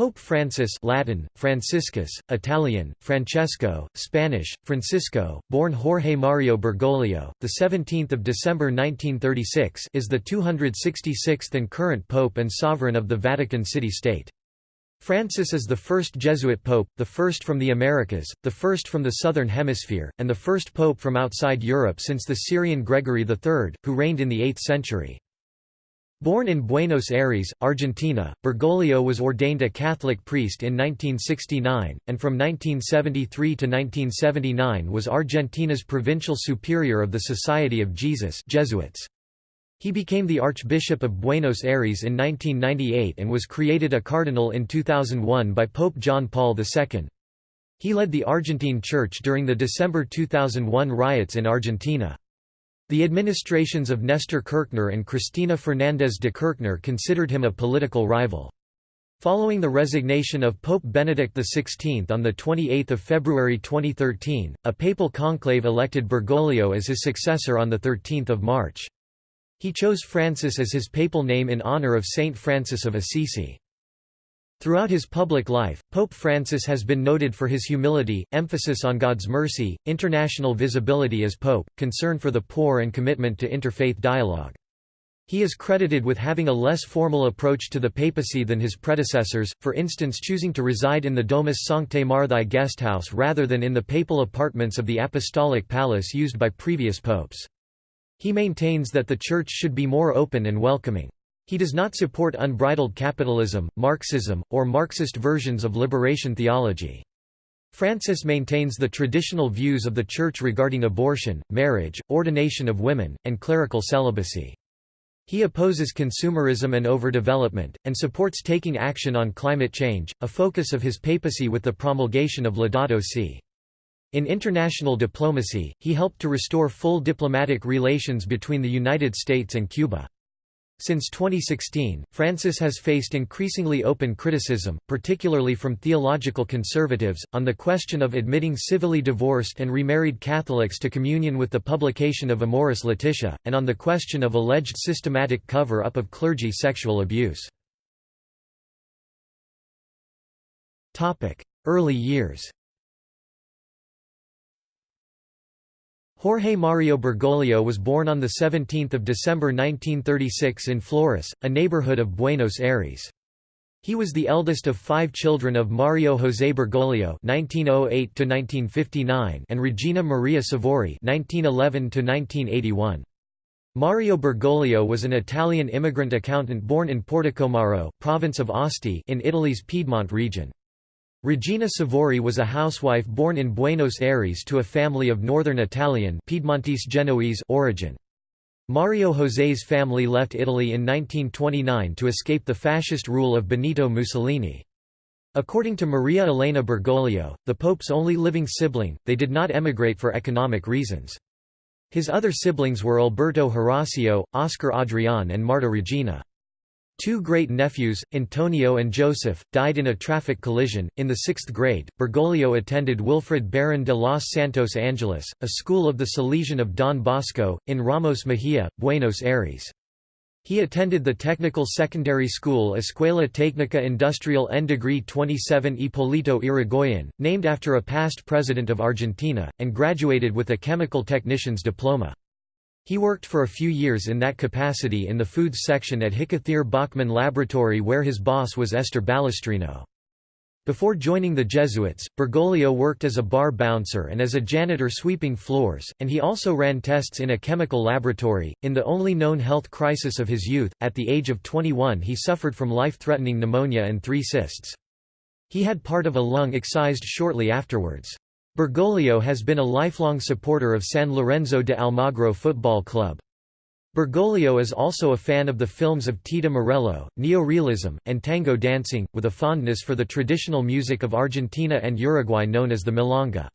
Pope Francis Latin, Franciscus, Italian, Francesco, Spanish, Francisco, born Jorge Mario Bergoglio, 17 December 1936 is the 266th and current pope and sovereign of the Vatican City-State. Francis is the first Jesuit pope, the first from the Americas, the first from the Southern Hemisphere, and the first pope from outside Europe since the Syrian Gregory III, who reigned in the 8th century. Born in Buenos Aires, Argentina, Bergoglio was ordained a Catholic priest in 1969, and from 1973 to 1979 was Argentina's provincial superior of the Society of Jesus Jesuits. He became the Archbishop of Buenos Aires in 1998 and was created a cardinal in 2001 by Pope John Paul II. He led the Argentine Church during the December 2001 riots in Argentina. The administrations of Nestor Kirchner and Cristina Fernández de Kirchner considered him a political rival. Following the resignation of Pope Benedict XVI on 28 February 2013, a papal conclave elected Bergoglio as his successor on 13 March. He chose Francis as his papal name in honor of Saint Francis of Assisi. Throughout his public life, Pope Francis has been noted for his humility, emphasis on God's mercy, international visibility as Pope, concern for the poor and commitment to interfaith dialogue. He is credited with having a less formal approach to the papacy than his predecessors, for instance choosing to reside in the Domus Sanctae Marthae guesthouse rather than in the papal apartments of the Apostolic Palace used by previous popes. He maintains that the Church should be more open and welcoming. He does not support unbridled capitalism, Marxism, or Marxist versions of liberation theology. Francis maintains the traditional views of the Church regarding abortion, marriage, ordination of women, and clerical celibacy. He opposes consumerism and overdevelopment, and supports taking action on climate change, a focus of his papacy with the promulgation of Laudato Si'. In international diplomacy, he helped to restore full diplomatic relations between the United States and Cuba. Since 2016, Francis has faced increasingly open criticism, particularly from theological conservatives, on the question of admitting civilly divorced and remarried Catholics to communion with the publication of Amoris Laetitia, and on the question of alleged systematic cover-up of clergy sexual abuse. Early years Jorge Mario Bergoglio was born on 17 December 1936 in Flores, a neighborhood of Buenos Aires. He was the eldest of five children of Mario José Bergoglio (1908–1959) and Regina Maria Savori (1911–1981). Mario Bergoglio was an Italian immigrant accountant born in Portacomaro, province of Asti, in Italy's Piedmont region. Regina Savori was a housewife born in Buenos Aires to a family of northern Italian Piedmontese Genoese origin. Mario José's family left Italy in 1929 to escape the fascist rule of Benito Mussolini. According to Maria Elena Bergoglio, the Pope's only living sibling, they did not emigrate for economic reasons. His other siblings were Alberto Horacio, Oscar Adrián and Marta Regina. Two great-nephews, Antonio and Joseph, died in a traffic collision. In the sixth grade, Bergoglio attended Wilfrid Baron de los Santos Angeles, a school of the Salesian of Don Bosco, in Ramos Mejia, Buenos Aires. He attended the technical secondary school Escuela Técnica Industrial en Degree 27 Hipólito Yrigoyen, named after a past president of Argentina, and graduated with a chemical technician's diploma. He worked for a few years in that capacity in the foods section at Hickethier Bachmann Laboratory where his boss was Esther Balestrino. Before joining the Jesuits, Bergoglio worked as a bar bouncer and as a janitor sweeping floors, and he also ran tests in a chemical laboratory. In the only known health crisis of his youth, at the age of 21 he suffered from life-threatening pneumonia and three cysts. He had part of a lung excised shortly afterwards. Bergoglio has been a lifelong supporter of San Lorenzo de Almagro Football Club. Bergoglio is also a fan of the films of Tita Merello, neorealism, and tango dancing, with a fondness for the traditional music of Argentina and Uruguay known as the milonga.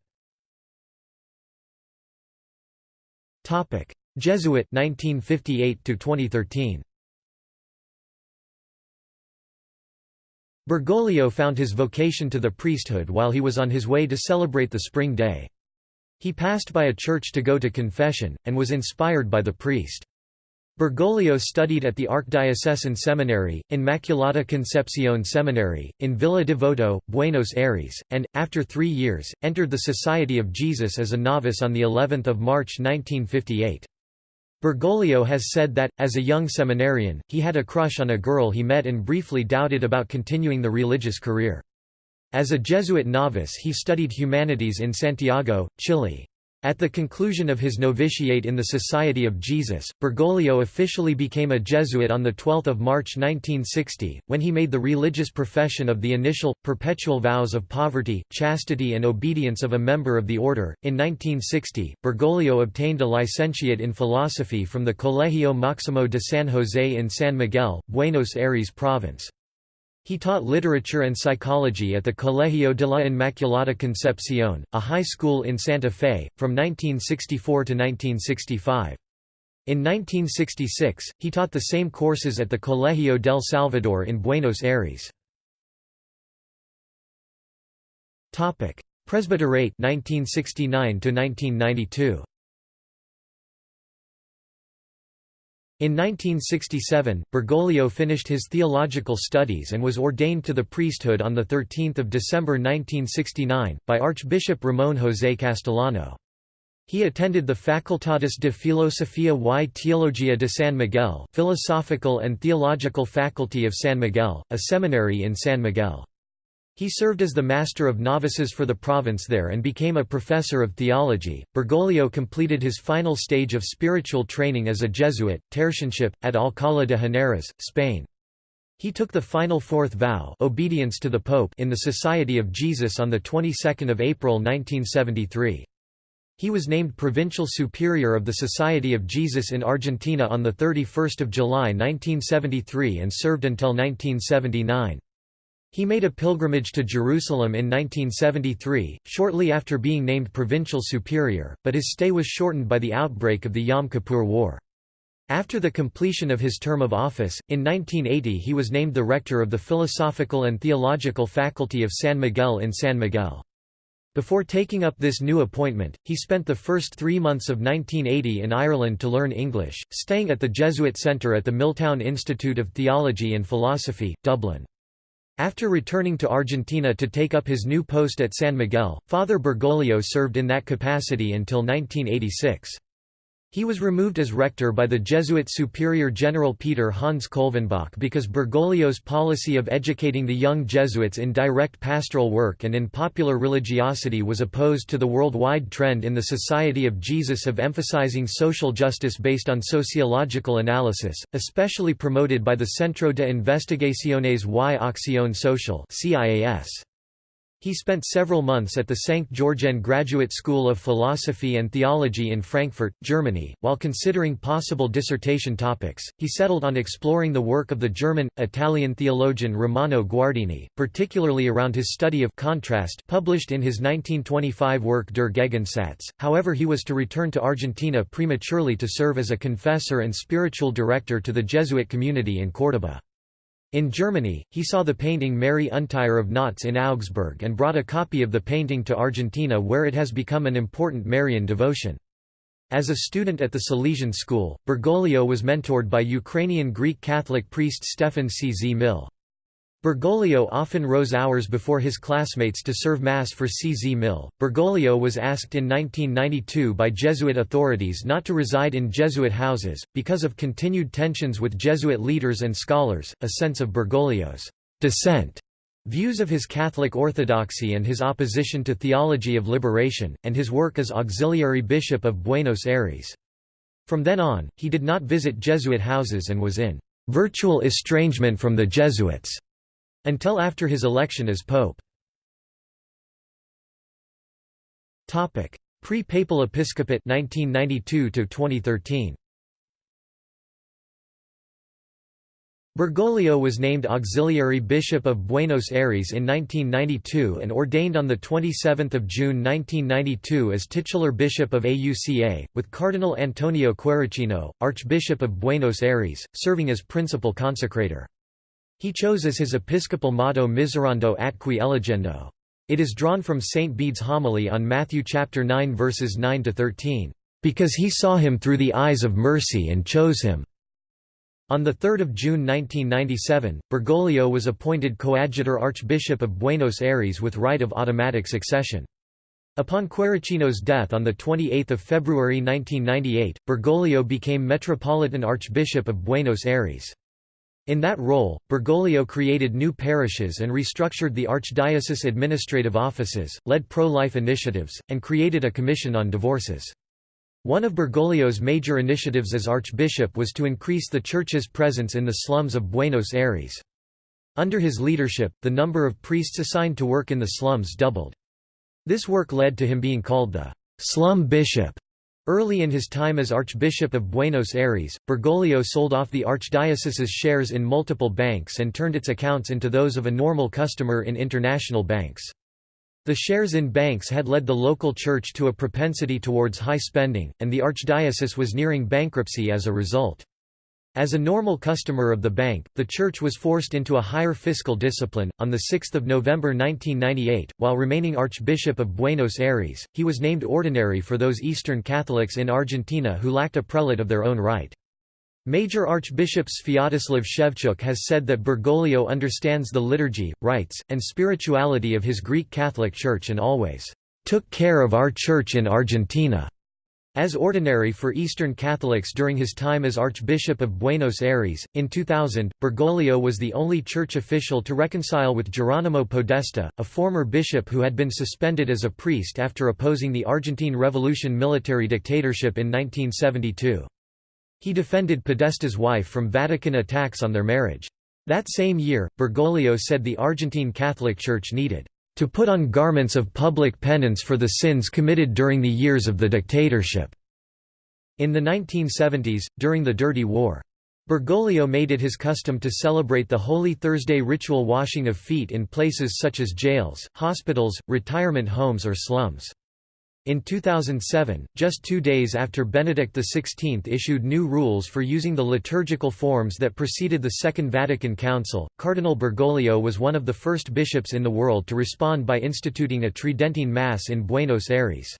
Jesuit 1958 2013. Bergoglio found his vocation to the priesthood while he was on his way to celebrate the spring day. He passed by a church to go to confession, and was inspired by the priest. Bergoglio studied at the Archdiocesan Seminary, Immaculata Concepcion Seminary, in Villa Devoto, Buenos Aires, and, after three years, entered the Society of Jesus as a novice on of March 1958. Bergoglio has said that, as a young seminarian, he had a crush on a girl he met and briefly doubted about continuing the religious career. As a Jesuit novice he studied humanities in Santiago, Chile. At the conclusion of his novitiate in the Society of Jesus, Bergoglio officially became a Jesuit on 12 March 1960, when he made the religious profession of the initial, perpetual vows of poverty, chastity and obedience of a member of the order. In 1960, Bergoglio obtained a licentiate in philosophy from the Colegio Máximo de San José in San Miguel, Buenos Aires province. He taught literature and psychology at the Colegio de la Inmaculada Concepción, a high school in Santa Fe, from 1964 to 1965. In 1966, he taught the same courses at the Colegio del Salvador in Buenos Aires. Presbyterate 1969 to 1992. In 1967, Bergoglio finished his theological studies and was ordained to the priesthood on 13 December 1969, by Archbishop Ramón José Castellano. He attended the Facultades de Filosofía y Teología de San Miguel Philosophical and Theological Faculty of San Miguel, a seminary in San Miguel. He served as the master of novices for the province there and became a professor of theology. Bergoglio completed his final stage of spiritual training as a Jesuit, tertianship, at Alcalá de Henares, Spain. He took the final fourth vow obedience to the Pope in the Society of Jesus on the 22nd of April 1973. He was named Provincial Superior of the Society of Jesus in Argentina on 31 July 1973 and served until 1979. He made a pilgrimage to Jerusalem in 1973, shortly after being named provincial superior, but his stay was shortened by the outbreak of the Yom Kippur War. After the completion of his term of office, in 1980 he was named the rector of the Philosophical and Theological Faculty of San Miguel in San Miguel. Before taking up this new appointment, he spent the first three months of 1980 in Ireland to learn English, staying at the Jesuit Centre at the Milltown Institute of Theology and Philosophy, Dublin. After returning to Argentina to take up his new post at San Miguel, Father Bergoglio served in that capacity until 1986. He was removed as rector by the Jesuit Superior General Peter Hans Kolvenbach because Bergoglio's policy of educating the young Jesuits in direct pastoral work and in popular religiosity was opposed to the worldwide trend in the Society of Jesus of emphasizing social justice based on sociological analysis, especially promoted by the Centro de Investigaciones y Acción Social CIAS. He spent several months at the St. Georgen Graduate School of Philosophy and Theology in Frankfurt, Germany. While considering possible dissertation topics, he settled on exploring the work of the German, Italian theologian Romano Guardini, particularly around his study of contrast published in his 1925 work Der Gegensatz. However, he was to return to Argentina prematurely to serve as a confessor and spiritual director to the Jesuit community in Córdoba. In Germany, he saw the painting Mary Untier of Knots in Augsburg and brought a copy of the painting to Argentina where it has become an important Marian devotion. As a student at the Salesian school, Bergoglio was mentored by Ukrainian Greek Catholic priest Stefan C. Z. Mill. Bergoglio often rose hours before his classmates to serve Mass for C. Z. Mill. Bergoglio was asked in 1992 by Jesuit authorities not to reside in Jesuit houses, because of continued tensions with Jesuit leaders and scholars, a sense of Bergoglio's dissent, views of his Catholic orthodoxy and his opposition to theology of liberation, and his work as auxiliary bishop of Buenos Aires. From then on, he did not visit Jesuit houses and was in virtual estrangement from the Jesuits until after his election as pope. Topic: Pre-papal episcopate 1992 to 2013. Bergoglio was named Auxiliary Bishop of Buenos Aires in 1992 and ordained on 27 June 1992 as titular bishop of AUCA, with Cardinal Antonio Quarracino, Archbishop of Buenos Aires, serving as principal consecrator. He chose as his episcopal motto Miserando atque eligendo. It is drawn from St. Bede's homily on Matthew chapter 9 verses 9 to 13, "Because he saw him through the eyes of mercy and chose him." On 3 June 1997, Bergoglio was appointed coadjutor Archbishop of Buenos Aires with right of automatic succession. Upon Quarracino's death on 28 February 1998, Bergoglio became Metropolitan Archbishop of Buenos Aires. In that role, Bergoglio created new parishes and restructured the archdiocese administrative offices, led pro-life initiatives, and created a commission on divorces. One of Bergoglio's major initiatives as archbishop was to increase the church's presence in the slums of Buenos Aires. Under his leadership, the number of priests assigned to work in the slums doubled. This work led to him being called the «slum bishop». Early in his time as Archbishop of Buenos Aires, Bergoglio sold off the archdiocese's shares in multiple banks and turned its accounts into those of a normal customer in international banks. The shares in banks had led the local church to a propensity towards high spending, and the archdiocese was nearing bankruptcy as a result. As a normal customer of the bank, the church was forced into a higher fiscal discipline. On 6 November 1998, while remaining Archbishop of Buenos Aires, he was named ordinary for those Eastern Catholics in Argentina who lacked a prelate of their own right. Major Archbishop Sviatoslav Shevchuk has said that Bergoglio understands the liturgy, rites, and spirituality of his Greek Catholic Church and always took care of our Church in Argentina. As ordinary for Eastern Catholics during his time as Archbishop of Buenos Aires, in 2000, Bergoglio was the only church official to reconcile with Geronimo Podesta, a former bishop who had been suspended as a priest after opposing the Argentine Revolution military dictatorship in 1972. He defended Podesta's wife from Vatican attacks on their marriage. That same year, Bergoglio said the Argentine Catholic Church needed to put on garments of public penance for the sins committed during the years of the dictatorship. In the 1970s, during the Dirty War, Bergoglio made it his custom to celebrate the Holy Thursday ritual washing of feet in places such as jails, hospitals, retirement homes or slums. In 2007, just two days after Benedict XVI issued new rules for using the liturgical forms that preceded the Second Vatican Council, Cardinal Bergoglio was one of the first bishops in the world to respond by instituting a Tridentine Mass in Buenos Aires.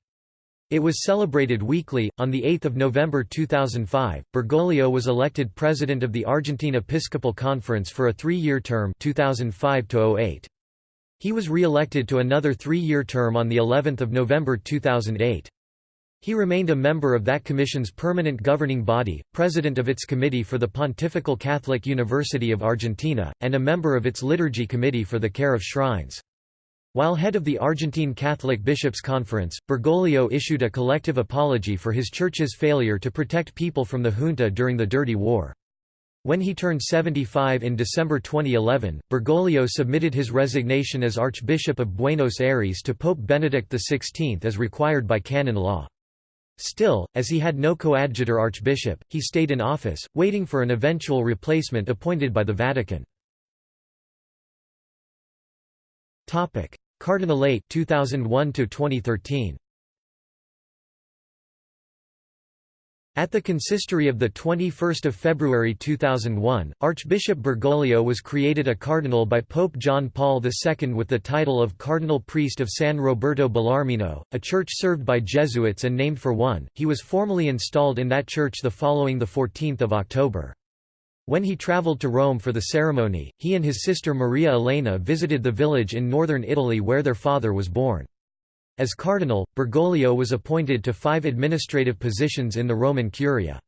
It was celebrated weekly. On 8 November 2005, Bergoglio was elected president of the Argentine Episcopal Conference for a three-year term 2005 -08. He was re-elected to another three-year term on the 11th of November 2008. He remained a member of that commission's permanent governing body, president of its Committee for the Pontifical Catholic University of Argentina, and a member of its Liturgy Committee for the Care of Shrines. While head of the Argentine Catholic Bishops' Conference, Bergoglio issued a collective apology for his church's failure to protect people from the junta during the Dirty War. When he turned 75 in December 2011, Bergoglio submitted his resignation as Archbishop of Buenos Aires to Pope Benedict XVI as required by canon law. Still, as he had no coadjutor archbishop, he stayed in office, waiting for an eventual replacement appointed by the Vatican. Cardinalate 2001 2013 At the consistory of 21 February 2001, Archbishop Bergoglio was created a cardinal by Pope John Paul II with the title of Cardinal Priest of San Roberto Bellarmino, a church served by Jesuits and named for one. He was formally installed in that church the following 14 October. When he travelled to Rome for the ceremony, he and his sister Maria Elena visited the village in northern Italy where their father was born. As cardinal, Bergoglio was appointed to five administrative positions in the Roman Curia.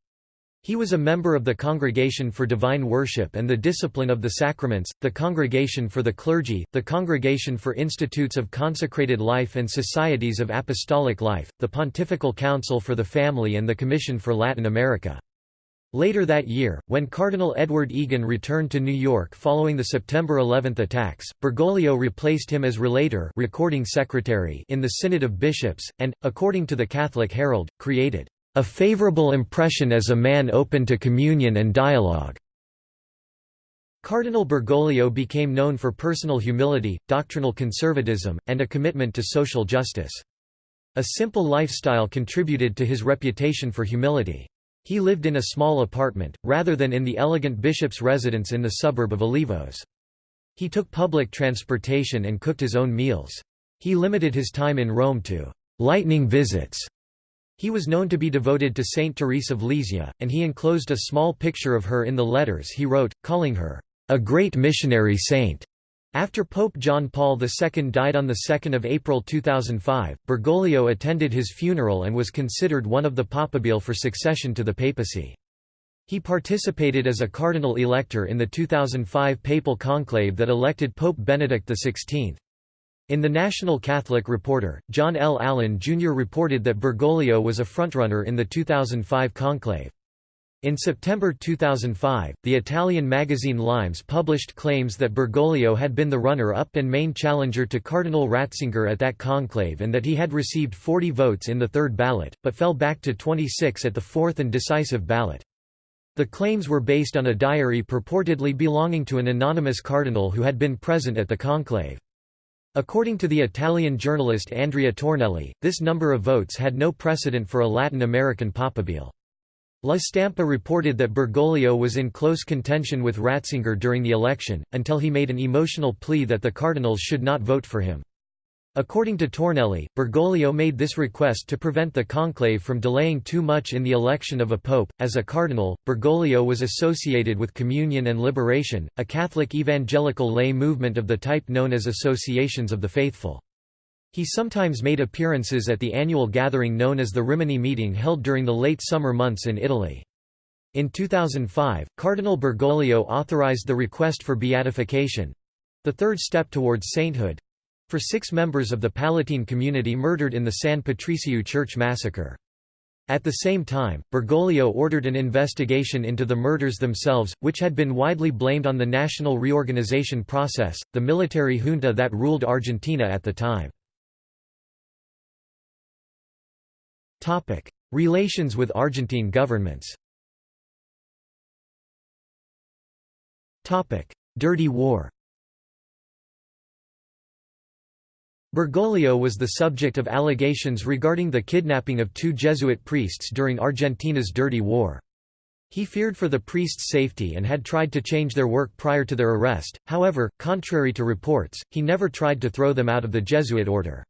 He was a member of the Congregation for Divine Worship and the Discipline of the Sacraments, the Congregation for the Clergy, the Congregation for Institutes of Consecrated Life and Societies of Apostolic Life, the Pontifical Council for the Family and the Commission for Latin America. Later that year, when Cardinal Edward Egan returned to New York following the September 11 attacks, Bergoglio replaced him as relator recording secretary in the Synod of Bishops, and, according to the Catholic Herald, created a favorable impression as a man open to communion and dialogue. Cardinal Bergoglio became known for personal humility, doctrinal conservatism, and a commitment to social justice. A simple lifestyle contributed to his reputation for humility. He lived in a small apartment, rather than in the elegant bishop's residence in the suburb of Olivos. He took public transportation and cooked his own meals. He limited his time in Rome to lightning visits He was known to be devoted to Saint Therese of Lisieux, and he enclosed a small picture of her in the letters he wrote, calling her, "...a great missionary saint." After Pope John Paul II died on 2 April 2005, Bergoglio attended his funeral and was considered one of the papabile for succession to the papacy. He participated as a cardinal elector in the 2005 papal conclave that elected Pope Benedict XVI. In the National Catholic Reporter, John L. Allen Jr. reported that Bergoglio was a frontrunner in the 2005 conclave. In September 2005, the Italian magazine Limes published claims that Bergoglio had been the runner-up and main challenger to Cardinal Ratzinger at that conclave and that he had received 40 votes in the third ballot, but fell back to 26 at the fourth and decisive ballot. The claims were based on a diary purportedly belonging to an anonymous cardinal who had been present at the conclave. According to the Italian journalist Andrea Tornielli, this number of votes had no precedent for a Latin American papabile. La Stampa reported that Bergoglio was in close contention with Ratzinger during the election, until he made an emotional plea that the cardinals should not vote for him. According to Tornielli, Bergoglio made this request to prevent the conclave from delaying too much in the election of a pope. As a cardinal, Bergoglio was associated with Communion and Liberation, a Catholic evangelical lay movement of the type known as Associations of the Faithful. He sometimes made appearances at the annual gathering known as the Rimini meeting held during the late summer months in Italy. In 2005, Cardinal Bergoglio authorized the request for beatification—the third step towards sainthood—for six members of the Pallottine community murdered in the San Patricio church massacre. At the same time, Bergoglio ordered an investigation into the murders themselves, which had been widely blamed on the national reorganization process, the military junta that ruled Argentina at the time. Topic: Relations with Argentine governments. Topic: Dirty War. Bergoglio was the subject of allegations regarding the kidnapping of two Jesuit priests during Argentina's Dirty War. He feared for the priests' safety and had tried to change their work prior to their arrest, however, contrary to reports, he never tried to throw them out of the Jesuit order.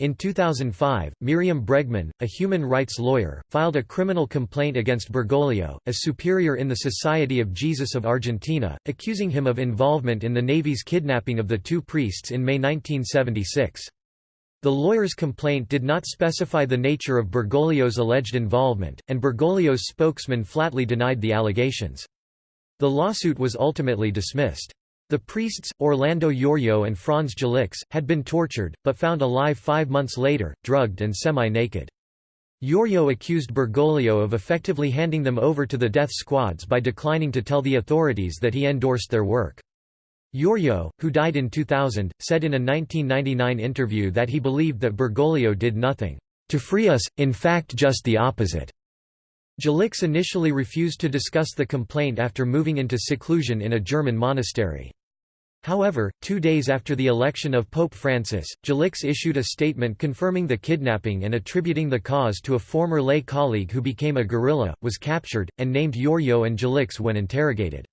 In 2005, Miriam Bregman, a human rights lawyer, filed a criminal complaint against Bergoglio, a superior in the Society of Jesus of Argentina, accusing him of involvement in the Navy's kidnapping of the two priests in May 1976. The lawyer's complaint did not specify the nature of Bergoglio's alleged involvement, and Bergoglio's spokesman flatly denied the allegations. The lawsuit was ultimately dismissed. The priests, Orlando Yorio and Franz Jalics, had been tortured, but found alive five months later, drugged and semi-naked. Yorio accused Bergoglio of effectively handing them over to the death squads by declining to tell the authorities that he endorsed their work. Yorio, who died in 2000, said in a 1999 interview that he believed that Bergoglio did nothing to free us, in fact just the opposite. Jalics initially refused to discuss the complaint after moving into seclusion in a German monastery. However, two days after the election of Pope Francis, Jalics issued a statement confirming the kidnapping and attributing the cause to a former lay colleague who became a guerrilla, was captured, and named Yorio and Jalics when interrogated.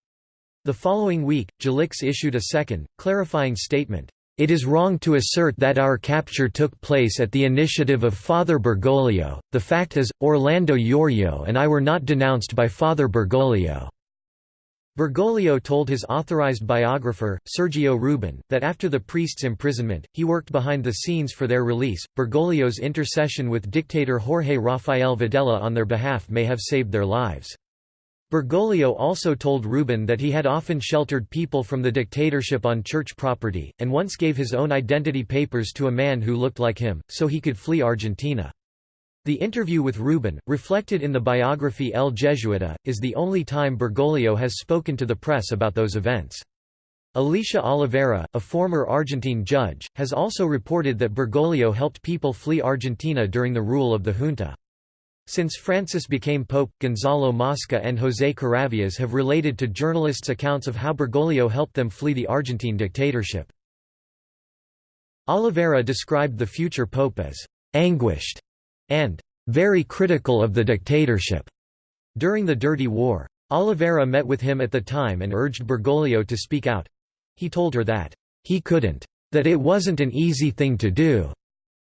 The following week, Jalics issued a second, clarifying statement. It is wrong to assert that our capture took place at the initiative of Father Bergoglio, the fact is, Orlando Yorio and I were not denounced by Father Bergoglio. Bergoglio told his authorized biographer, Sergio Rubin, that after the priest's imprisonment, he worked behind the scenes for their release. Bergoglio's intercession with dictator Jorge Rafael Videla on their behalf may have saved their lives. Bergoglio also told Rubin that he had often sheltered people from the dictatorship on church property, and once gave his own identity papers to a man who looked like him, so he could flee Argentina. The interview with Rubin, reflected in the biography El Jesuita, is the only time Bergoglio has spoken to the press about those events. Alicia Oliveira, a former Argentine judge, has also reported that Bergoglio helped people flee Argentina during the rule of the junta. Since Francis became pope, Gonzalo Mosca and José Carabias have related to journalists accounts of how Bergoglio helped them flee the Argentine dictatorship. Oliveira described the future pope as anguished and very critical of the dictatorship during the Dirty War. Oliveira met with him at the time and urged Bergoglio to speak out. He told her that he couldn't, that it wasn't an easy thing to do,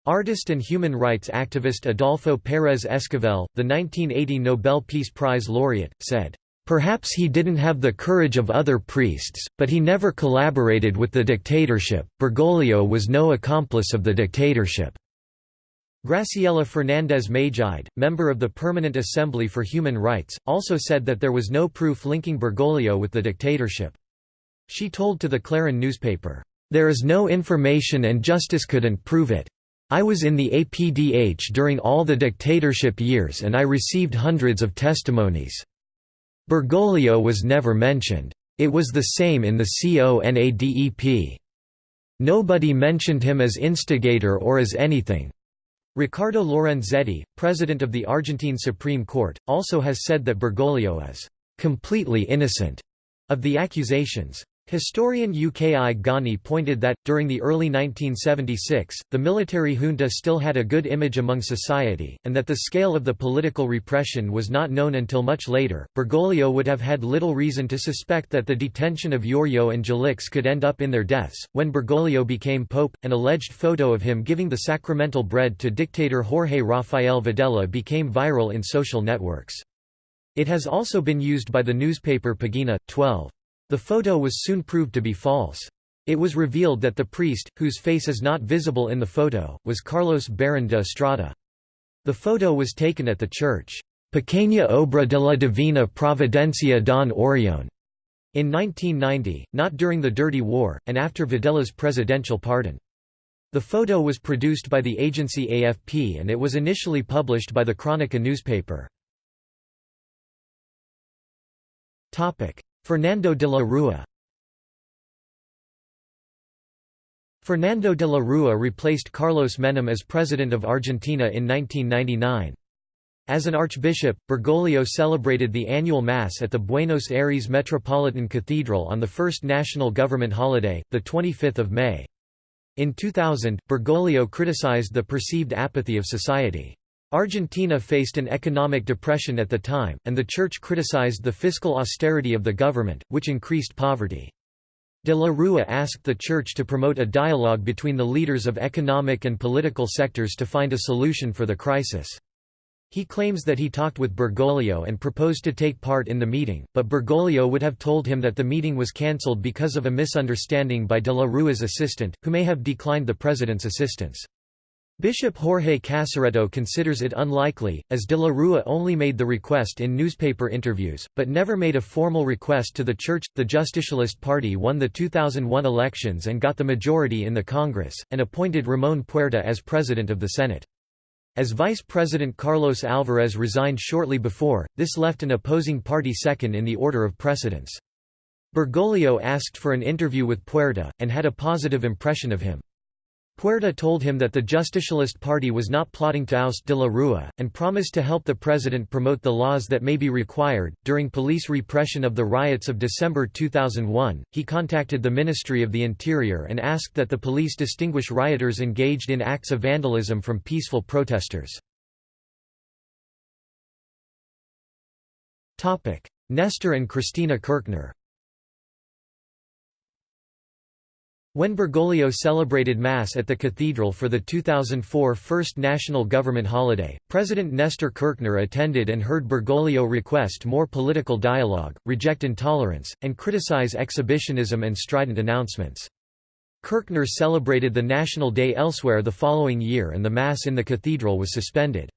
Artist and human rights activist Adolfo Pérez Esquivel, the 1980 Nobel Peace Prize laureate, said, "...perhaps he didn't have the courage of other priests, but he never collaborated with the dictatorship, Bergoglio was no accomplice of the dictatorship." Graciela Fernandez Magide, member of the Permanent Assembly for Human Rights, also said that there was no proof linking Bergoglio with the dictatorship. She told to the Clarín newspaper, "...there is no information and justice couldn't prove it. I was in the APDH during all the dictatorship years and I received hundreds of testimonies. Bergoglio was never mentioned. It was the same in the CONADEP. Nobody mentioned him as instigator or as anything. Ricardo Lorenzetti, president of the Argentine Supreme Court, also has said that Bergoglio is completely innocent of the accusations. Historian Uki Goñi pointed that, during the early 1976, the military junta still had a good image among society, and that the scale of the political repression was not known until much later. Bergoglio would have had little reason to suspect that the detention of Giorgio and Jalics could end up in their deaths. When Bergoglio became pope, an alleged photo of him giving the sacramental bread to dictator Jorge Rafael Videla became viral in social networks. It has also been used by the newspaper Pagina, 12. The photo was soon proved to be false. It was revealed that the priest, whose face is not visible in the photo, was Carlos Barón de Estrada. The photo was taken at the church, Pequeña Obra de la Divina Providencia Don Orión, in 1990, not during the Dirty War, and after Videla's presidential pardon. The photo was produced by the agency AFP and it was initially published by the Crónica newspaper. Fernando de la Rúa Fernando de la Rúa replaced Carlos Menem as president of Argentina in 1999. As an archbishop, Bergoglio celebrated the annual Mass at the Buenos Aires Metropolitan Cathedral on the first national government holiday, 25 May. In 2000, Bergoglio criticized the perceived apathy of society. Argentina faced an economic depression at the time, and the Church criticized the fiscal austerity of the government, which increased poverty. De la Rúa asked the Church to promote a dialogue between the leaders of economic and political sectors to find a solution for the crisis. He claims that he talked with Bergoglio and proposed to take part in the meeting, but Bergoglio would have told him that the meeting was cancelled because of a misunderstanding by de la Rúa's assistant, who may have declined the president's assistance. Bishop Jorge Casareto considers it unlikely, as de la Rúa only made the request in newspaper interviews, but never made a formal request to the Church. The Justicialist Party won the 2001 elections and got the majority in the Congress, and appointed Ramón Puerta as President of the Senate. As Vice President Carlos Alvarez resigned shortly before, this left an opposing party second in the order of precedence. Bergoglio asked for an interview with Puerta, and had a positive impression of him. Puerta told him that the Justicialist Party was not plotting to oust de la Rúa, and promised to help the president promote the laws that may be required. During police repression of the riots of December 2001, he contacted the Ministry of the Interior and asked that the police distinguish rioters engaged in acts of vandalism from peaceful protesters. Nestor and Cristina Kirchner When Bergoglio celebrated Mass at the cathedral for the 2004 first national government holiday, President Nestor Kirchner attended and heard Bergoglio request more political dialogue, reject intolerance, and criticize exhibitionism and strident announcements. Kirchner celebrated the National Day elsewhere the following year and the Mass in the cathedral was suspended.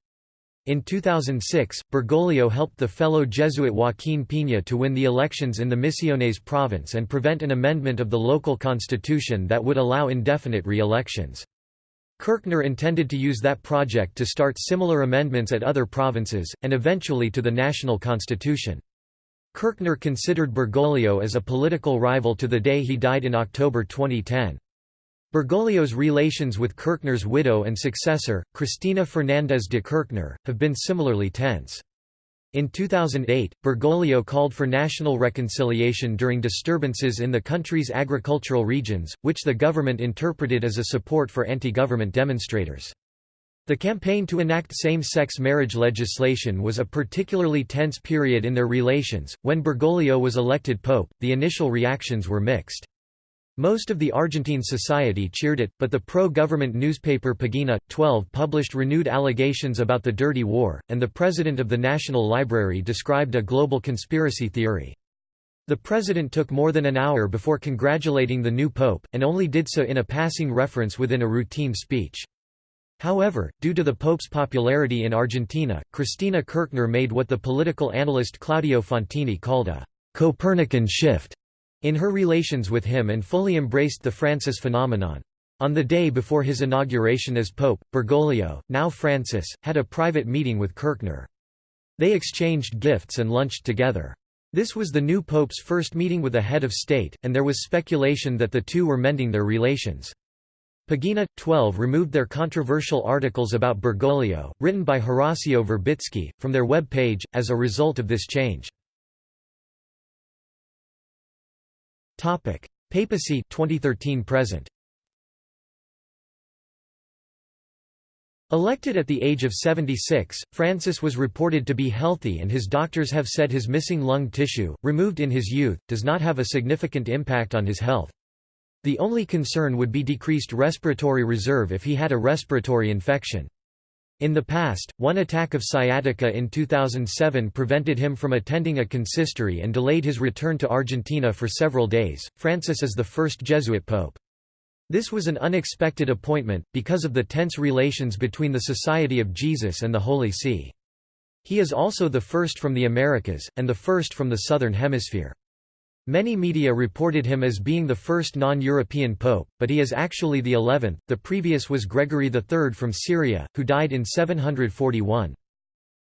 In 2006, Bergoglio helped the fellow Jesuit Joaquín Piña to win the elections in the Misiones province and prevent an amendment of the local constitution that would allow indefinite re-elections. Kirchner intended to use that project to start similar amendments at other provinces, and eventually to the national constitution. Kirchner considered Bergoglio as a political rival to the day he died in October 2010. Bergoglio's relations with Kirchner's widow and successor, Cristina Fernández de Kirchner, have been similarly tense. In 2008, Bergoglio called for national reconciliation during disturbances in the country's agricultural regions, which the government interpreted as a support for anti-government demonstrators. The campaign to enact same-sex marriage legislation was a particularly tense period in their relations. When Bergoglio was elected pope, the initial reactions were mixed. Most of the Argentine society cheered it, but the pro-government newspaper Pagina, 12 published renewed allegations about the Dirty War, and the president of the National Library described a global conspiracy theory. The president took more than an hour before congratulating the new pope, and only did so in a passing reference within a routine speech. However, due to the pope's popularity in Argentina, Cristina Kirchner made what the political analyst Claudio Fantini called a «Copernican shift» in her relations with him and fully embraced the Francis phenomenon. On the day before his inauguration as Pope, Bergoglio, now Francis, had a private meeting with Kirchner. They exchanged gifts and lunched together. This was the new pope's first meeting with a head of state, and there was speculation that the two were mending their relations. Pagina, 12 removed their controversial articles about Bergoglio, written by Horacio Verbitsky, from their web page, as a result of this change. Papacy 2013 present. Elected at the age of 76, Francis was reported to be healthy and his doctors have said his missing lung tissue, removed in his youth, does not have a significant impact on his health. The only concern would be decreased respiratory reserve if he had a respiratory infection. In the past, one attack of sciatica in 2007 prevented him from attending a consistory and delayed his return to Argentina for several days. Francis is the first Jesuit pope. This was an unexpected appointment, because of the tense relations between the Society of Jesus and the Holy See. He is also the first from the Americas, and the first from the Southern Hemisphere. Many media reported him as being the first non-European pope, but he is actually the eleventh, the previous was Gregory III from Syria, who died in 741.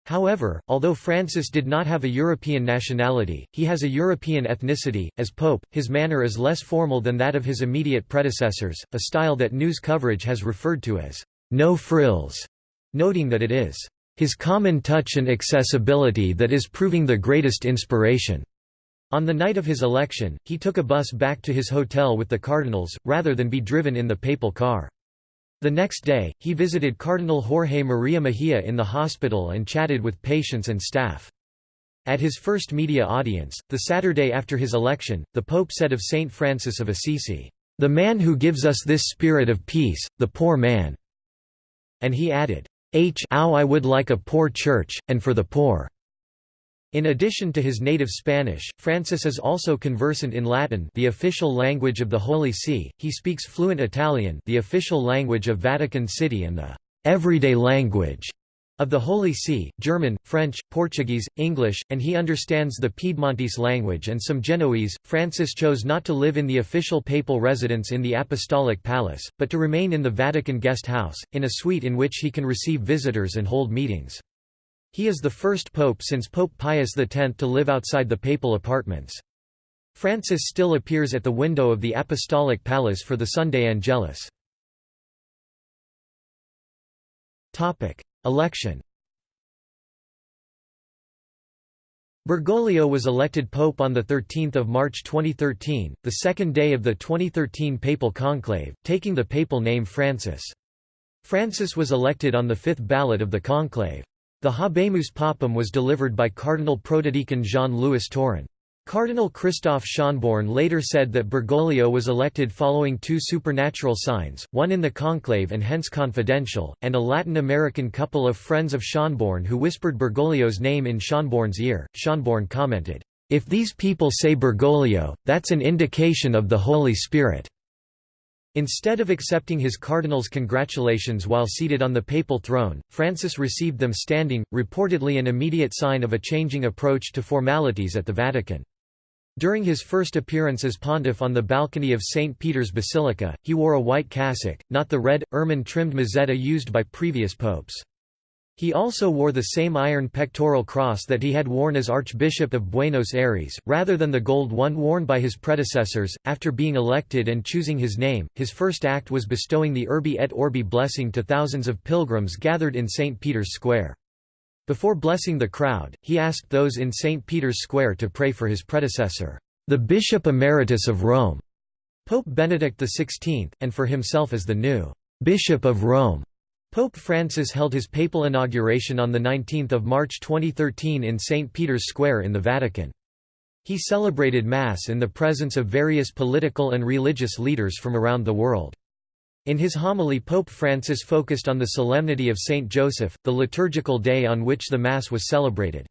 However, although Francis did not have a European nationality, he has a European ethnicity. As pope, his manner is less formal than that of his immediate predecessors, a style that news coverage has referred to as no frills, noting that it is his common touch and accessibility that is proving the greatest inspiration. On the night of his election, he took a bus back to his hotel with the cardinals, rather than be driven in the papal car. The next day, he visited Cardinal Jorge Maria Mejia in the hospital and chatted with patients and staff. At his first media audience, the Saturday after his election, the Pope said of Saint Francis of Assisi, "...the man who gives us this spirit of peace, the poor man." And he added, H ow I would like a poor church, and for the poor. In addition to his native Spanish, Francis is also conversant in Latin the official language of the Holy See, he speaks fluent Italian the official language of Vatican City and the «everyday language» of the Holy See, German, French, Portuguese, English, and he understands the Piedmontese language and some Genoese. Francis chose not to live in the official papal residence in the Apostolic Palace, but to remain in the Vatican guest house, in a suite in which he can receive visitors and hold meetings. He is the first pope since Pope Pius X to live outside the papal apartments. Francis still appears at the window of the Apostolic Palace for the Sunday Angelus. Election Bergoglio was elected pope on 13 March 2013, the second day of the 2013 papal conclave, taking the papal name Francis. Francis was elected on the fifth ballot of the conclave. The Habemus Papam was delivered by Cardinal Protodeacon Jean-Louis Tauran. Cardinal Christoph Schonborn later said that Bergoglio was elected following two supernatural signs, one in the conclave and hence confidential, and a Latin American couple of friends of Schonborn who whispered Bergoglio's name in Schonborn's ear. Schonborn commented, "If these people say Bergoglio, that's an indication of the Holy Spirit." Instead of accepting his cardinal's congratulations while seated on the papal throne, Francis received them standing, reportedly an immediate sign of a changing approach to formalities at the Vatican. During his first appearance as pontiff on the balcony of St. Peter's Basilica, he wore a white cassock, not the red, ermine-trimmed mozzetta used by previous popes. He also wore the same iron pectoral cross that he had worn as Archbishop of Buenos Aires, rather than the gold one worn by his predecessors. After being elected and choosing his name, his first act was bestowing the Urbi et Orbi blessing to thousands of pilgrims gathered in St. Peter's Square. Before blessing the crowd, he asked those in St. Peter's Square to pray for his predecessor, the Bishop Emeritus of Rome, Pope Benedict XVI, and for himself as the new Bishop of Rome. Pope Francis held his papal inauguration on 19 March 2013 in St. Peter's Square in the Vatican. He celebrated Mass in the presence of various political and religious leaders from around the world. In his homily Pope Francis focused on the solemnity of Saint Joseph, the liturgical day on which the Mass was celebrated.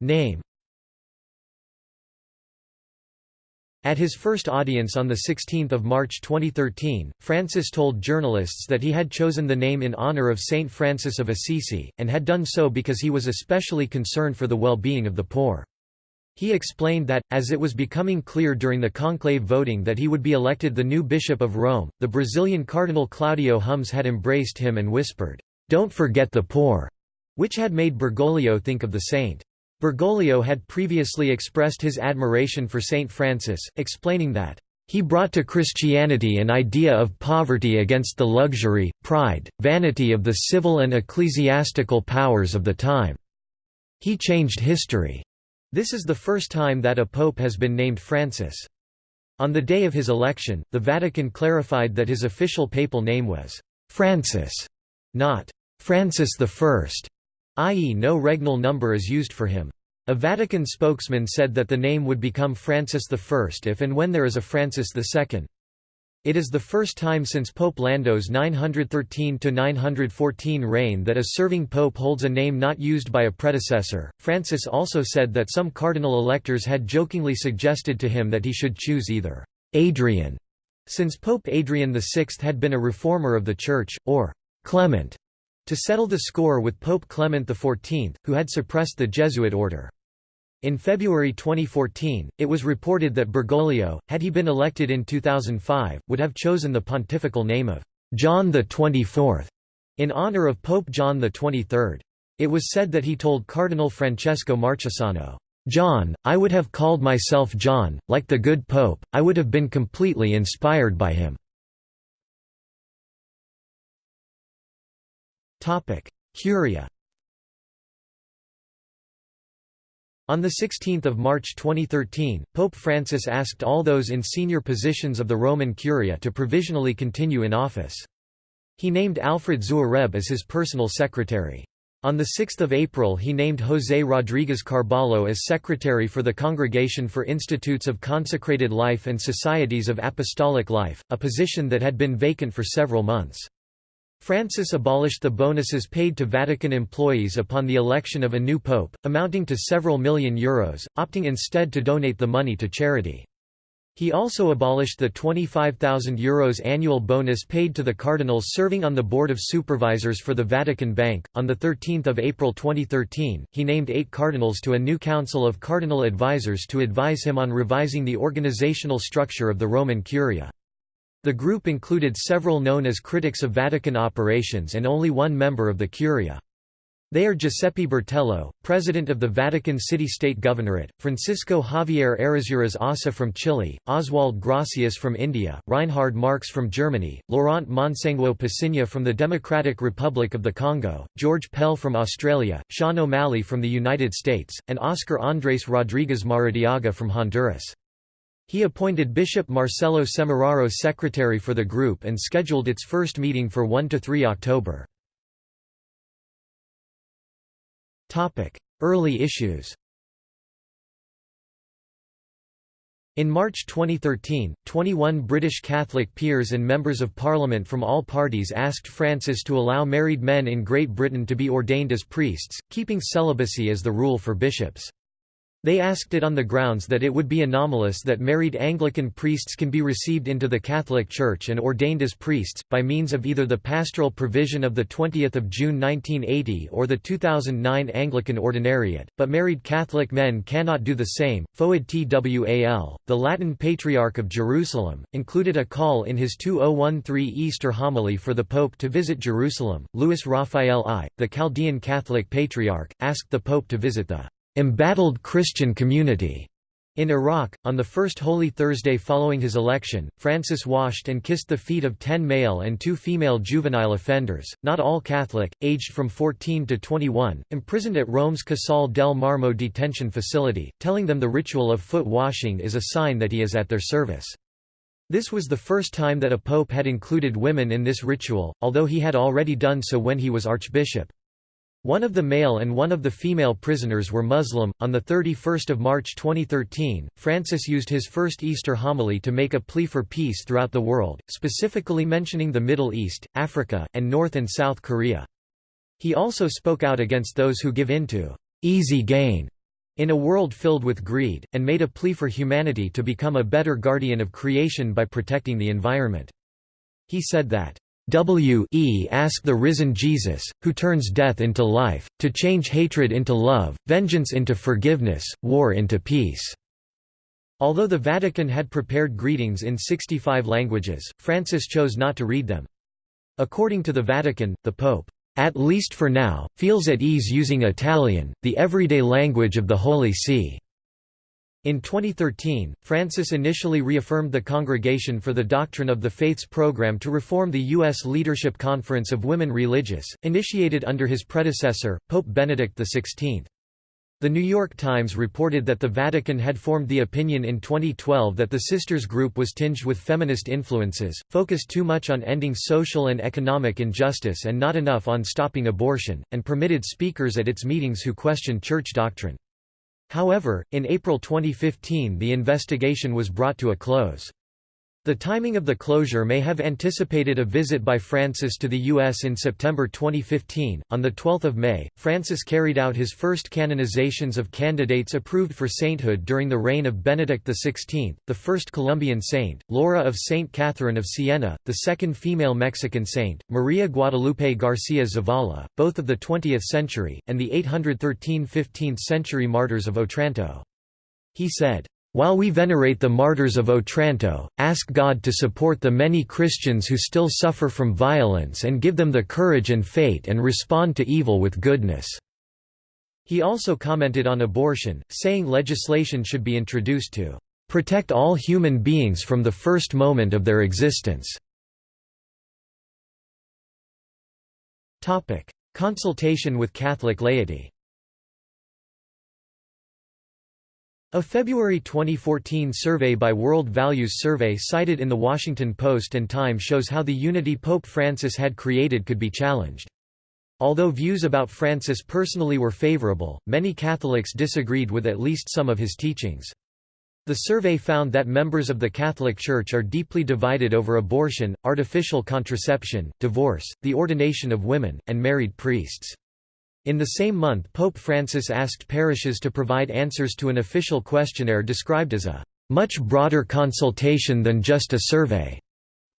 Name At his first audience on 16 March 2013, Francis told journalists that he had chosen the name in honor of Saint Francis of Assisi, and had done so because he was especially concerned for the well-being of the poor. He explained that, as it was becoming clear during the conclave voting that he would be elected the new Bishop of Rome, the Brazilian Cardinal Claudio Hummes had embraced him and whispered, "'Don't forget the poor'", which had made Bergoglio think of the saint. Bergoglio had previously expressed his admiration for Saint Francis, explaining that, "...he brought to Christianity an idea of poverty against the luxury, pride, vanity of the civil and ecclesiastical powers of the time. He changed history." This is the first time that a pope has been named Francis. On the day of his election, the Vatican clarified that his official papal name was Francis, not Francis I, i.e. no regnal number is used for him. A Vatican spokesman said that the name would become Francis I if and when there is a Francis II. It is the first time since Pope Lando's 913–914 reign that a serving pope holds a name not used by a predecessor. Francis also said that some cardinal electors had jokingly suggested to him that he should choose either Adrian, since Pope Adrian VI had been a reformer of the Church, or Clement, to settle the score with Pope Clement XIV, who had suppressed the Jesuit order. In February 2014, it was reported that Bergoglio, had he been elected in 2005, would have chosen the pontifical name of John XXIV in honor of Pope John XXIII. It was said that he told Cardinal Francesco Marchisano, John, I would have called myself John, like the good Pope, I would have been completely inspired by him. Curia On 16 March 2013, Pope Francis asked all those in senior positions of the Roman Curia to provisionally continue in office. He named Alfred Xuereb as his personal secretary. On 6 April he named José Rodríguez Carballo as secretary for the Congregation for Institutes of Consecrated Life and Societies of Apostolic Life, a position that had been vacant for several months. Francis abolished the bonuses paid to Vatican employees upon the election of a new pope, amounting to several million euros, opting instead to donate the money to charity. He also abolished the €25,000 Euros annual bonus paid to the cardinals serving on the Board of Supervisors for the Vatican Bank. On 13 April 2013, he named eight cardinals to a new council of cardinal advisers to advise him on revising the organizational structure of the Roman Curia. The group included several known as critics of Vatican operations and only one member of the Curia. They are Giuseppe Bertello, president of the Vatican City-State Governorate, Francisco Javier Errázuriz Ossa from Chile, Oswald Gracias from India, Reinhard Marx from Germany, Laurent Monsengwo Pasinya from the Democratic Republic of the Congo, George Pell from Australia, Sean O'Malley from the United States, and Oscar Andrés Rodríguez Maradiaga from Honduras. He appointed Bishop Marcello Semeraro secretary for the group and scheduled its first meeting for 1–3 October. Early issues In March 2013, 21 British Catholic peers and members of Parliament from all parties asked Francis to allow married men in Great Britain to be ordained as priests, keeping celibacy as the rule for bishops. They asked it on the grounds that it would be anomalous that married Anglican priests can be received into the Catholic Church and ordained as priests, by means of either the pastoral provision of 20 June 1980 or the 2009 Anglican Ordinariate, but married Catholic men cannot do the same. Fouad Twal, the Latin Patriarch of Jerusalem, included a call in his 2013 Easter homily for the Pope to visit Jerusalem. Louis Raphael I, the Chaldean Catholic Patriarch, asked the Pope to visit the embattled Christian community. In Iraq, on the first Holy Thursday following his election, Francis washed and kissed the feet of ten male and two female juvenile offenders, not all Catholic, aged from 14 to 21, imprisoned at Rome's Casal del Marmo detention facility, telling them the ritual of foot washing is a sign that he is at their service. This was the first time that a pope had included women in this ritual, although he had already done so when he was archbishop. One of the male and one of the female prisoners were Muslim. On the 31st of March 2013, Francis used his first Easter homily to make a plea for peace throughout the world, specifically mentioning the Middle East, Africa, and North and South Korea. He also spoke out against those who give in to easy gain in a world filled with greed, and made a plea for humanity to become a better guardian of creation by protecting the environment. He said that W e ask the risen Jesus, who turns death into life, to change hatred into love, vengeance into forgiveness, war into peace." Although the Vatican had prepared greetings in 65 languages, Francis chose not to read them. According to the Vatican, the Pope, "...at least for now, feels at ease using Italian, the everyday language of the Holy See." In 2013, Francis initially reaffirmed the Congregation for the Doctrine of the Faith's program to reform the U.S. Leadership Conference of Women Religious, initiated under his predecessor, Pope Benedict XVI. The New York Times reported that the Vatican had formed the opinion in 2012 that the Sisters group was tinged with feminist influences, focused too much on ending social and economic injustice and not enough on stopping abortion, and permitted speakers at its meetings who questioned church doctrine. However, in April 2015 the investigation was brought to a close. The timing of the closure may have anticipated a visit by Francis to the U.S. in September 2015. On 12 May, Francis carried out his first canonizations of candidates approved for sainthood during the reign of Benedict XVI, the first Colombian saint, Laura of St. Catherine of Siena, the second female Mexican saint, Maria Guadalupe Garcia Zavala, both of the 20th century, and the 813 15th century martyrs of Otranto. He said, while we venerate the martyrs of Otranto, ask God to support the many Christians who still suffer from violence and give them the courage and faith and respond to evil with goodness." He also commented on abortion, saying legislation should be introduced to "...protect all human beings from the first moment of their existence." Consultation with Catholic laity A February 2014 survey by World Values Survey cited in The Washington Post and Time shows how the unity Pope Francis had created could be challenged. Although views about Francis personally were favorable, many Catholics disagreed with at least some of his teachings. The survey found that members of the Catholic Church are deeply divided over abortion, artificial contraception, divorce, the ordination of women, and married priests. In the same month Pope Francis asked parishes to provide answers to an official questionnaire described as a much broader consultation than just a survey,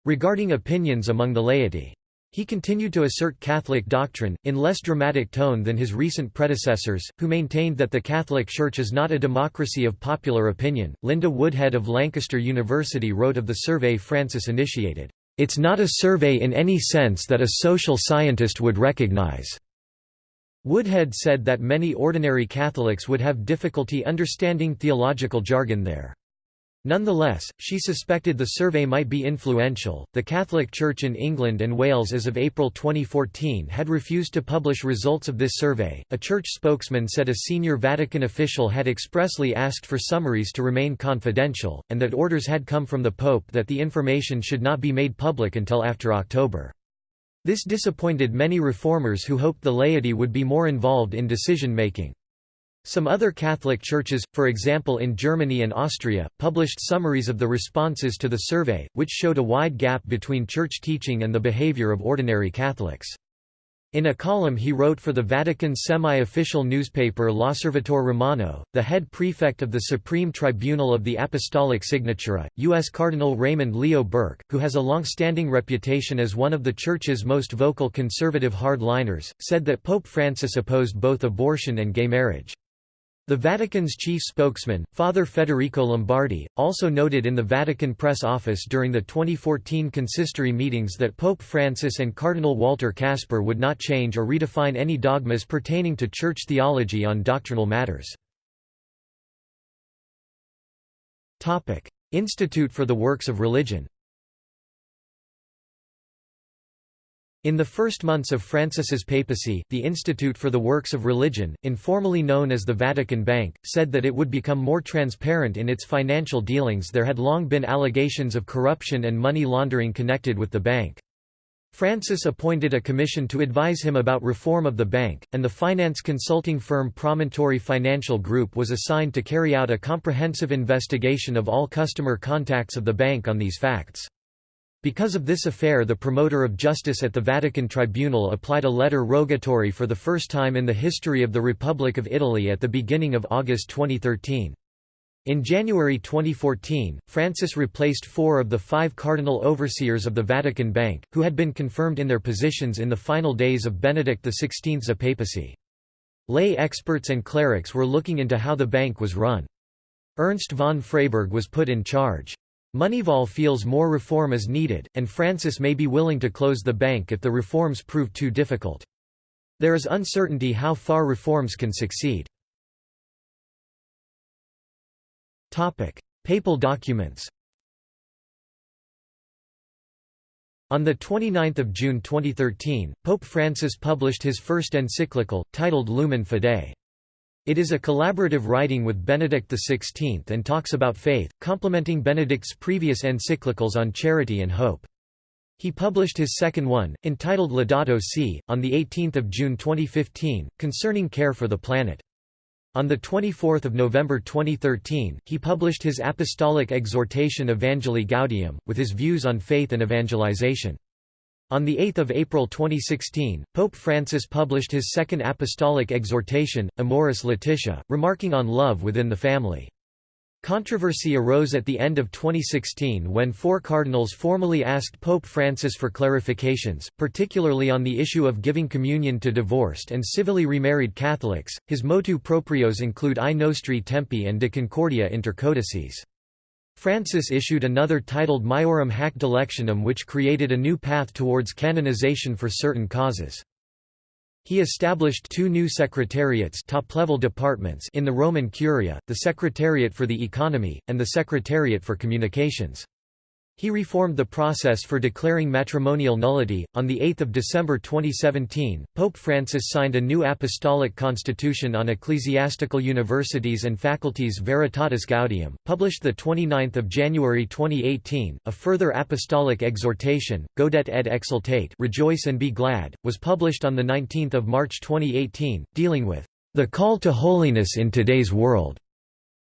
regarding opinions among the laity. He continued to assert Catholic doctrine, in less dramatic tone than his recent predecessors, who maintained that the Catholic Church is not a democracy of popular opinion. Linda Woodhead of Lancaster University wrote of the survey Francis initiated, It's not a survey in any sense that a social scientist would recognize. Woodhead said that many ordinary Catholics would have difficulty understanding theological jargon there. Nonetheless, she suspected the survey might be influential. The Catholic Church in England and Wales as of April 2014 had refused to publish results of this survey. A church spokesman said a senior Vatican official had expressly asked for summaries to remain confidential, and that orders had come from the Pope that the information should not be made public until after October. This disappointed many reformers who hoped the laity would be more involved in decision-making. Some other Catholic churches, for example in Germany and Austria, published summaries of the responses to the survey, which showed a wide gap between church teaching and the behavior of ordinary Catholics. In a column he wrote for the Vatican's semi-official newspaper L'Osservatore Romano, the head prefect of the Supreme Tribunal of the Apostolic Signatura, U.S. Cardinal Raymond Leo Burke, who has a long-standing reputation as one of the Church's most vocal conservative hardliners, said that Pope Francis opposed both abortion and gay marriage. The Vatican's chief spokesman, Father Federico Lombardi, also noted in the Vatican press office during the 2014 consistory meetings that Pope Francis and Cardinal Walter Kasper would not change or redefine any dogmas pertaining to church theology on doctrinal matters. Institute for the Works of Religion In the first months of Francis's papacy, the Institute for the Works of Religion, informally known as the Vatican Bank, said that it would become more transparent in its financial dealings there had long been allegations of corruption and money laundering connected with the bank. Francis appointed a commission to advise him about reform of the bank, and the finance consulting firm Promontory Financial Group was assigned to carry out a comprehensive investigation of all customer contacts of the bank on these facts. Because of this affair the promoter of justice at the Vatican Tribunal applied a letter rogatory for the first time in the history of the Republic of Italy at the beginning of August 2013. In January 2014, Francis replaced four of the five cardinal overseers of the Vatican Bank, who had been confirmed in their positions in the final days of Benedict XVI's papacy. Lay experts and clerics were looking into how the bank was run. Ernst von Freyberg was put in charge. Moneyval feels more reform is needed, and Francis may be willing to close the bank if the reforms prove too difficult. There is uncertainty how far reforms can succeed. Papal documents On 29 June 2013, Pope Francis published his first encyclical, titled Lumen Fidei. It is a collaborative writing with Benedict XVI and talks about faith, complementing Benedict's previous encyclicals on charity and hope. He published his second one, entitled Laudato Si, on 18 June 2015, concerning care for the planet. On 24 November 2013, he published his apostolic exhortation Evangelii Gaudium, with his views on faith and evangelization. On 8 April 2016, Pope Francis published his second apostolic exhortation, Amoris Laetitia, remarking on love within the family. Controversy arose at the end of 2016 when four cardinals formally asked Pope Francis for clarifications, particularly on the issue of giving communion to divorced and civilly remarried Catholics. His motu proprios include Ai Nostri Tempi and De Concordia inter codices. Francis issued another titled Maiorem Hac Dilectionem which created a new path towards canonization for certain causes. He established two new secretariats top-level departments in the Roman Curia, the Secretariat for the Economy, and the Secretariat for Communications. He reformed the process for declaring matrimonial nullity. On 8 December 2017, Pope Francis signed a new apostolic constitution on ecclesiastical universities and faculties Veritatis Gaudium, published 29 January 2018. A further apostolic exhortation, Gaudete et exsultate Rejoice and be glad, was published on 19 March 2018, dealing with the call to holiness in today's world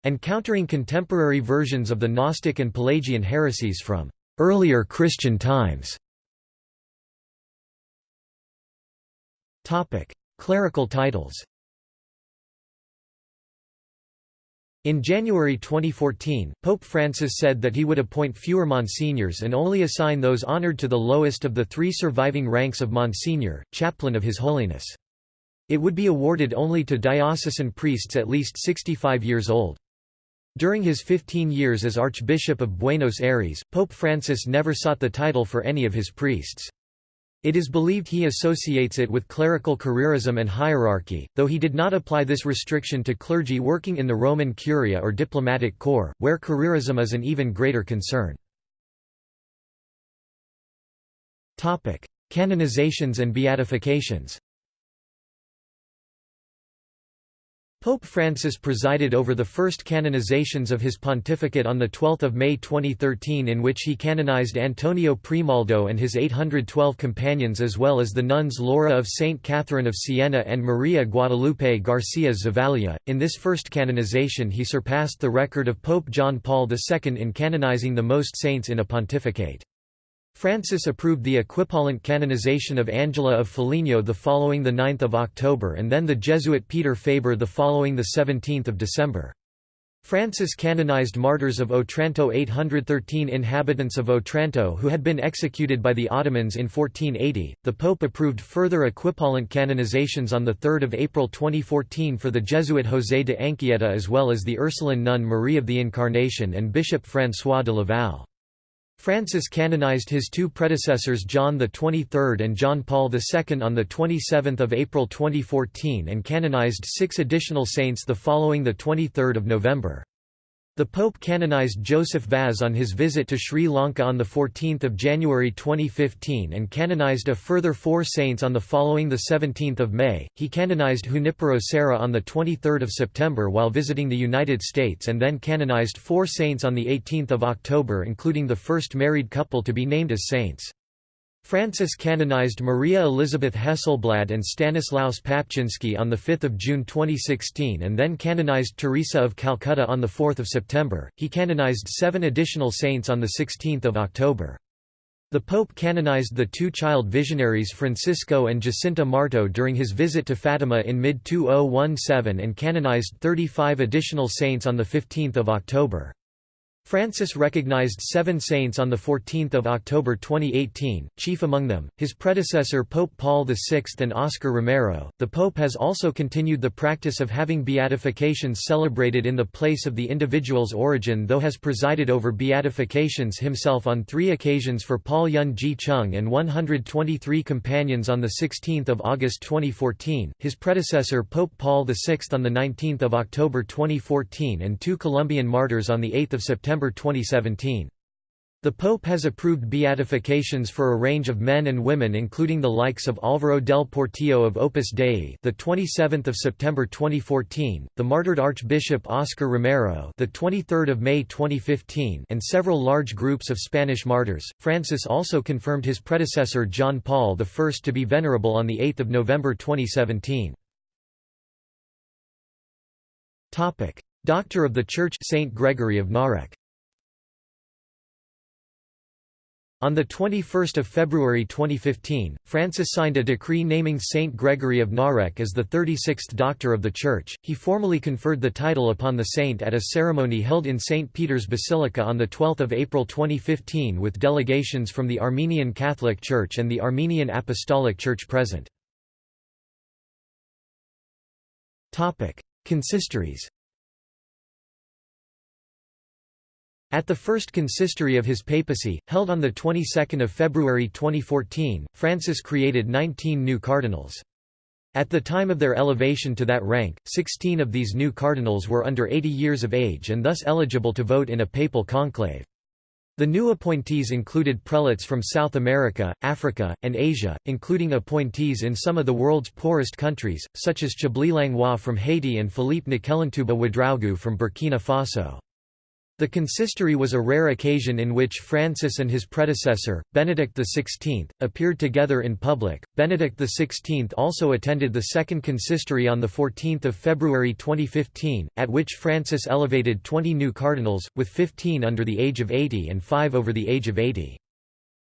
and countering contemporary versions of the Gnostic and Pelagian heresies from earlier Christian times. Topic: Clerical titles In January 2014, Pope Francis said that he would appoint fewer monsignors and only assign those honored to the lowest of the three surviving ranks of Monsignor, chaplain of His Holiness. It would be awarded only to diocesan priests at least 65 years old. During his 15 years as Archbishop of Buenos Aires, Pope Francis never sought the title for any of his priests. It is believed he associates it with clerical careerism and hierarchy, though he did not apply this restriction to clergy working in the Roman Curia or diplomatic corps, where careerism is an even greater concern. Canonizations and beatifications Pope Francis presided over the first canonizations of his pontificate on 12 May 2013 in which he canonized Antonio Primaldo and his 812 companions as well as the nuns Laura of St. Catherine of Siena and Maria Guadalupe Garcia Zavala. In this first canonization he surpassed the record of Pope John Paul II in canonizing the most saints in a pontificate. Francis approved the equipollent canonization of Angela of Foligno the following 9 October and then the Jesuit Peter Faber the following 17 December. Francis canonized martyrs of Otranto 813 inhabitants of Otranto who had been executed by the Ottomans in 1480. The Pope approved further equipollent canonizations on 3 April 2014 for the Jesuit José de Anchieta as well as the Ursuline nun Marie of the Incarnation and Bishop François de Laval. Francis canonized his two predecessors John XXIII and John Paul II on 27 April 2014 and canonized six additional saints the following 23 November. The Pope canonized Joseph Vaz on his visit to Sri Lanka on 14 January 2015 and canonized a further four saints on the following 17 May. He canonized Junipero Serra on 23 September while visiting the United States and then canonized four saints on 18 October including the first married couple to be named as saints. Francis canonized Maria Elizabeth Hesselblad and Stanislaus Papczynski on 5 June 2016 and then canonized Teresa of Calcutta on 4 September. He canonized seven additional saints on 16 October. The Pope canonized the two child visionaries Francisco and Jacinta Marto during his visit to Fatima in mid-2017 and canonized 35 additional saints on 15 October. Francis recognized seven saints on 14 October 2018, chief among them, his predecessor Pope Paul VI and Oscar Romero. The Pope has also continued the practice of having beatifications celebrated in the place of the individual's origin though has presided over beatifications himself on three occasions for Paul Yun Ji Chung and 123 companions on 16 August 2014, his predecessor Pope Paul VI on 19 October 2014 and two Colombian martyrs on 8 September September 2017. The Pope has approved beatifications for a range of men and women including the likes of Álvaro del Portillo of Opus Dei, the 27th of September 2014, the martyred Archbishop Oscar Romero, the 23rd of May 2015, and several large groups of Spanish martyrs. Francis also confirmed his predecessor John Paul I to be venerable on the 8th of November 2017. Topic: Doctor of the Church Saint Gregory of Narek. On 21 February 2015, Francis signed a decree naming Saint Gregory of Narek as the 36th Doctor of the Church. He formally conferred the title upon the saint at a ceremony held in St. Peter's Basilica on 12 April 2015 with delegations from the Armenian Catholic Church and the Armenian Apostolic Church present. Consistories At the first consistory of his papacy, held on the 22nd of February 2014, Francis created 19 new cardinals. At the time of their elevation to that rank, 16 of these new cardinals were under 80 years of age and thus eligible to vote in a papal conclave. The new appointees included prelates from South America, Africa, and Asia, including appointees in some of the world's poorest countries, such as Chibly Langlois from Haiti and Philippe Nakellentuba Ouedraogo from Burkina Faso. The consistory was a rare occasion in which Francis and his predecessor, Benedict XVI, appeared together in public. Benedict XVI also attended the second consistory on 14 February 2015, at which Francis elevated 20 new cardinals, with 15 under the age of 80 and 5 over the age of 80.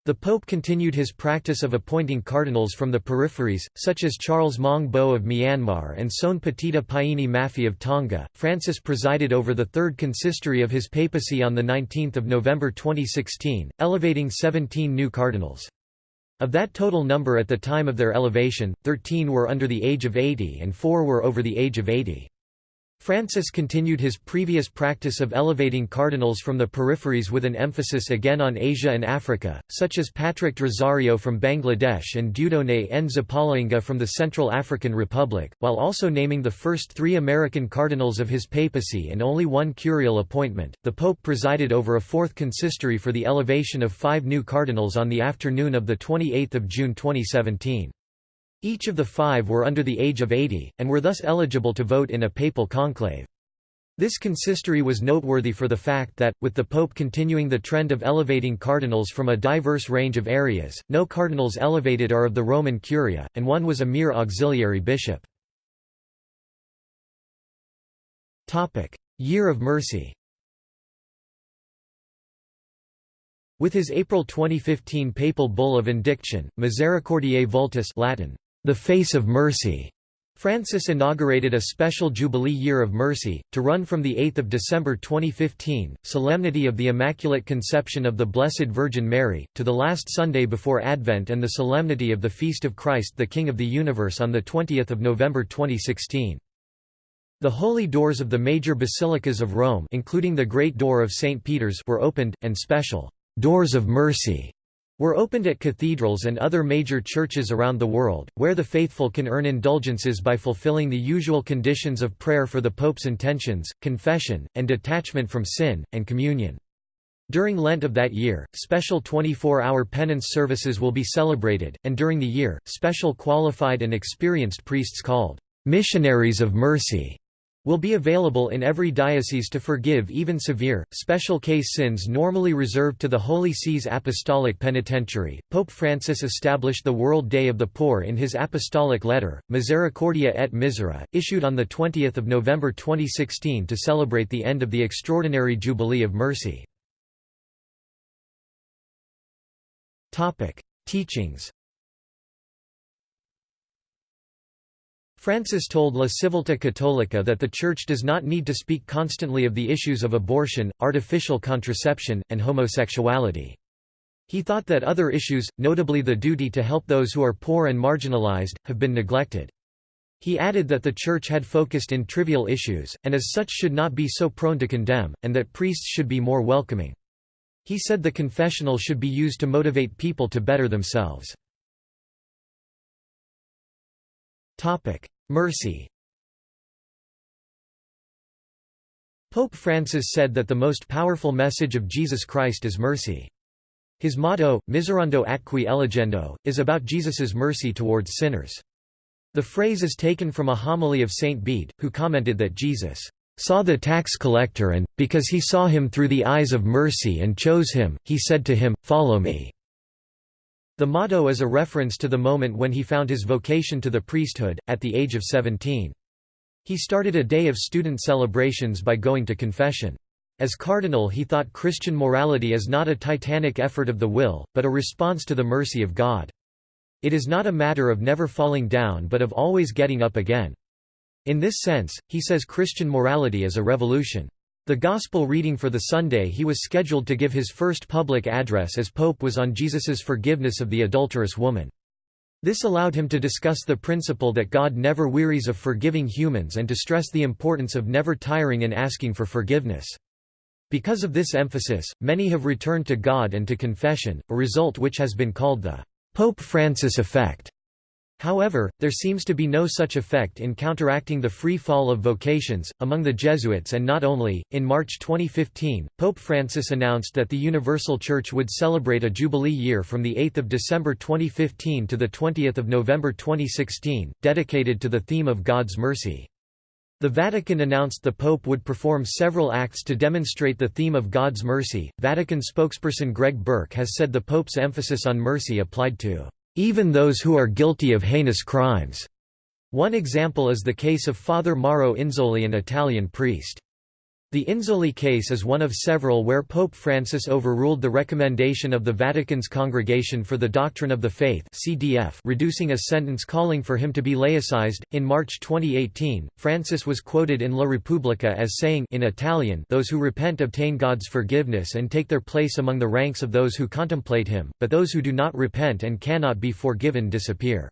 The Pope continued his practice of appointing cardinals from the peripheries, such as Charles Maung Bo of Myanmar and Soane Patita Paini Mafi of Tonga. Francis presided over the third consistory of his papacy on 19 November 2016, elevating 17 new cardinals. Of that total number at the time of their elevation, 13 were under the age of 80 and 4 were over the age of 80. Francis continued his previous practice of elevating cardinals from the peripheries with an emphasis again on Asia and Africa, such as Patrick Rosario from Bangladesh and Dieudonné Nzapalainga from the Central African Republic, while also naming the first three American cardinals of his papacy and only one curial appointment. The Pope presided over a fourth consistory for the elevation of five new cardinals on the afternoon of 28 June 2017. Each of the five were under the age of 80, and were thus eligible to vote in a papal conclave. This consistory was noteworthy for the fact that, with the Pope continuing the trend of elevating cardinals from a diverse range of areas, no cardinals elevated are of the Roman Curia, and one was a mere auxiliary bishop. Year of Mercy With his April 2015 papal bull of indiction, Misericordiae Vultus Latin, the Face of Mercy. Francis inaugurated a special Jubilee Year of Mercy, to run from 8 December 2015, Solemnity of the Immaculate Conception of the Blessed Virgin Mary, to the last Sunday before Advent and the Solemnity of the Feast of Christ the King of the Universe on 20 November 2016. The holy doors of the major basilicas of Rome including the Great Door of St. Peter's were opened, and special «doors of mercy» were opened at cathedrals and other major churches around the world, where the faithful can earn indulgences by fulfilling the usual conditions of prayer for the Pope's intentions, confession, and detachment from sin, and communion. During Lent of that year, special 24-hour penance services will be celebrated, and during the year, special qualified and experienced priests called missionaries of mercy will be available in every diocese to forgive even severe, special case sins normally reserved to the Holy See's Apostolic Penitentiary. Pope Francis established the World Day of the Poor in his apostolic letter, Misericordia et Misera, issued on 20 November 2016 to celebrate the end of the Extraordinary Jubilee of Mercy. Teachings Francis told La Civiltà Cattolica that the Church does not need to speak constantly of the issues of abortion, artificial contraception, and homosexuality. He thought that other issues, notably the duty to help those who are poor and marginalized, have been neglected. He added that the Church had focused in trivial issues, and as such should not be so prone to condemn, and that priests should be more welcoming. He said the confessional should be used to motivate people to better themselves. Mercy Pope Francis said that the most powerful message of Jesus Christ is mercy. His motto, Miserando atque eligendo, is about Jesus's mercy towards sinners. The phrase is taken from a homily of Saint Bede, who commented that Jesus saw the tax collector and, because he saw him through the eyes of mercy and chose him, he said to him, Follow me. The motto is a reference to the moment when he found his vocation to the priesthood, at the age of 17. He started a day of student celebrations by going to confession. As cardinal he thought Christian morality is not a titanic effort of the will, but a response to the mercy of God. It is not a matter of never falling down but of always getting up again. In this sense, he says Christian morality is a revolution. The Gospel reading for the Sunday he was scheduled to give his first public address as Pope was on Jesus's forgiveness of the adulterous woman. This allowed him to discuss the principle that God never wearies of forgiving humans and to stress the importance of never tiring in asking for forgiveness. Because of this emphasis, many have returned to God and to confession, a result which has been called the Pope Francis effect. However, there seems to be no such effect in counteracting the free fall of vocations, among the Jesuits and not only. In March 2015, Pope Francis announced that the Universal Church would celebrate a Jubilee year from 8 December 2015 to 20 November 2016, dedicated to the theme of God's mercy. The Vatican announced the Pope would perform several acts to demonstrate the theme of God's mercy. Vatican spokesperson Greg Burke has said the Pope's emphasis on mercy applied to even those who are guilty of heinous crimes. One example is the case of Father Mauro Inzoli an Italian priest. The Inzoli case is one of several where Pope Francis overruled the recommendation of the Vatican's Congregation for the Doctrine of the Faith (CDF), reducing a sentence calling for him to be laicized. In March 2018, Francis was quoted in La Repubblica as saying in Italian, "Those who repent obtain God's forgiveness and take their place among the ranks of those who contemplate him, but those who do not repent and cannot be forgiven disappear."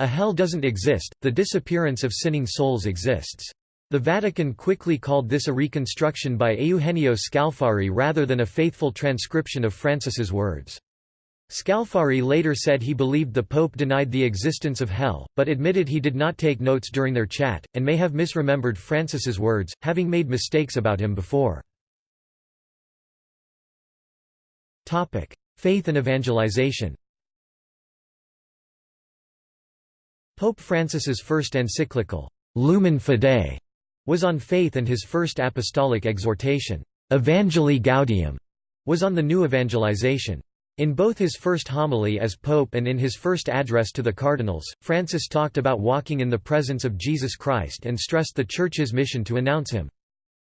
A hell doesn't exist, the disappearance of sinning souls exists. The Vatican quickly called this a reconstruction by Eugenio Scalfari rather than a faithful transcription of Francis's words. Scalfari later said he believed the Pope denied the existence of hell, but admitted he did not take notes during their chat, and may have misremembered Francis's words, having made mistakes about him before. Faith and evangelization Pope Francis's first encyclical, Lumen Fidei, was on faith and his first apostolic exhortation, Evangelii Gaudium, was on the new evangelization. In both his first homily as pope and in his first address to the cardinals, Francis talked about walking in the presence of Jesus Christ and stressed the Church's mission to announce him.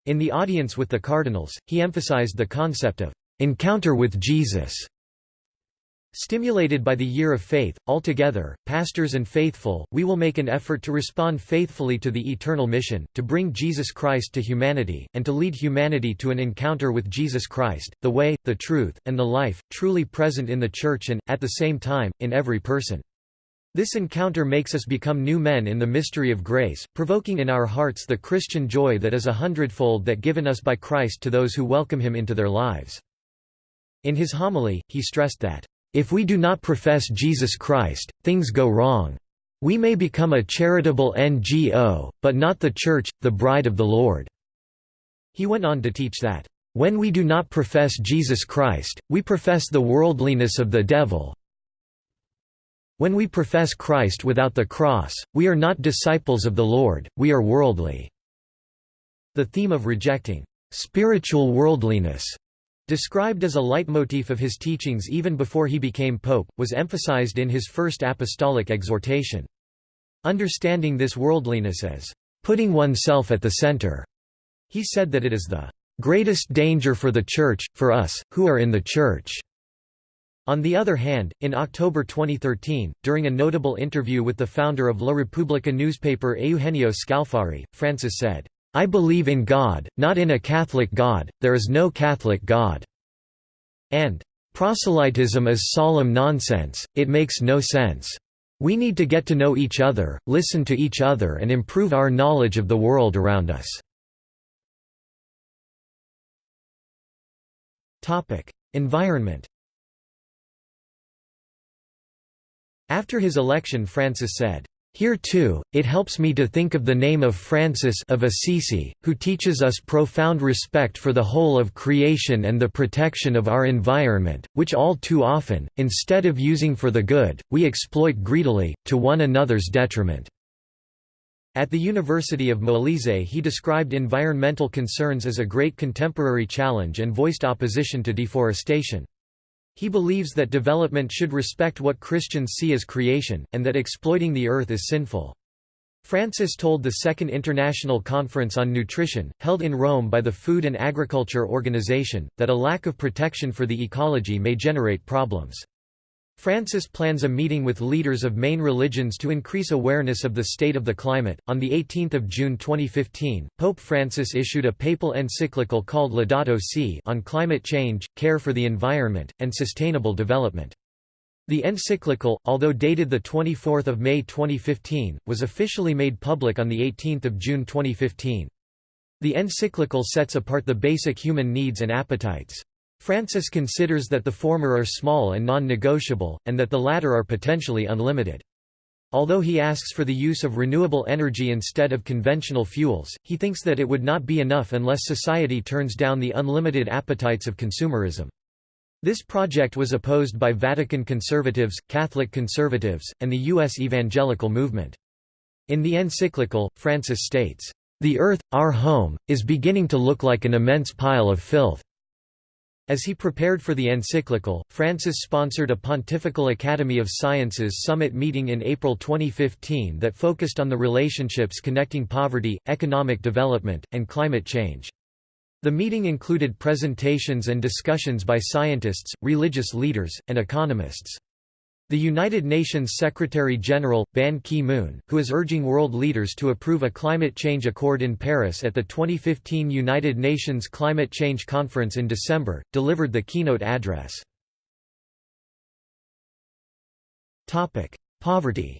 In the audience with the cardinals, he emphasized the concept of encounter with Jesus Stimulated by the year of faith, altogether, pastors and faithful, we will make an effort to respond faithfully to the eternal mission, to bring Jesus Christ to humanity, and to lead humanity to an encounter with Jesus Christ, the way, the truth, and the life, truly present in the Church and, at the same time, in every person. This encounter makes us become new men in the mystery of grace, provoking in our hearts the Christian joy that is a hundredfold that given us by Christ to those who welcome him into their lives. In his homily, he stressed that if we do not profess Jesus Christ, things go wrong. We may become a charitable NGO, but not the Church, the bride of the Lord." He went on to teach that, "...when we do not profess Jesus Christ, we profess the worldliness of the devil. When we profess Christ without the cross, we are not disciples of the Lord, we are worldly." The theme of rejecting spiritual worldliness described as a leitmotif of his teachings even before he became pope, was emphasized in his first apostolic exhortation. Understanding this worldliness as putting oneself at the center, he said that it is the greatest danger for the Church, for us, who are in the Church. On the other hand, in October 2013, during a notable interview with the founder of La Repubblica newspaper Eugenio Scalfari, Francis said, I believe in God, not in a Catholic God, there is no Catholic God." And, "...proselytism is solemn nonsense, it makes no sense. We need to get to know each other, listen to each other and improve our knowledge of the world around us." Environment After his election Francis said, here too, it helps me to think of the name of Francis of Assisi, who teaches us profound respect for the whole of creation and the protection of our environment, which all too often, instead of using for the good, we exploit greedily, to one another's detriment." At the University of Molise he described environmental concerns as a great contemporary challenge and voiced opposition to deforestation. He believes that development should respect what Christians see as creation, and that exploiting the earth is sinful. Francis told the Second International Conference on Nutrition, held in Rome by the Food and Agriculture Organization, that a lack of protection for the ecology may generate problems. Francis plans a meeting with leaders of main religions to increase awareness of the state of the climate. On the 18th of June 2015, Pope Francis issued a papal encyclical called Laudato Si on climate change, care for the environment, and sustainable development. The encyclical, although dated the 24th of May 2015, was officially made public on the 18th of June 2015. The encyclical sets apart the basic human needs and appetites. Francis considers that the former are small and non-negotiable, and that the latter are potentially unlimited. Although he asks for the use of renewable energy instead of conventional fuels, he thinks that it would not be enough unless society turns down the unlimited appetites of consumerism. This project was opposed by Vatican conservatives, Catholic conservatives, and the U.S. evangelical movement. In the encyclical, Francis states, "...the earth, our home, is beginning to look like an immense pile of filth. As he prepared for the encyclical, Francis sponsored a Pontifical Academy of Sciences summit meeting in April 2015 that focused on the relationships connecting poverty, economic development, and climate change. The meeting included presentations and discussions by scientists, religious leaders, and economists. The United Nations Secretary-General, Ban Ki-moon, who is urging world leaders to approve a climate change accord in Paris at the 2015 United Nations Climate Change Conference in December, delivered the keynote address. Poverty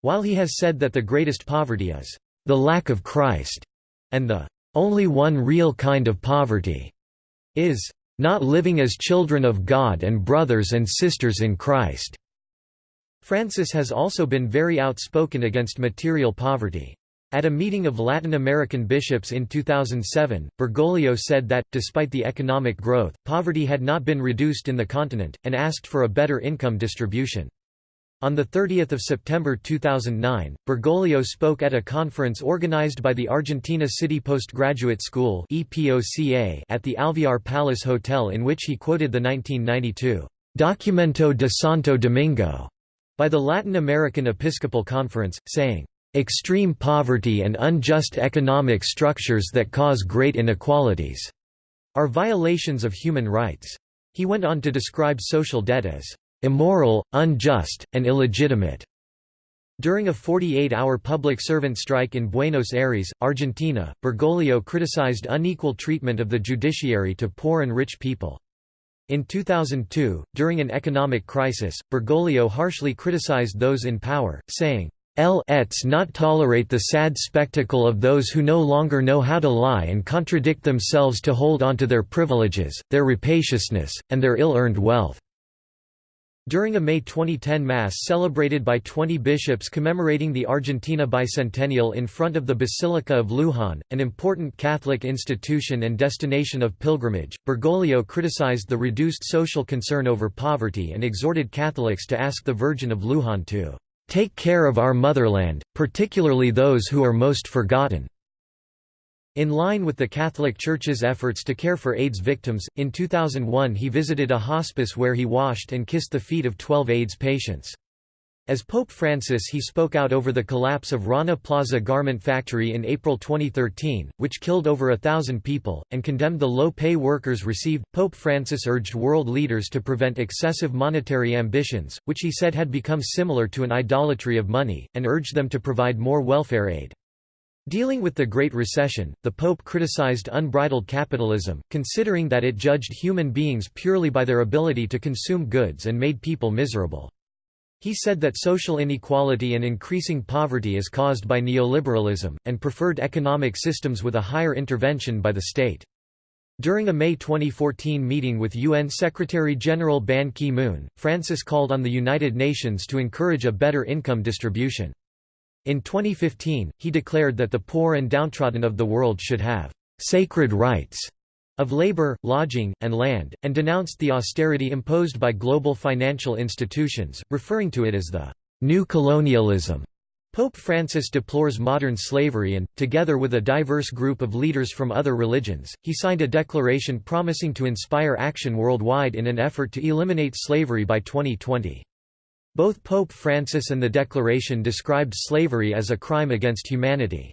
While he has said that the greatest poverty is, "...the lack of Christ," and the "...only one real kind of poverty," is not living as children of God and brothers and sisters in Christ." Francis has also been very outspoken against material poverty. At a meeting of Latin American bishops in 2007, Bergoglio said that, despite the economic growth, poverty had not been reduced in the continent, and asked for a better income distribution. On 30 September 2009, Bergoglio spoke at a conference organized by the Argentina City Postgraduate School at the Alvear Palace Hotel in which he quoted the 1992 «Documento de Santo Domingo» by the Latin American Episcopal Conference, saying, "...extreme poverty and unjust economic structures that cause great inequalities," are violations of human rights. He went on to describe social debt as immoral, unjust, and illegitimate. During a 48-hour public servant strike in Buenos Aires, Argentina, Bergoglio criticized unequal treatment of the judiciary to poor and rich people. In 2002, during an economic crisis, Bergoglio harshly criticized those in power, saying, Let's not tolerate the sad spectacle of those who no longer know how to lie and contradict themselves to hold onto their privileges, their rapaciousness, and their ill-earned wealth. During a May 2010 Mass celebrated by 20 bishops commemorating the Argentina bicentennial in front of the Basilica of Luján, an important Catholic institution and destination of pilgrimage, Bergoglio criticized the reduced social concern over poverty and exhorted Catholics to ask the Virgin of Luján to "'Take care of our motherland, particularly those who are most forgotten." In line with the Catholic Church's efforts to care for AIDS victims, in 2001 he visited a hospice where he washed and kissed the feet of 12 AIDS patients. As Pope Francis he spoke out over the collapse of Rana Plaza garment factory in April 2013, which killed over a thousand people, and condemned the low pay workers received. Pope Francis urged world leaders to prevent excessive monetary ambitions, which he said had become similar to an idolatry of money, and urged them to provide more welfare aid. Dealing with the Great Recession, the Pope criticized unbridled capitalism, considering that it judged human beings purely by their ability to consume goods and made people miserable. He said that social inequality and increasing poverty is caused by neoliberalism, and preferred economic systems with a higher intervention by the state. During a May 2014 meeting with UN Secretary-General Ban Ki-moon, Francis called on the United Nations to encourage a better income distribution. In 2015, he declared that the poor and downtrodden of the world should have «sacred rights» of labor, lodging, and land, and denounced the austerity imposed by global financial institutions, referring to it as the new colonialism. Pope Francis deplores modern slavery and, together with a diverse group of leaders from other religions, he signed a declaration promising to inspire action worldwide in an effort to eliminate slavery by 2020. Both Pope Francis and the declaration described slavery as a crime against humanity.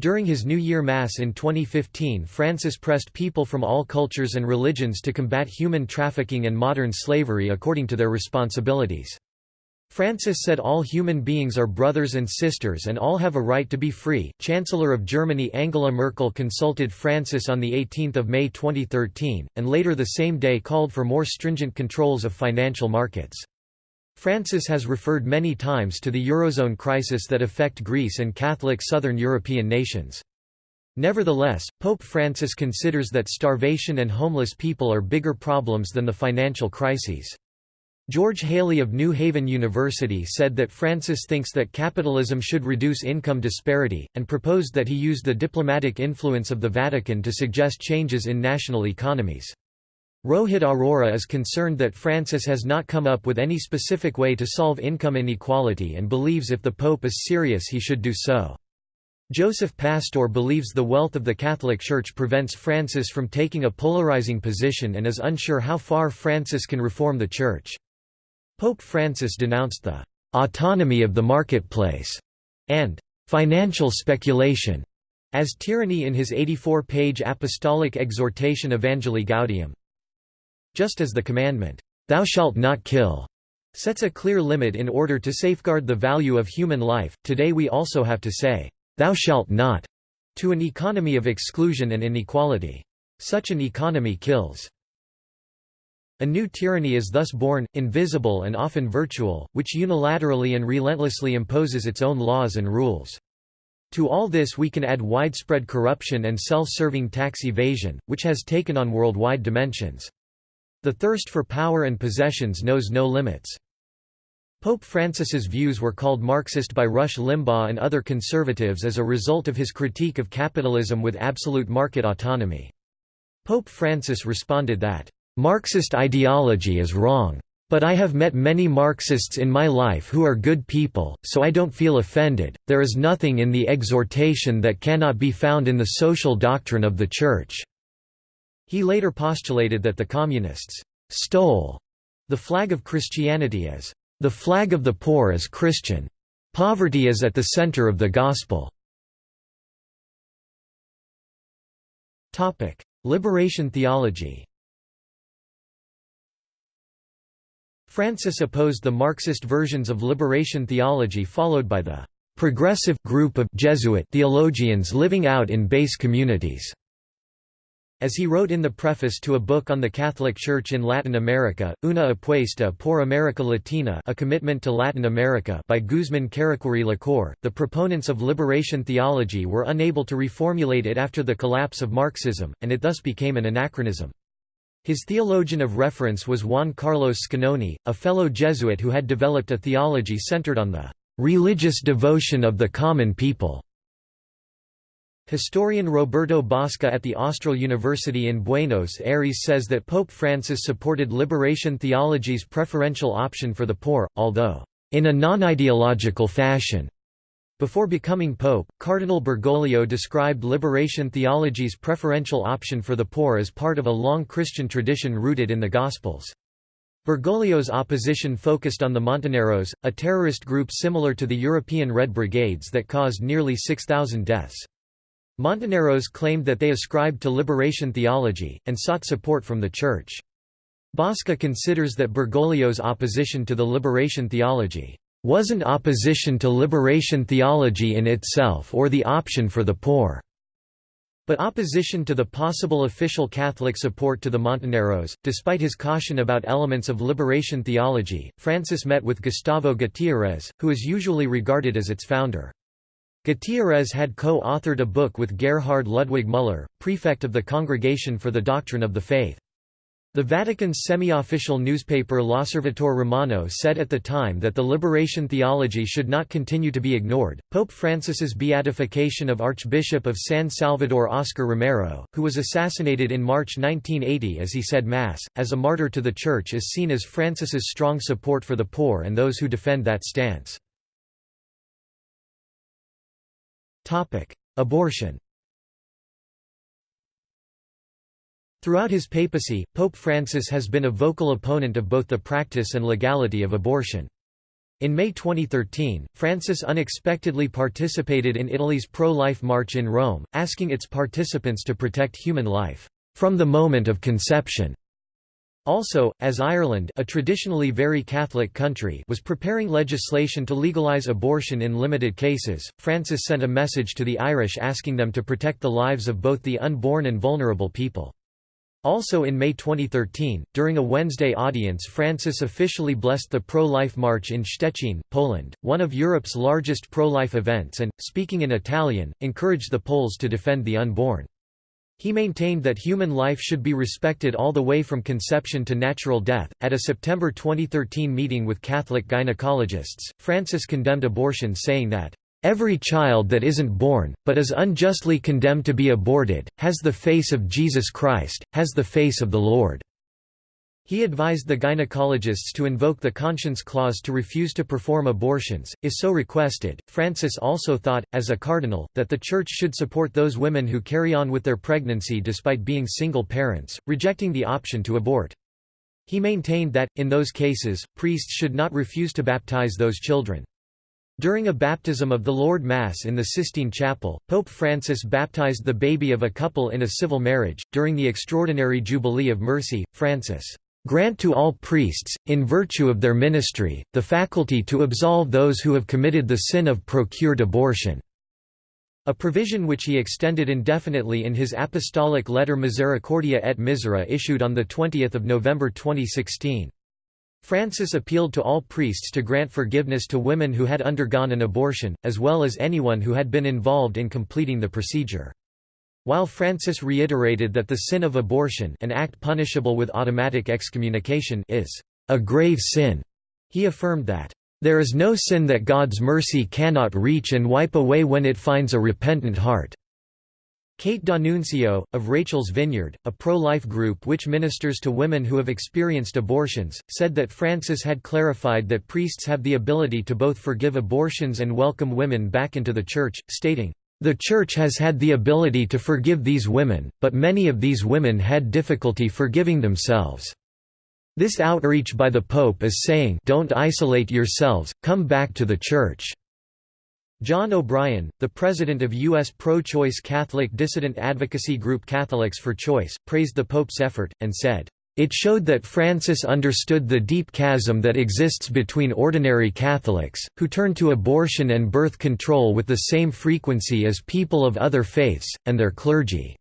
During his New Year Mass in 2015 Francis pressed people from all cultures and religions to combat human trafficking and modern slavery according to their responsibilities. Francis said all human beings are brothers and sisters and all have a right to be free. Chancellor of Germany Angela Merkel consulted Francis on 18 May 2013, and later the same day called for more stringent controls of financial markets. Francis has referred many times to the Eurozone crisis that affect Greece and Catholic southern European nations. Nevertheless, Pope Francis considers that starvation and homeless people are bigger problems than the financial crises. George Haley of New Haven University said that Francis thinks that capitalism should reduce income disparity, and proposed that he use the diplomatic influence of the Vatican to suggest changes in national economies. Rohit Arora is concerned that Francis has not come up with any specific way to solve income inequality and believes if the Pope is serious he should do so. Joseph Pastor believes the wealth of the Catholic Church prevents Francis from taking a polarizing position and is unsure how far Francis can reform the Church. Pope Francis denounced the «autonomy of the marketplace» and «financial speculation» as tyranny in his 84-page apostolic exhortation Evangelii Gaudium. Just as the commandment, "'Thou shalt not kill' sets a clear limit in order to safeguard the value of human life, today we also have to say, "'Thou shalt not' to an economy of exclusion and inequality. Such an economy kills. A new tyranny is thus born, invisible and often virtual, which unilaterally and relentlessly imposes its own laws and rules. To all this we can add widespread corruption and self-serving tax evasion, which has taken on worldwide dimensions. The thirst for power and possessions knows no limits. Pope Francis's views were called Marxist by Rush Limbaugh and other conservatives as a result of his critique of capitalism with absolute market autonomy. Pope Francis responded that, "...Marxist ideology is wrong. But I have met many Marxists in my life who are good people, so I don't feel offended. There is nothing in the exhortation that cannot be found in the social doctrine of the Church." He later postulated that the Communists stole the flag of Christianity as the flag of the poor is Christian. Poverty is at the center of the gospel. Liberation theology Francis opposed the Marxist versions of liberation theology followed by the «progressive» group of Jesuit theologians living out in base communities. As he wrote in the preface to a book on the Catholic Church in Latin America, Una apuesta por America Latina A Commitment to Latin America by Guzman Carriquiry Lecour, the proponents of liberation theology were unable to reformulate it after the collapse of Marxism, and it thus became an anachronism. His theologian of reference was Juan Carlos Scannone, a fellow Jesuit who had developed a theology centered on the "...religious devotion of the common people." Historian Roberto Bosca at the Austral University in Buenos Aires says that Pope Francis supported liberation theology's preferential option for the poor, although in a non-ideological fashion. Before becoming pope, Cardinal Bergoglio described liberation theology's preferential option for the poor as part of a long Christian tradition rooted in the Gospels. Bergoglio's opposition focused on the Montoneros, a terrorist group similar to the European Red Brigades that caused nearly 6,000 deaths. Montoneros claimed that they ascribed to liberation theology, and sought support from the Church. Bosca considers that Bergoglio's opposition to the liberation theology wasn't opposition to liberation theology in itself or the option for the poor, but opposition to the possible official Catholic support to the Montoneros. Despite his caution about elements of liberation theology, Francis met with Gustavo Gutiérrez, who is usually regarded as its founder. Gutiérrez had co-authored a book with Gerhard Ludwig Müller, prefect of the Congregation for the Doctrine of the Faith. The Vatican's semi-official newspaper L'Osservatore Romano said at the time that the liberation theology should not continue to be ignored. Pope Francis's beatification of Archbishop of San Salvador Oscar Romero, who was assassinated in March 1980 as he said Mass, as a martyr to the Church is seen as Francis's strong support for the poor and those who defend that stance. Abortion Throughout his papacy, Pope Francis has been a vocal opponent of both the practice and legality of abortion. In May 2013, Francis unexpectedly participated in Italy's pro-life march in Rome, asking its participants to protect human life, "...from the moment of conception." Also, as Ireland a traditionally very Catholic country was preparing legislation to legalise abortion in limited cases, Francis sent a message to the Irish asking them to protect the lives of both the unborn and vulnerable people. Also in May 2013, during a Wednesday audience Francis officially blessed the pro-life march in Szczecin, Poland, one of Europe's largest pro-life events and, speaking in Italian, encouraged the Poles to defend the unborn. He maintained that human life should be respected all the way from conception to natural death. At a September 2013 meeting with Catholic gynecologists, Francis condemned abortion saying that Every child that isn't born, but is unjustly condemned to be aborted, has the face of Jesus Christ, has the face of the Lord." He advised the gynecologists to invoke the conscience clause to refuse to perform abortions, if so requested. Francis also thought, as a cardinal, that the Church should support those women who carry on with their pregnancy despite being single parents, rejecting the option to abort. He maintained that, in those cases, priests should not refuse to baptize those children. During a baptism of the Lord Mass in the Sistine Chapel, Pope Francis baptized the baby of a couple in a civil marriage. During the extraordinary Jubilee of Mercy, Francis grant to all priests, in virtue of their ministry, the faculty to absolve those who have committed the sin of procured abortion." A provision which he extended indefinitely in his apostolic letter Misericordia et Misera issued on 20 November 2016. Francis appealed to all priests to grant forgiveness to women who had undergone an abortion, as well as anyone who had been involved in completing the procedure. While Francis reiterated that the sin of abortion an act punishable with automatic excommunication is a grave sin, he affirmed that, "...there is no sin that God's mercy cannot reach and wipe away when it finds a repentant heart." Kate D'Annunzio, of Rachel's Vineyard, a pro-life group which ministers to women who have experienced abortions, said that Francis had clarified that priests have the ability to both forgive abortions and welcome women back into the Church, stating, "...the Church has had the ability to forgive these women, but many of these women had difficulty forgiving themselves." This outreach by the Pope is saying don't isolate yourselves, come back to the Church. John O'Brien, the president of U.S. pro-choice Catholic dissident advocacy group Catholics for Choice, praised the Pope's effort, and said, "...it showed that Francis understood the deep chasm that exists between ordinary Catholics, who turn to abortion and birth control with the same frequency as people of other faiths, and their clergy."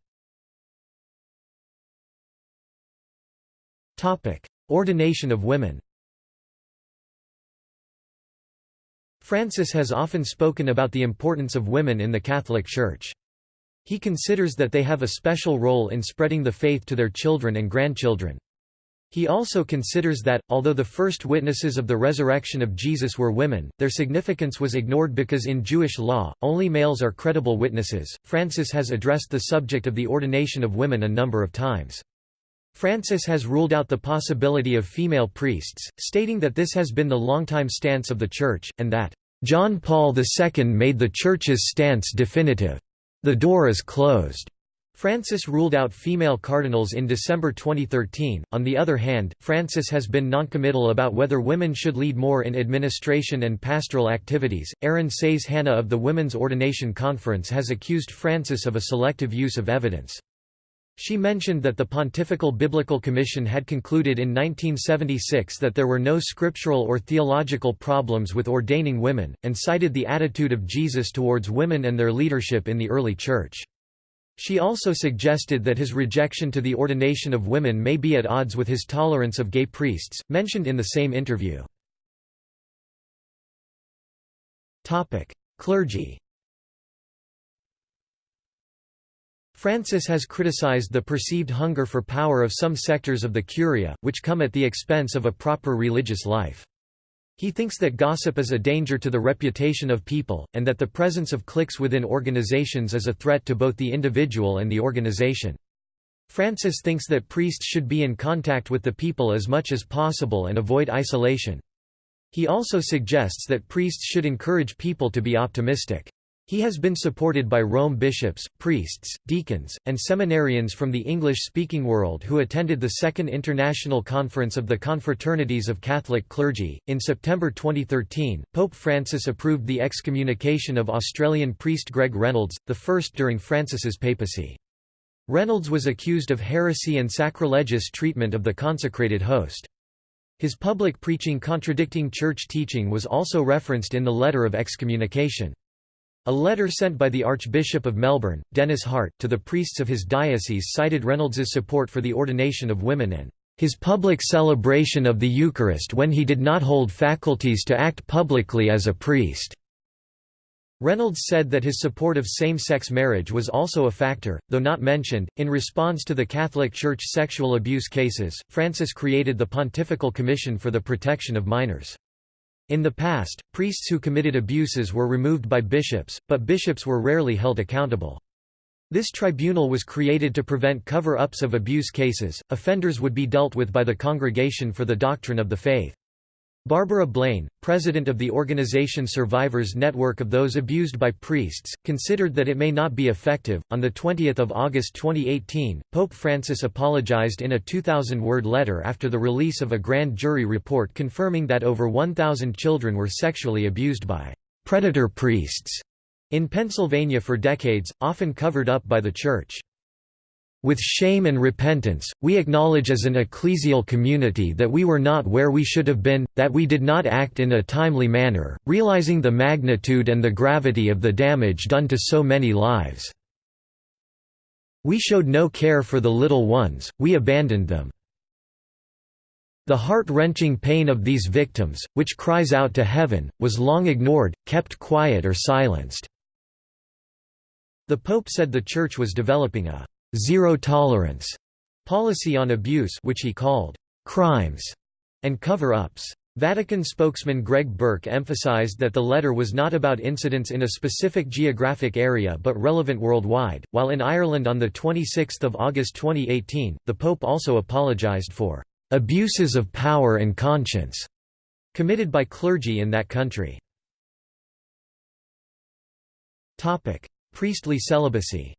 Ordination of women Francis has often spoken about the importance of women in the Catholic Church. He considers that they have a special role in spreading the faith to their children and grandchildren. He also considers that, although the first witnesses of the resurrection of Jesus were women, their significance was ignored because in Jewish law, only males are credible witnesses. Francis has addressed the subject of the ordination of women a number of times. Francis has ruled out the possibility of female priests, stating that this has been the longtime stance of the Church, and that, "...John Paul II made the Church's stance definitive. The door is closed." Francis ruled out female cardinals in December 2013. On the other hand, Francis has been noncommittal about whether women should lead more in administration and pastoral activities. Erin Saiz Hanna of the Women's Ordination Conference has accused Francis of a selective use of evidence. She mentioned that the Pontifical Biblical Commission had concluded in 1976 that there were no scriptural or theological problems with ordaining women, and cited the attitude of Jesus towards women and their leadership in the early Church. She also suggested that his rejection to the ordination of women may be at odds with his tolerance of gay priests, mentioned in the same interview. Clergy Francis has criticized the perceived hunger for power of some sectors of the Curia, which come at the expense of a proper religious life. He thinks that gossip is a danger to the reputation of people, and that the presence of cliques within organizations is a threat to both the individual and the organization. Francis thinks that priests should be in contact with the people as much as possible and avoid isolation. He also suggests that priests should encourage people to be optimistic. He has been supported by Rome bishops, priests, deacons, and seminarians from the English-speaking world who attended the Second International Conference of the Confraternities of Catholic Clergy. In September 2013, Pope Francis approved the excommunication of Australian priest Greg Reynolds, the first during Francis's papacy. Reynolds was accused of heresy and sacrilegious treatment of the consecrated host. His public preaching contradicting church teaching was also referenced in the letter of excommunication. A letter sent by the Archbishop of Melbourne, Denis Hart, to the priests of his diocese cited Reynolds's support for the ordination of women and his public celebration of the Eucharist when he did not hold faculties to act publicly as a priest. Reynolds said that his support of same-sex marriage was also a factor, though not mentioned. In response to the Catholic Church sexual abuse cases, Francis created the Pontifical Commission for the Protection of Minors. In the past, priests who committed abuses were removed by bishops, but bishops were rarely held accountable. This tribunal was created to prevent cover-ups of abuse cases. Offenders would be dealt with by the Congregation for the Doctrine of the Faith. Barbara Blaine, president of the organization Survivors Network of Those Abused by Priests, considered that it may not be effective. On the 20th of August 2018, Pope Francis apologized in a 2000-word letter after the release of a grand jury report confirming that over 1000 children were sexually abused by predator priests in Pennsylvania for decades, often covered up by the Church. With shame and repentance, we acknowledge as an ecclesial community that we were not where we should have been, that we did not act in a timely manner, realizing the magnitude and the gravity of the damage done to so many lives. We showed no care for the little ones, we abandoned them. The heart-wrenching pain of these victims, which cries out to heaven, was long ignored, kept quiet or silenced." The Pope said the Church was developing a zero tolerance policy on abuse which he called crimes and cover-ups. Vatican spokesman Greg Burke emphasized that the letter was not about incidents in a specific geographic area but relevant worldwide. While in Ireland on the 26th of August 2018, the Pope also apologized for abuses of power and conscience committed by clergy in that country. Topic: Priestly celibacy.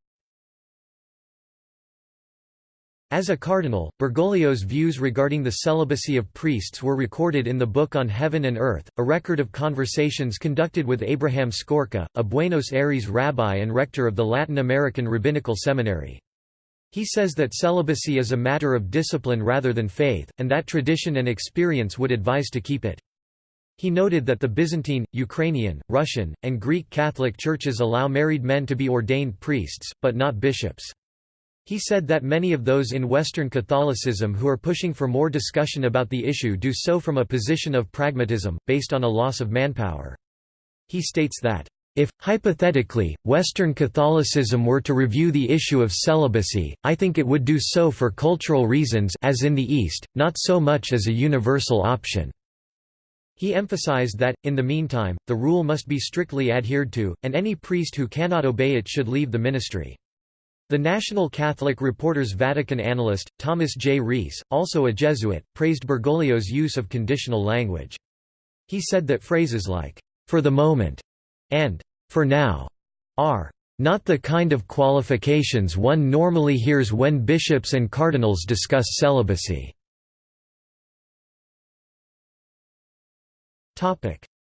As a cardinal, Bergoglio's views regarding the celibacy of priests were recorded in the Book on Heaven and Earth, a record of conversations conducted with Abraham Skorka, a Buenos Aires rabbi and rector of the Latin American Rabbinical Seminary. He says that celibacy is a matter of discipline rather than faith, and that tradition and experience would advise to keep it. He noted that the Byzantine, Ukrainian, Russian, and Greek Catholic churches allow married men to be ordained priests, but not bishops. He said that many of those in Western Catholicism who are pushing for more discussion about the issue do so from a position of pragmatism, based on a loss of manpower. He states that, if, hypothetically, Western Catholicism were to review the issue of celibacy, I think it would do so for cultural reasons as in the East, not so much as a universal option. He emphasized that, in the meantime, the rule must be strictly adhered to, and any priest who cannot obey it should leave the ministry. The National Catholic Reporter's Vatican analyst, Thomas J. Reese, also a Jesuit, praised Bergoglio's use of conditional language. He said that phrases like, "'for the moment' and "'for now' are not the kind of qualifications one normally hears when bishops and cardinals discuss celibacy."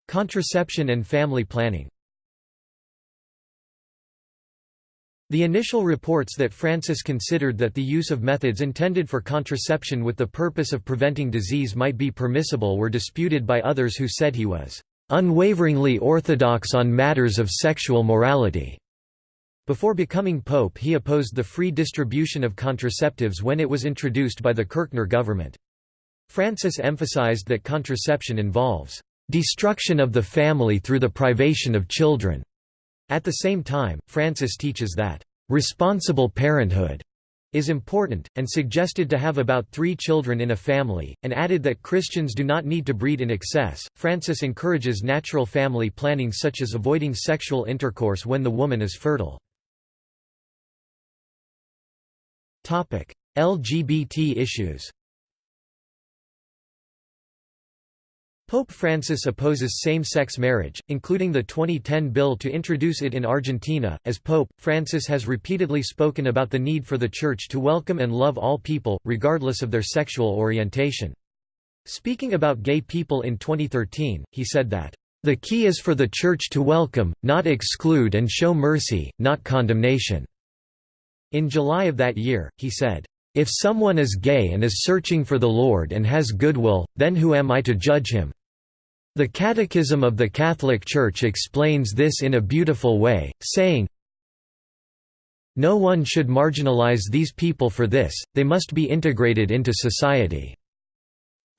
Contraception and family planning The initial reports that Francis considered that the use of methods intended for contraception with the purpose of preventing disease might be permissible were disputed by others who said he was unwaveringly orthodox on matters of sexual morality. Before becoming pope he opposed the free distribution of contraceptives when it was introduced by the Kirchner government. Francis emphasized that contraception involves destruction of the family through the privation of children, at the same time, Francis teaches that, "...responsible parenthood." is important, and suggested to have about three children in a family, and added that Christians do not need to breed in excess. Francis encourages natural family planning such as avoiding sexual intercourse when the woman is fertile. LGBT issues Pope Francis opposes same-sex marriage, including the 2010 bill to introduce it in Argentina. As Pope, Francis has repeatedly spoken about the need for the Church to welcome and love all people, regardless of their sexual orientation. Speaking about gay people in 2013, he said that, "...the key is for the Church to welcome, not exclude and show mercy, not condemnation." In July of that year, he said, "...if someone is gay and is searching for the Lord and has goodwill, then who am I to judge him? The Catechism of the Catholic Church explains this in a beautiful way, saying, No one should marginalize these people for this, they must be integrated into society.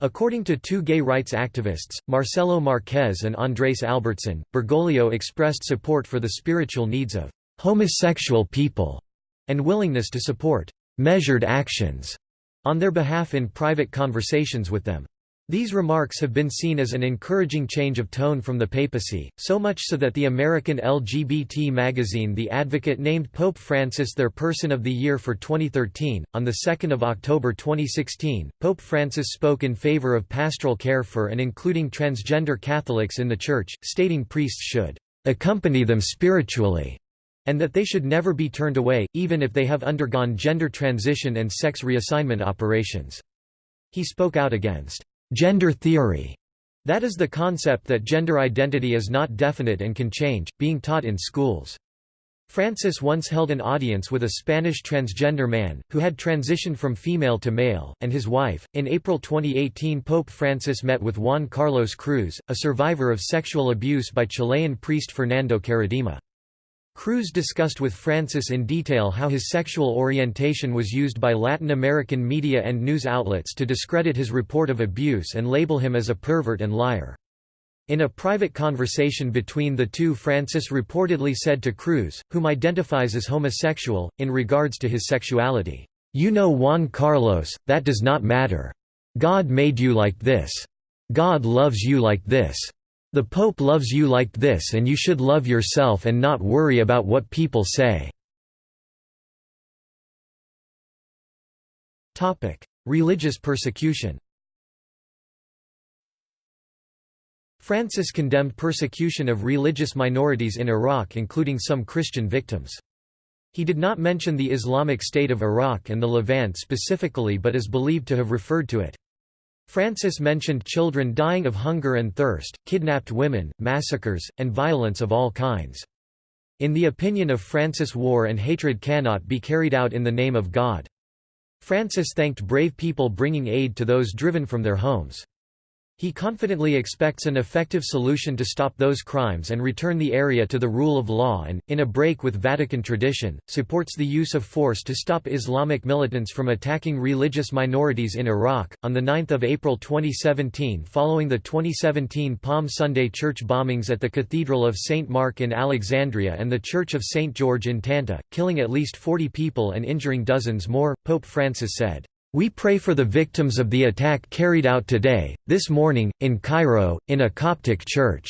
According to two gay rights activists, Marcelo Marquez and Andrés Albertsen, Bergoglio expressed support for the spiritual needs of homosexual people and willingness to support measured actions on their behalf in private conversations with them. These remarks have been seen as an encouraging change of tone from the papacy, so much so that the American LGBT magazine The Advocate named Pope Francis their Person of the Year for 2013. On 2 October 2016, Pope Francis spoke in favor of pastoral care for and including transgender Catholics in the Church, stating priests should accompany them spiritually and that they should never be turned away, even if they have undergone gender transition and sex reassignment operations. He spoke out against Gender theory, that is the concept that gender identity is not definite and can change, being taught in schools. Francis once held an audience with a Spanish transgender man, who had transitioned from female to male, and his wife. In April 2018, Pope Francis met with Juan Carlos Cruz, a survivor of sexual abuse by Chilean priest Fernando Karadima. Cruz discussed with Francis in detail how his sexual orientation was used by Latin American media and news outlets to discredit his report of abuse and label him as a pervert and liar. In a private conversation between the two Francis reportedly said to Cruz, whom identifies as homosexual, in regards to his sexuality, "'You know Juan Carlos, that does not matter. God made you like this. God loves you like this. The Pope loves you like this and you should love yourself and not worry about what people say." Religious persecution Francis condemned persecution of religious minorities in Iraq including some Christian victims. He did not mention the Islamic State of Iraq and the Levant specifically but is believed to have referred to it. Francis mentioned children dying of hunger and thirst, kidnapped women, massacres, and violence of all kinds. In the opinion of Francis war and hatred cannot be carried out in the name of God. Francis thanked brave people bringing aid to those driven from their homes. He confidently expects an effective solution to stop those crimes and return the area to the rule of law and, in a break with Vatican tradition, supports the use of force to stop Islamic militants from attacking religious minorities in Iraq. On 9 April 2017, following the 2017 Palm Sunday church bombings at the Cathedral of St. Mark in Alexandria and the Church of St. George in Tanta, killing at least 40 people and injuring dozens more, Pope Francis said, we pray for the victims of the attack carried out today, this morning, in Cairo, in a Coptic church."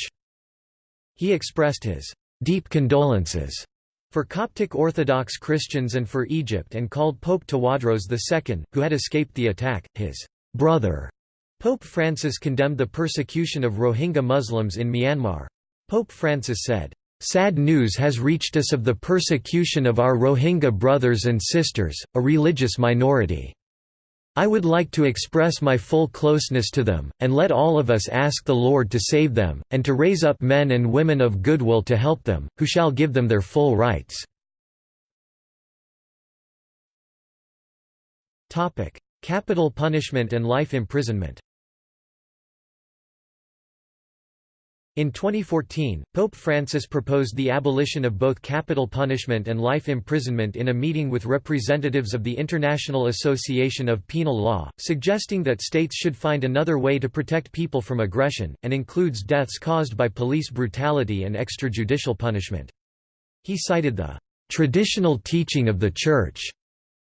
He expressed his "...deep condolences." for Coptic Orthodox Christians and for Egypt and called Pope Tawadros II, who had escaped the attack, his brother. Pope Francis condemned the persecution of Rohingya Muslims in Myanmar. Pope Francis said, Sad news has reached us of the persecution of our Rohingya brothers and sisters, a religious minority. I would like to express my full closeness to them, and let all of us ask the Lord to save them, and to raise up men and women of goodwill to help them, who shall give them their full rights. Capital punishment and life imprisonment In 2014, Pope Francis proposed the abolition of both capital punishment and life imprisonment in a meeting with representatives of the International Association of Penal Law, suggesting that states should find another way to protect people from aggression, and includes deaths caused by police brutality and extrajudicial punishment. He cited the traditional teaching of the Church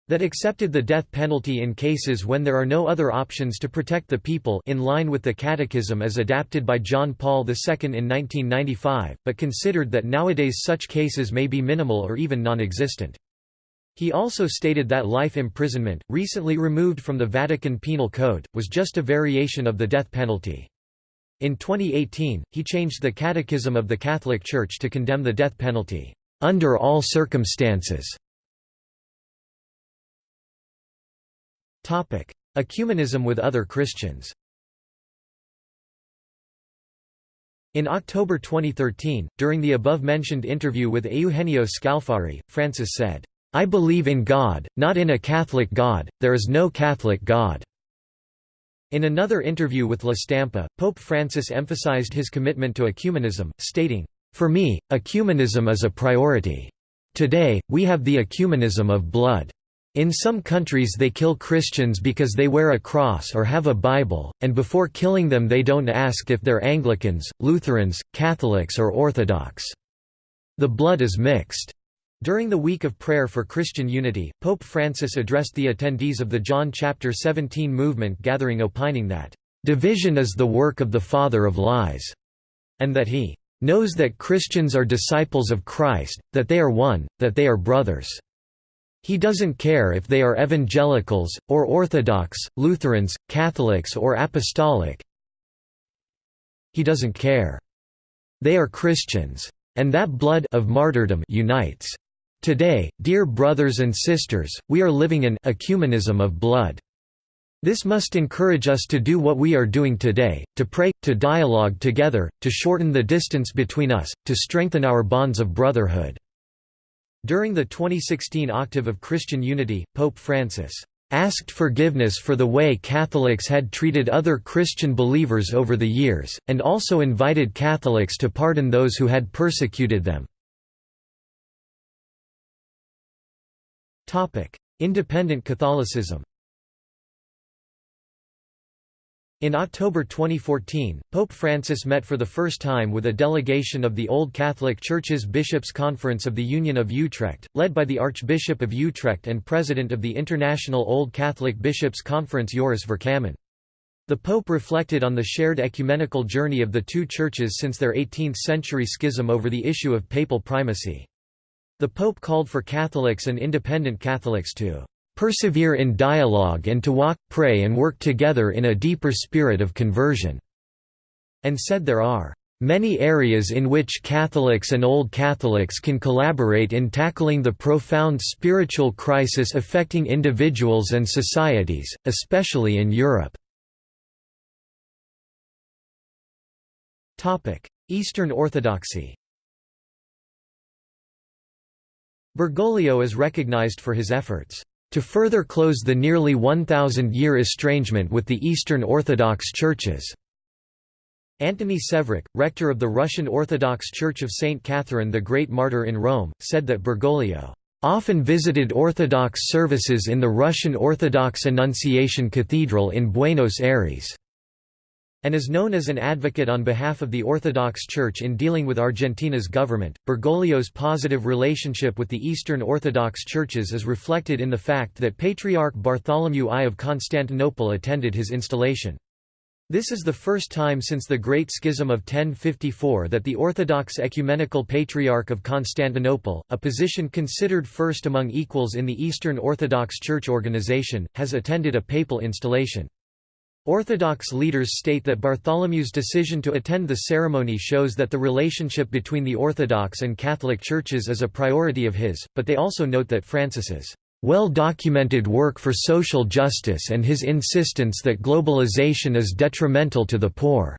that accepted the death penalty in cases when there are no other options to protect the people in line with the Catechism as adapted by John Paul II in 1995, but considered that nowadays such cases may be minimal or even non-existent. He also stated that life imprisonment, recently removed from the Vatican Penal Code, was just a variation of the death penalty. In 2018, he changed the Catechism of the Catholic Church to condemn the death penalty, "...under all circumstances." Ecumenism with other Christians In October 2013, during the above-mentioned interview with Eugenio Scalfari, Francis said, "'I believe in God, not in a Catholic God, there is no Catholic God." In another interview with La Stampa, Pope Francis emphasized his commitment to ecumenism, stating, "'For me, ecumenism is a priority. Today, we have the ecumenism of blood. In some countries they kill Christians because they wear a cross or have a Bible, and before killing them they don't ask if they're Anglicans, Lutherans, Catholics or Orthodox. The blood is mixed. During the week of prayer for Christian unity, Pope Francis addressed the attendees of the John chapter 17 movement gathering opining that, "...division is the work of the father of lies," and that he knows that Christians are disciples of Christ, that they are one, that they are brothers. He doesn't care if they are evangelicals, or Orthodox, Lutherans, Catholics or Apostolic. He doesn't care. They are Christians. And that blood of martyrdom unites. Today, dear brothers and sisters, we are living in ecumenism of blood. This must encourage us to do what we are doing today, to pray, to dialogue together, to shorten the distance between us, to strengthen our bonds of brotherhood. During the 2016 Octave of Christian Unity, Pope Francis asked forgiveness for the way Catholics had treated other Christian believers over the years, and also invited Catholics to pardon those who had persecuted them. Independent Catholicism In October 2014, Pope Francis met for the first time with a delegation of the Old Catholic Church's Bishops' Conference of the Union of Utrecht, led by the Archbishop of Utrecht and President of the International Old Catholic Bishops' Conference Joris Vercammen. The Pope reflected on the shared ecumenical journey of the two churches since their 18th-century schism over the issue of papal primacy. The Pope called for Catholics and independent Catholics to persevere in dialogue and to walk, pray and work together in a deeper spirit of conversion", and said there are many areas in which Catholics and Old Catholics can collaborate in tackling the profound spiritual crisis affecting individuals and societies, especially in Europe. Eastern Orthodoxy. Bergoglio is recognized for his efforts to further close the nearly 1,000-year estrangement with the Eastern Orthodox churches. Antony Sevruk, rector of the Russian Orthodox Church of St. Catherine the Great Martyr in Rome, said that Bergoglio often visited Orthodox services in the Russian Orthodox Annunciation Cathedral in Buenos Aires and is known as an advocate on behalf of the Orthodox Church in dealing with Argentina's government. Bergoglio's positive relationship with the Eastern Orthodox churches is reflected in the fact that Patriarch Bartholomew I of Constantinople attended his installation. This is the first time since the Great Schism of 1054 that the Orthodox Ecumenical Patriarch of Constantinople, a position considered first among equals in the Eastern Orthodox Church organization, has attended a papal installation. Orthodox leaders state that Bartholomew's decision to attend the ceremony shows that the relationship between the Orthodox and Catholic churches is a priority of his, but they also note that Francis's well-documented work for social justice and his insistence that globalization is detrimental to the poor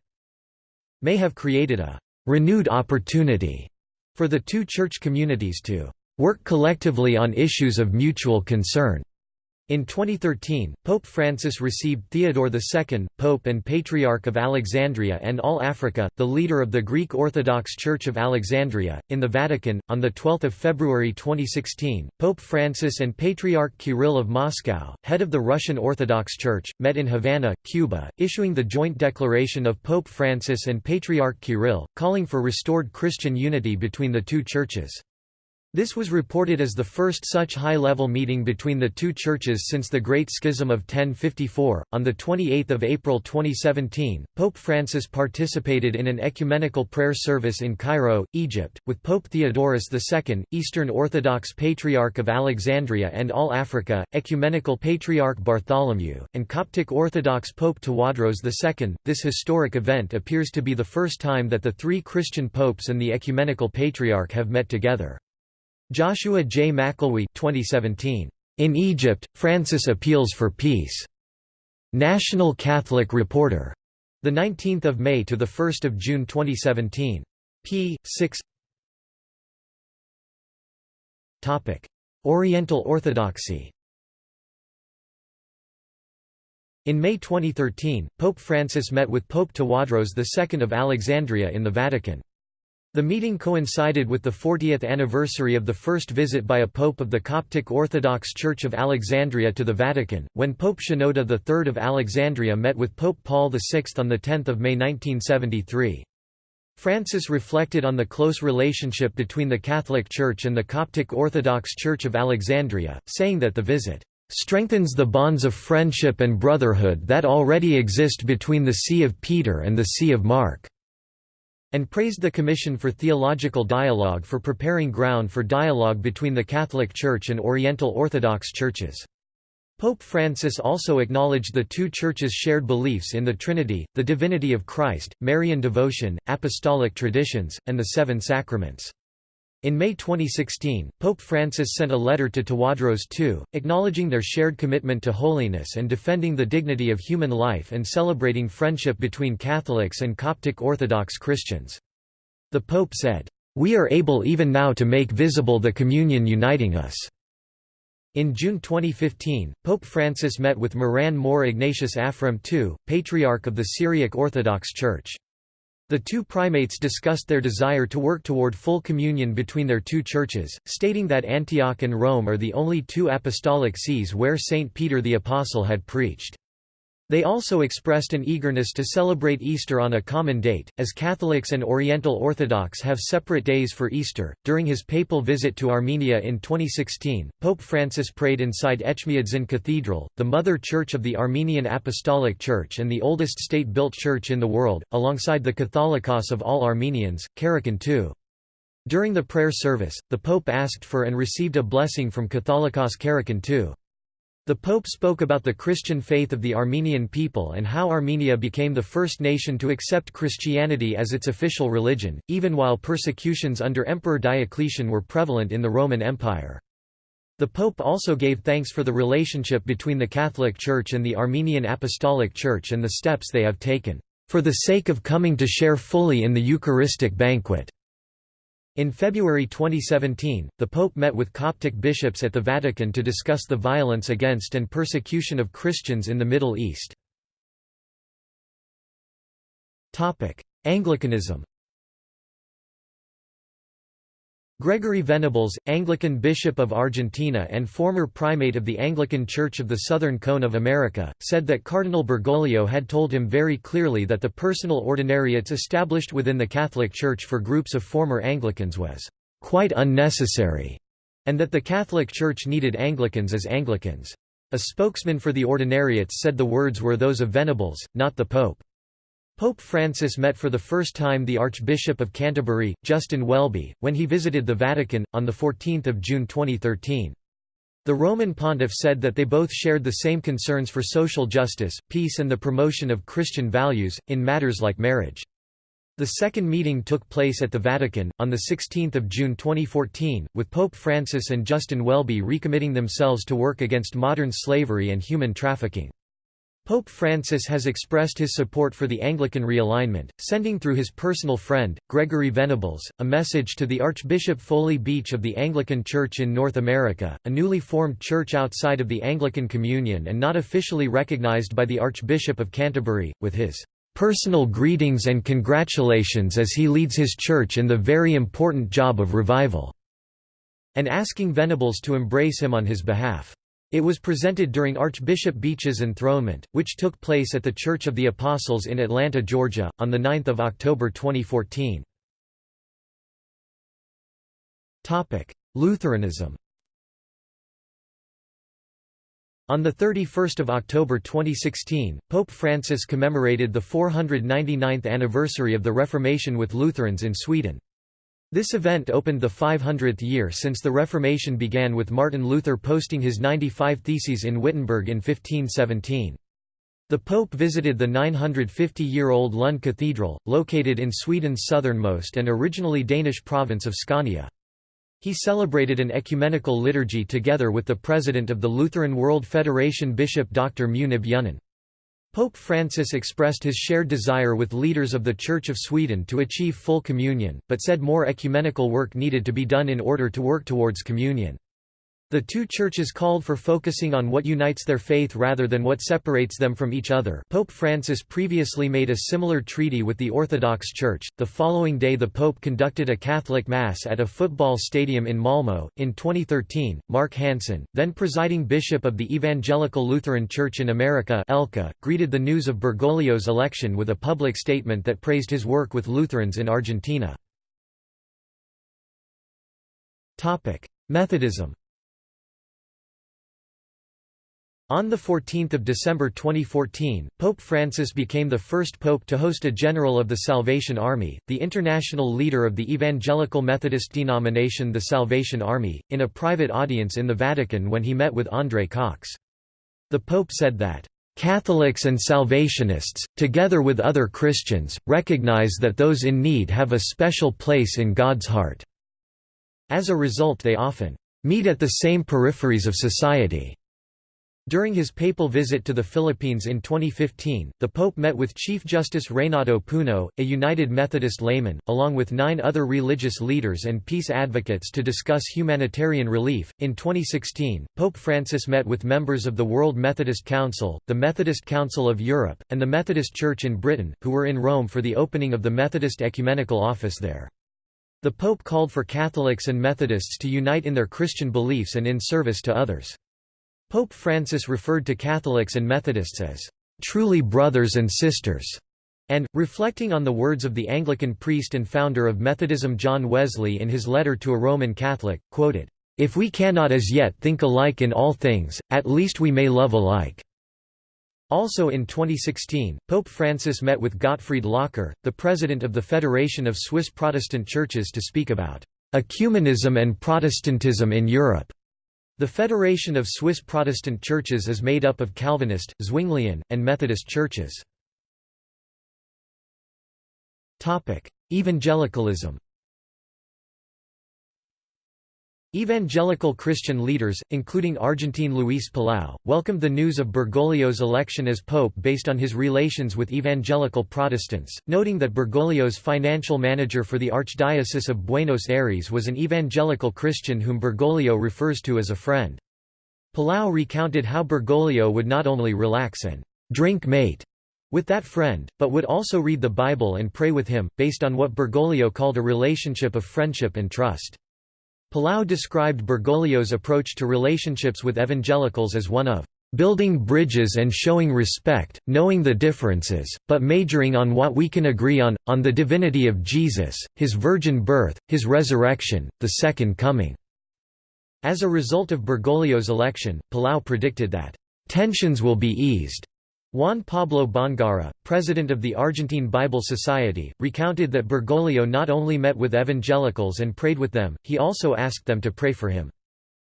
may have created a renewed opportunity for the two church communities to work collectively on issues of mutual concern. In 2013, Pope Francis received Theodore II, Pope and Patriarch of Alexandria and All Africa, the leader of the Greek Orthodox Church of Alexandria, in the Vatican. On 12 February 2016, Pope Francis and Patriarch Kirill of Moscow, head of the Russian Orthodox Church, met in Havana, Cuba, issuing the joint declaration of Pope Francis and Patriarch Kirill, calling for restored Christian unity between the two churches. This was reported as the first such high-level meeting between the two churches since the Great Schism of 1054. On the 28th of April 2017, Pope Francis participated in an ecumenical prayer service in Cairo, Egypt, with Pope Theodorus II, Eastern Orthodox Patriarch of Alexandria and All Africa, Ecumenical Patriarch Bartholomew, and Coptic Orthodox Pope Tawadros II. This historic event appears to be the first time that the three Christian popes and the Ecumenical Patriarch have met together. Joshua J. McElwee 2017. In Egypt, Francis appeals for peace. National Catholic Reporter. The 19th of May to the 1st of June 2017. p. 6. Topic: Oriental Orthodoxy. In May 2013, Pope Francis met with Pope Tawadros II of Alexandria in the Vatican. The meeting coincided with the 40th anniversary of the first visit by a pope of the Coptic Orthodox Church of Alexandria to the Vatican, when Pope Shenouda III of Alexandria met with Pope Paul VI on 10 May 1973. Francis reflected on the close relationship between the Catholic Church and the Coptic Orthodox Church of Alexandria, saying that the visit strengthens the bonds of friendship and brotherhood that already exist between the See of Peter and the See of Mark and praised the Commission for Theological Dialogue for preparing ground for dialogue between the Catholic Church and Oriental Orthodox churches. Pope Francis also acknowledged the two churches' shared beliefs in the Trinity, the divinity of Christ, Marian devotion, apostolic traditions, and the seven sacraments. In May 2016, Pope Francis sent a letter to Tawadros II, acknowledging their shared commitment to holiness and defending the dignity of human life and celebrating friendship between Catholics and Coptic Orthodox Christians. The Pope said, "...we are able even now to make visible the communion uniting us." In June 2015, Pope Francis met with Moran Mor Ignatius Afrem II, Patriarch of the Syriac Orthodox Church. The two primates discussed their desire to work toward full communion between their two churches, stating that Antioch and Rome are the only two apostolic sees where St. Peter the Apostle had preached. They also expressed an eagerness to celebrate Easter on a common date, as Catholics and Oriental Orthodox have separate days for Easter. During his papal visit to Armenia in 2016, Pope Francis prayed inside Etchmiadzin Cathedral, the mother church of the Armenian Apostolic Church and the oldest state built church in the world, alongside the Catholicos of all Armenians, Karekin II. During the prayer service, the Pope asked for and received a blessing from Catholicos Karekin II. The Pope spoke about the Christian faith of the Armenian people and how Armenia became the first nation to accept Christianity as its official religion, even while persecutions under Emperor Diocletian were prevalent in the Roman Empire. The Pope also gave thanks for the relationship between the Catholic Church and the Armenian Apostolic Church and the steps they have taken, "...for the sake of coming to share fully in the Eucharistic banquet." In February 2017, the Pope met with Coptic bishops at the Vatican to discuss the violence against and persecution of Christians in the Middle East. Anglicanism Gregory Venables, Anglican Bishop of Argentina and former primate of the Anglican Church of the Southern Cone of America, said that Cardinal Bergoglio had told him very clearly that the personal ordinariates established within the Catholic Church for groups of former Anglicans was quite unnecessary, and that the Catholic Church needed Anglicans as Anglicans. A spokesman for the ordinariates said the words were those of Venables, not the Pope. Pope Francis met for the first time the Archbishop of Canterbury, Justin Welby, when he visited the Vatican, on 14 June 2013. The Roman pontiff said that they both shared the same concerns for social justice, peace and the promotion of Christian values, in matters like marriage. The second meeting took place at the Vatican, on 16 June 2014, with Pope Francis and Justin Welby recommitting themselves to work against modern slavery and human trafficking. Pope Francis has expressed his support for the Anglican realignment, sending through his personal friend, Gregory Venables, a message to the Archbishop Foley Beach of the Anglican Church in North America, a newly formed church outside of the Anglican Communion and not officially recognized by the Archbishop of Canterbury, with his personal greetings and congratulations as he leads his church in the very important job of revival, and asking Venables to embrace him on his behalf. It was presented during Archbishop Beach's enthronement, which took place at the Church of the Apostles in Atlanta, Georgia, on 9 October 2014. Lutheranism On 31 October 2016, Pope Francis commemorated the 499th anniversary of the Reformation with Lutherans in Sweden. This event opened the 500th year since the Reformation began with Martin Luther posting his 95 Theses in Wittenberg in 1517. The Pope visited the 950-year-old Lund Cathedral, located in Sweden's southernmost and originally Danish province of Scania. He celebrated an ecumenical liturgy together with the president of the Lutheran World Federation Bishop Dr. Munib Younan. Pope Francis expressed his shared desire with leaders of the Church of Sweden to achieve full communion, but said more ecumenical work needed to be done in order to work towards communion. The two churches called for focusing on what unites their faith rather than what separates them from each other. Pope Francis previously made a similar treaty with the Orthodox Church. The following day, the Pope conducted a Catholic Mass at a football stadium in Malmö. In 2013, Mark Hanson, then presiding bishop of the Evangelical Lutheran Church in America, ELCA, greeted the news of Bergoglio's election with a public statement that praised his work with Lutherans in Argentina. Methodism. On 14 December 2014, Pope Francis became the first pope to host a General of the Salvation Army, the international leader of the Evangelical Methodist denomination the Salvation Army, in a private audience in the Vatican when he met with André Cox. The Pope said that, "...Catholics and Salvationists, together with other Christians, recognize that those in need have a special place in God's heart. As a result they often meet at the same peripheries of society." During his papal visit to the Philippines in 2015, the Pope met with Chief Justice Reynato Puno, a United Methodist layman, along with nine other religious leaders and peace advocates to discuss humanitarian relief. In 2016, Pope Francis met with members of the World Methodist Council, the Methodist Council of Europe, and the Methodist Church in Britain, who were in Rome for the opening of the Methodist Ecumenical Office there. The Pope called for Catholics and Methodists to unite in their Christian beliefs and in service to others. Pope Francis referred to Catholics and Methodists as truly brothers and sisters, and, reflecting on the words of the Anglican priest and founder of Methodism John Wesley in his letter to a Roman Catholic, quoted, "...if we cannot as yet think alike in all things, at least we may love alike." Also in 2016, Pope Francis met with Gottfried Locher, the president of the Federation of Swiss Protestant Churches to speak about ecumenism and Protestantism in Europe. The Federation of Swiss Protestant Churches is made up of Calvinist, Zwinglian, and Methodist churches. Evangelicalism Evangelical Christian leaders, including Argentine Luis Palau, welcomed the news of Bergoglio's election as pope based on his relations with evangelical Protestants, noting that Bergoglio's financial manager for the Archdiocese of Buenos Aires was an evangelical Christian whom Bergoglio refers to as a friend. Palau recounted how Bergoglio would not only relax and drink mate with that friend, but would also read the Bible and pray with him, based on what Bergoglio called a relationship of friendship and trust. Palau described Bergoglio's approach to relationships with evangelicals as one of building bridges and showing respect, knowing the differences, but majoring on what we can agree on, on the divinity of Jesus, his virgin birth, his resurrection, the second coming." As a result of Bergoglio's election, Palau predicted that, "...tensions will be eased," Juan Pablo Bongara, president of the Argentine Bible Society, recounted that Bergoglio not only met with evangelicals and prayed with them, he also asked them to pray for him.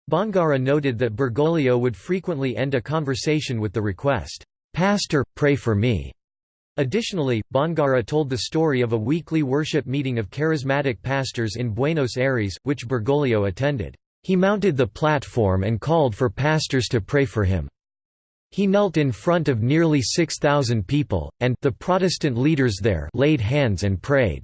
Bongara noted that Bergoglio would frequently end a conversation with the request, "'Pastor, pray for me'". Additionally, Bongara told the story of a weekly worship meeting of charismatic pastors in Buenos Aires, which Bergoglio attended. He mounted the platform and called for pastors to pray for him. He knelt in front of nearly 6,000 people, and the Protestant leaders there laid hands and prayed.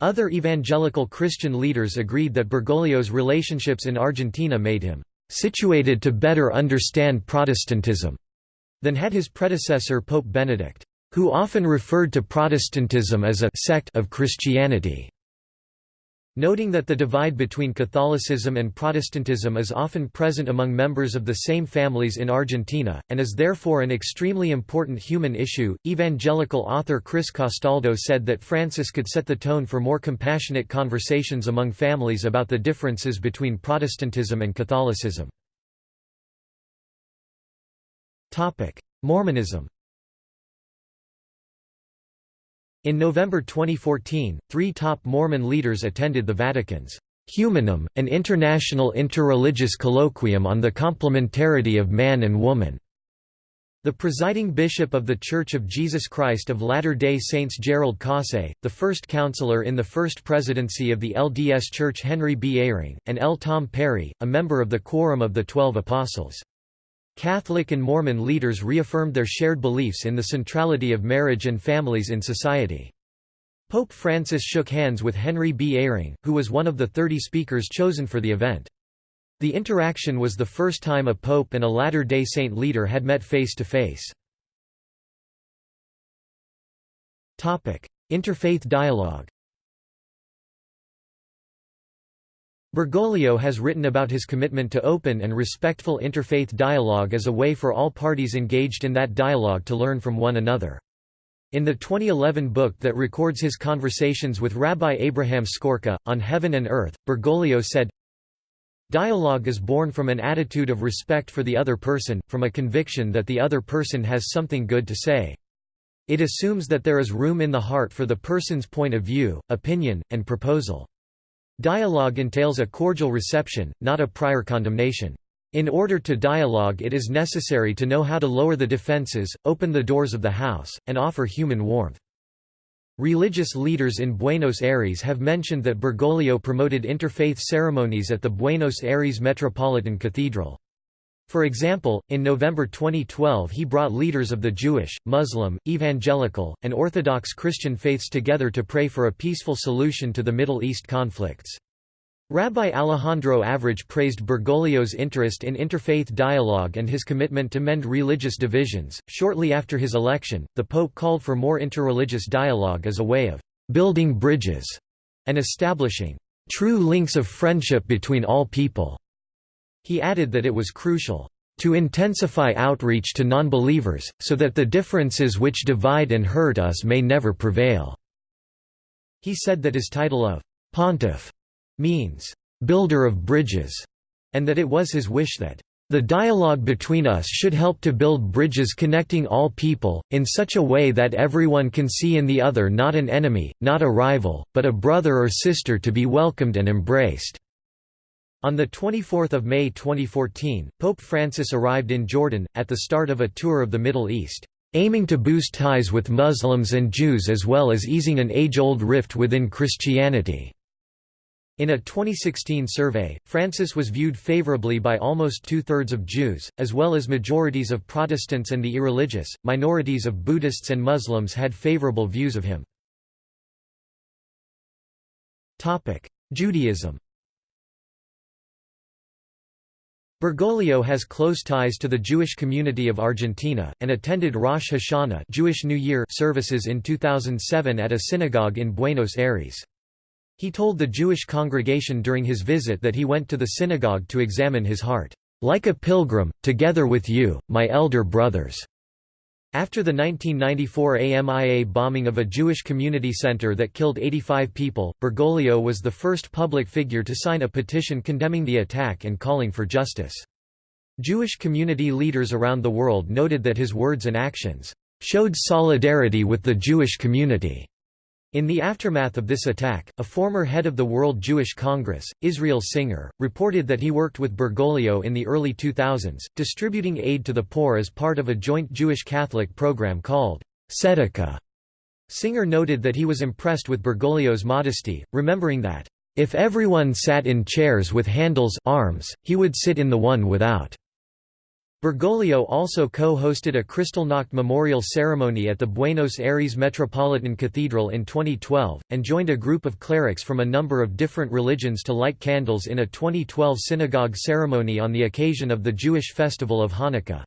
Other evangelical Christian leaders agreed that Bergoglio's relationships in Argentina made him situated to better understand Protestantism than had his predecessor Pope Benedict, who often referred to Protestantism as a sect of Christianity. Noting that the divide between Catholicism and Protestantism is often present among members of the same families in Argentina, and is therefore an extremely important human issue, evangelical author Chris Castaldo said that Francis could set the tone for more compassionate conversations among families about the differences between Protestantism and Catholicism. Mormonism In November 2014, three top Mormon leaders attended the Vatican's Humanum, an international interreligious colloquium on the complementarity of man and woman. The presiding bishop of The Church of Jesus Christ of Latter-day Saints Gerald Caussé, the first counselor in the first presidency of the LDS Church Henry B. Eyring, and L. Tom Perry, a member of the Quorum of the Twelve Apostles. Catholic and Mormon leaders reaffirmed their shared beliefs in the centrality of marriage and families in society. Pope Francis shook hands with Henry B. Eyring, who was one of the 30 speakers chosen for the event. The interaction was the first time a pope and a Latter-day Saint leader had met face-to-face. Interfaith dialogue Bergoglio has written about his commitment to open and respectful interfaith dialogue as a way for all parties engaged in that dialogue to learn from one another. In the 2011 book that records his conversations with Rabbi Abraham Skorka, On Heaven and Earth, Bergoglio said, Dialogue is born from an attitude of respect for the other person, from a conviction that the other person has something good to say. It assumes that there is room in the heart for the person's point of view, opinion, and proposal. Dialogue entails a cordial reception, not a prior condemnation. In order to dialogue it is necessary to know how to lower the defenses, open the doors of the house, and offer human warmth. Religious leaders in Buenos Aires have mentioned that Bergoglio promoted interfaith ceremonies at the Buenos Aires Metropolitan Cathedral. For example, in November 2012 he brought leaders of the Jewish, Muslim, Evangelical, and Orthodox Christian faiths together to pray for a peaceful solution to the Middle East conflicts. Rabbi Alejandro Avruj praised Bergoglio's interest in interfaith dialogue and his commitment to mend religious divisions. Shortly after his election, the Pope called for more interreligious dialogue as a way of building bridges and establishing true links of friendship between all people. He added that it was crucial to intensify outreach to non-believers, so that the differences which divide and hurt us may never prevail." He said that his title of «pontiff» means «builder of bridges», and that it was his wish that the dialogue between us should help to build bridges connecting all people, in such a way that everyone can see in the other not an enemy, not a rival, but a brother or sister to be welcomed and embraced. On 24 May 2014, Pope Francis arrived in Jordan, at the start of a tour of the Middle East, aiming to boost ties with Muslims and Jews as well as easing an age-old rift within Christianity. In a 2016 survey, Francis was viewed favorably by almost two-thirds of Jews, as well as majorities of Protestants and the irreligious. Minorities of Buddhists and Muslims had favorable views of him. Judaism Bergoglio has close ties to the Jewish community of Argentina, and attended Rosh Hashanah Jewish New Year services in 2007 at a synagogue in Buenos Aires. He told the Jewish congregation during his visit that he went to the synagogue to examine his heart, "...like a pilgrim, together with you, my elder brothers." After the 1994 AMIA bombing of a Jewish community center that killed 85 people, Bergoglio was the first public figure to sign a petition condemning the attack and calling for justice. Jewish community leaders around the world noted that his words and actions showed solidarity with the Jewish community. In the aftermath of this attack, a former head of the World Jewish Congress, Israel Singer, reported that he worked with Bergoglio in the early 2000s, distributing aid to the poor as part of a joint Jewish-Catholic program called Tzedakah. Singer noted that he was impressed with Bergoglio's modesty, remembering that, "...if everyone sat in chairs with handles arms, he would sit in the one without." Bergoglio also co-hosted a Kristallnacht memorial ceremony at the Buenos Aires Metropolitan Cathedral in 2012, and joined a group of clerics from a number of different religions to light candles in a 2012 synagogue ceremony on the occasion of the Jewish festival of Hanukkah.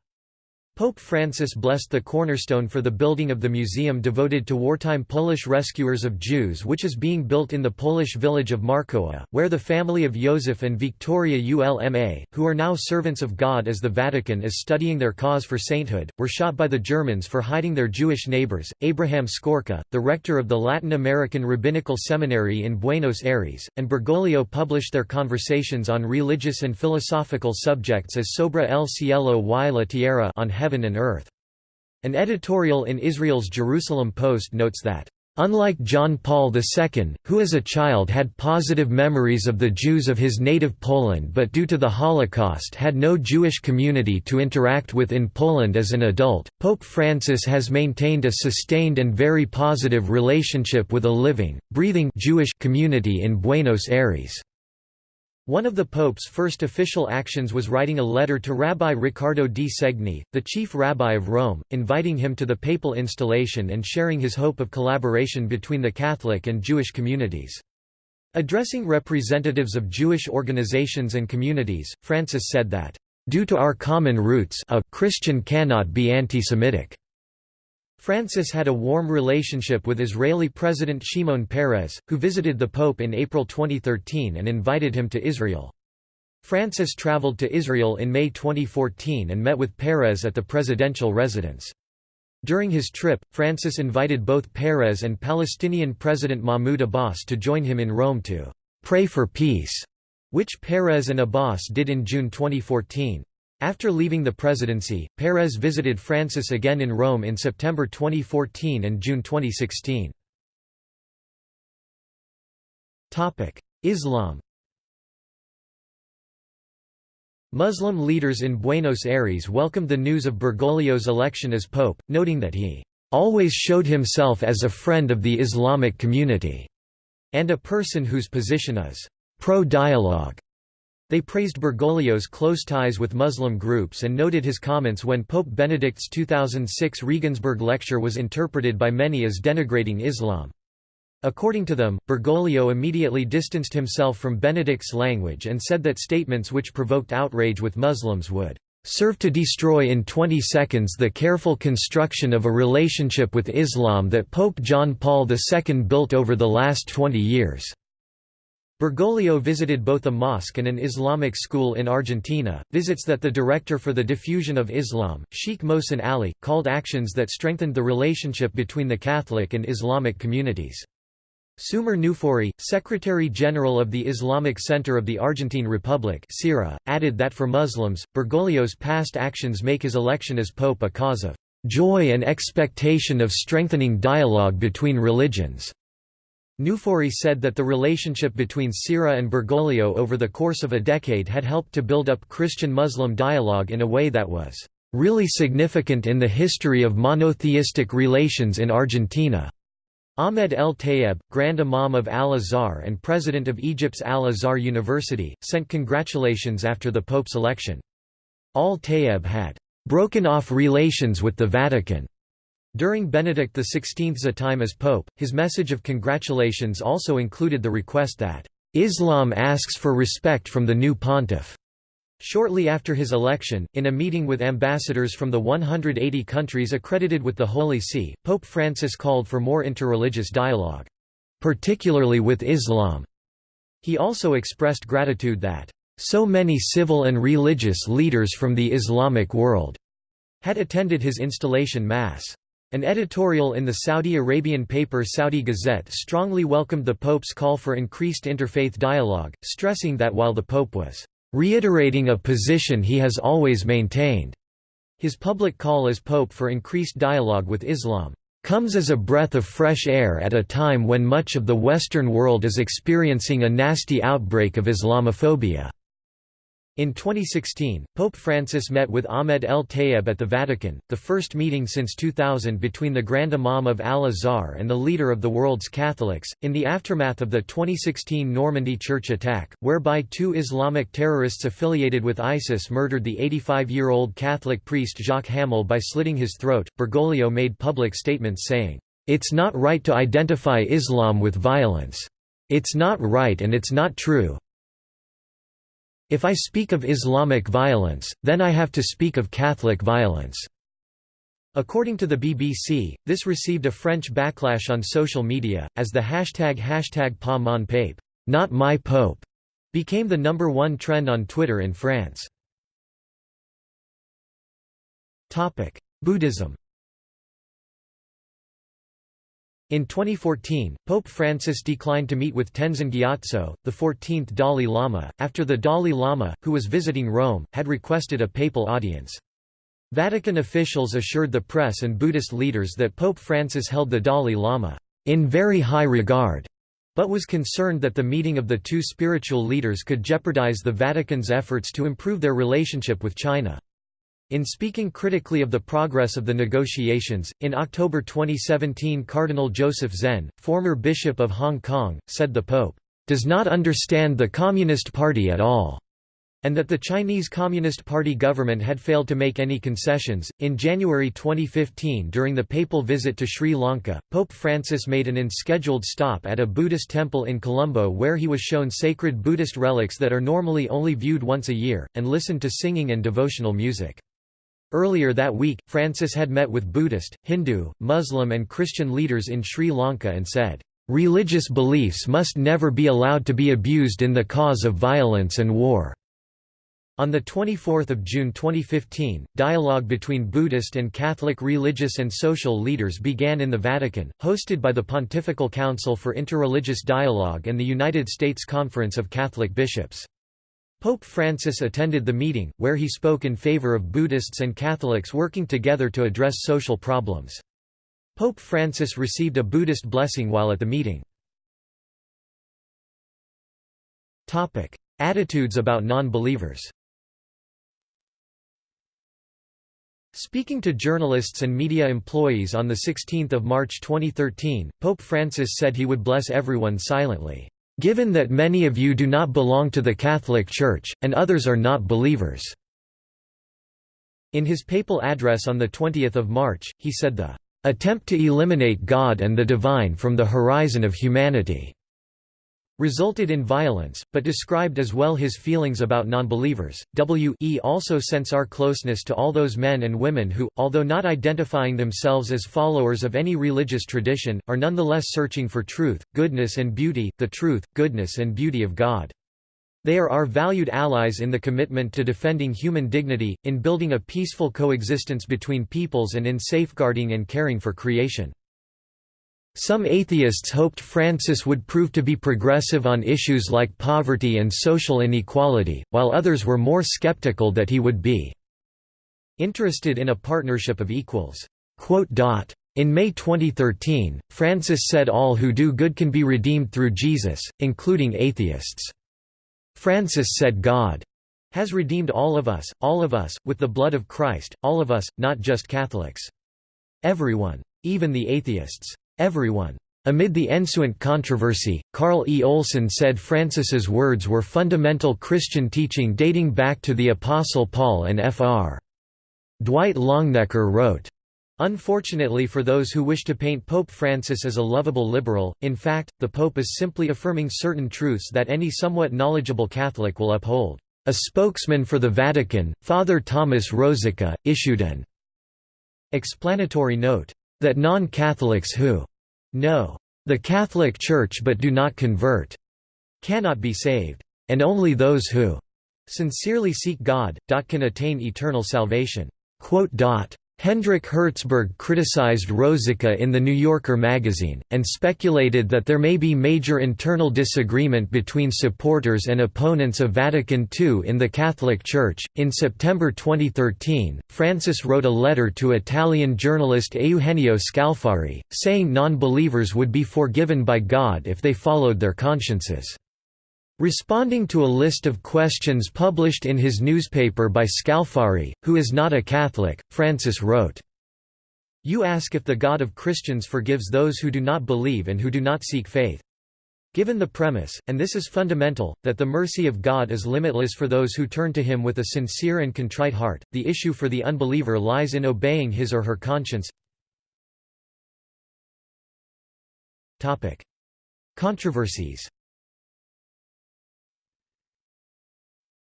Pope Francis blessed the cornerstone for the building of the museum devoted to wartime Polish rescuers of Jews which is being built in the Polish village of Markowa, where the family of Joseph and Victoria Ulma, who are now servants of God as the Vatican is studying their cause for sainthood, were shot by the Germans for hiding their Jewish neighbors. Abraham Skorka, the rector of the Latin American Rabbinical Seminary in Buenos Aires, and Bergoglio published their conversations on religious and philosophical subjects as Sobre el cielo y la tierra on heaven and earth. An editorial in Israel's Jerusalem Post notes that Unlike John Paul II, who as a child had positive memories of the Jews of his native Poland but due to the Holocaust had no Jewish community to interact with in Poland as an adult, Pope Francis has maintained a sustained and very positive relationship with a living, breathing Jewish community in Buenos Aires. One of the Pope's first official actions was writing a letter to Rabbi Riccardo di Segni, the chief rabbi of Rome, inviting him to the papal installation and sharing his hope of collaboration between the Catholic and Jewish communities. Addressing representatives of Jewish organizations and communities, Francis said that, "...due to our common roots a Christian cannot be anti-Semitic." Francis had a warm relationship with Israeli President Shimon Peres, who visited the Pope in April 2013 and invited him to Israel. Francis traveled to Israel in May 2014 and met with Peres at the presidential residence. During his trip, Francis invited both Peres and Palestinian President Mahmoud Abbas to join him in Rome to «pray for peace», which Peres and Abbas did in June 2014. After leaving the presidency, Peres visited Francis again in Rome in September 2014 and June 2016. Islam Muslim leaders in Buenos Aires welcomed the news of Bergoglio's election as pope, noting that he always showed himself as a friend of the Islamic community, and a person whose position is pro-dialogue. They praised Bergoglio's close ties with Muslim groups and noted his comments when Pope Benedict's 2006 Regensburg lecture was interpreted by many as denigrating Islam. According to them, Bergoglio immediately distanced himself from Benedict's language and said that statements which provoked outrage with Muslims would serve to destroy in 20 seconds the careful construction of a relationship with Islam that Pope John Paul II built over the last 20 years. Bergoglio visited both a mosque and an Islamic school in Argentina, visits that the director for the diffusion of Islam, Sheikh Mohsen Ali, called actions that strengthened the relationship between the Catholic and Islamic communities. Sumer Noufouri, Secretary-General of the Islamic Center of the Argentine Republic added that for Muslims, Bergoglio's past actions make his election as pope a cause of "...joy and expectation of strengthening dialogue between religions." Noufouri said that the relationship between CIRA and Bergoglio over the course of a decade had helped to build up Christian-Muslim dialogue in a way that was really significant in the history of monotheistic relations in Argentina. Ahmed El Tayeb, Grand Imam of Al-Azhar and President of Egypt's Al-Azhar University, sent congratulations after the Pope's election. Al-Tayeb had broken off relations with the Vatican during Benedict XVI's time as pope, his message of congratulations also included the request that, "...Islam asks for respect from the new pontiff." Shortly after his election, in a meeting with ambassadors from the 180 countries accredited with the Holy See, Pope Francis called for more interreligious dialogue, particularly with Islam. He also expressed gratitude that, "...so many civil and religious leaders from the Islamic world," had attended his installation mass. An editorial in the Saudi Arabian paper Saudi Gazette strongly welcomed the Pope's call for increased interfaith dialogue, stressing that while the Pope was reiterating a position he has always maintained. His public call as pope for increased dialogue with Islam comes as a breath of fresh air at a time when much of the Western world is experiencing a nasty outbreak of Islamophobia. In 2016, Pope Francis met with Ahmed El Tayeb at the Vatican, the first meeting since 2000 between the Grand Imam of Al-Azhar and the leader of the world's Catholics, in the aftermath of the 2016 Normandy church attack, whereby two Islamic terrorists affiliated with ISIS murdered the 85-year-old Catholic priest Jacques Hamel by slitting his throat. Bergoglio made public statements saying, "...it's not right to identify Islam with violence. It's not right and it's not true, if I speak of Islamic violence, then I have to speak of Catholic violence." According to the BBC, this received a French backlash on social media, as the hashtag hashtag pas mon pape not my pope, became the number one trend on Twitter in France. Buddhism In 2014, Pope Francis declined to meet with Tenzin Gyatso, the 14th Dalai Lama, after the Dalai Lama, who was visiting Rome, had requested a papal audience. Vatican officials assured the press and Buddhist leaders that Pope Francis held the Dalai Lama in very high regard, but was concerned that the meeting of the two spiritual leaders could jeopardize the Vatican's efforts to improve their relationship with China. In speaking critically of the progress of the negotiations, in October 2017 Cardinal Joseph Zen, former Bishop of Hong Kong, said the Pope, "...does not understand the Communist Party at all." and that the Chinese Communist Party government had failed to make any concessions. In January 2015, during the papal visit to Sri Lanka, Pope Francis made an unscheduled stop at a Buddhist temple in Colombo where he was shown sacred Buddhist relics that are normally only viewed once a year, and listened to singing and devotional music. Earlier that week, Francis had met with Buddhist, Hindu, Muslim and Christian leaders in Sri Lanka and said, "...religious beliefs must never be allowed to be abused in the cause of violence and war." On 24 June 2015, dialogue between Buddhist and Catholic religious and social leaders began in the Vatican, hosted by the Pontifical Council for Interreligious Dialogue and the United States Conference of Catholic Bishops. Pope Francis attended the meeting, where he spoke in favor of Buddhists and Catholics working together to address social problems. Pope Francis received a Buddhist blessing while at the meeting. Attitudes about non-believers Speaking to journalists and media employees on 16 March 2013, Pope Francis said he would bless everyone silently. Given that many of you do not belong to the Catholic Church, and others are not believers." In his papal address on 20 March, he said the "...attempt to eliminate God and the divine from the horizon of humanity." Resulted in violence, but described as well his feelings about nonbelievers. W.E. also sense our closeness to all those men and women who, although not identifying themselves as followers of any religious tradition, are nonetheless searching for truth, goodness and beauty, the truth, goodness and beauty of God. They are our valued allies in the commitment to defending human dignity, in building a peaceful coexistence between peoples and in safeguarding and caring for creation. Some atheists hoped Francis would prove to be progressive on issues like poverty and social inequality, while others were more skeptical that he would be interested in a partnership of equals. In May 2013, Francis said all who do good can be redeemed through Jesus, including atheists. Francis said God has redeemed all of us, all of us, with the blood of Christ, all of us, not just Catholics. Everyone. Even the atheists. Everyone. Amid the ensuing controversy, Carl E. Olson said Francis's words were fundamental Christian teaching dating back to the Apostle Paul and Fr. Dwight Longenecker wrote, Unfortunately for those who wish to paint Pope Francis as a lovable liberal, in fact, the Pope is simply affirming certain truths that any somewhat knowledgeable Catholic will uphold. A spokesman for the Vatican, Father Thomas Rosica, issued an explanatory note that non-Catholics who know the Catholic Church but do not convert cannot be saved, and only those who sincerely seek God, can attain eternal salvation. Hendrik Hertzberg criticized Rosica in The New Yorker magazine, and speculated that there may be major internal disagreement between supporters and opponents of Vatican II in the Catholic Church. In September 2013, Francis wrote a letter to Italian journalist Eugenio Scalfari, saying non believers would be forgiven by God if they followed their consciences. Responding to a list of questions published in his newspaper by Scalfari, who is not a Catholic, Francis wrote, You ask if the God of Christians forgives those who do not believe and who do not seek faith. Given the premise, and this is fundamental, that the mercy of God is limitless for those who turn to Him with a sincere and contrite heart, the issue for the unbeliever lies in obeying his or her conscience. Controversies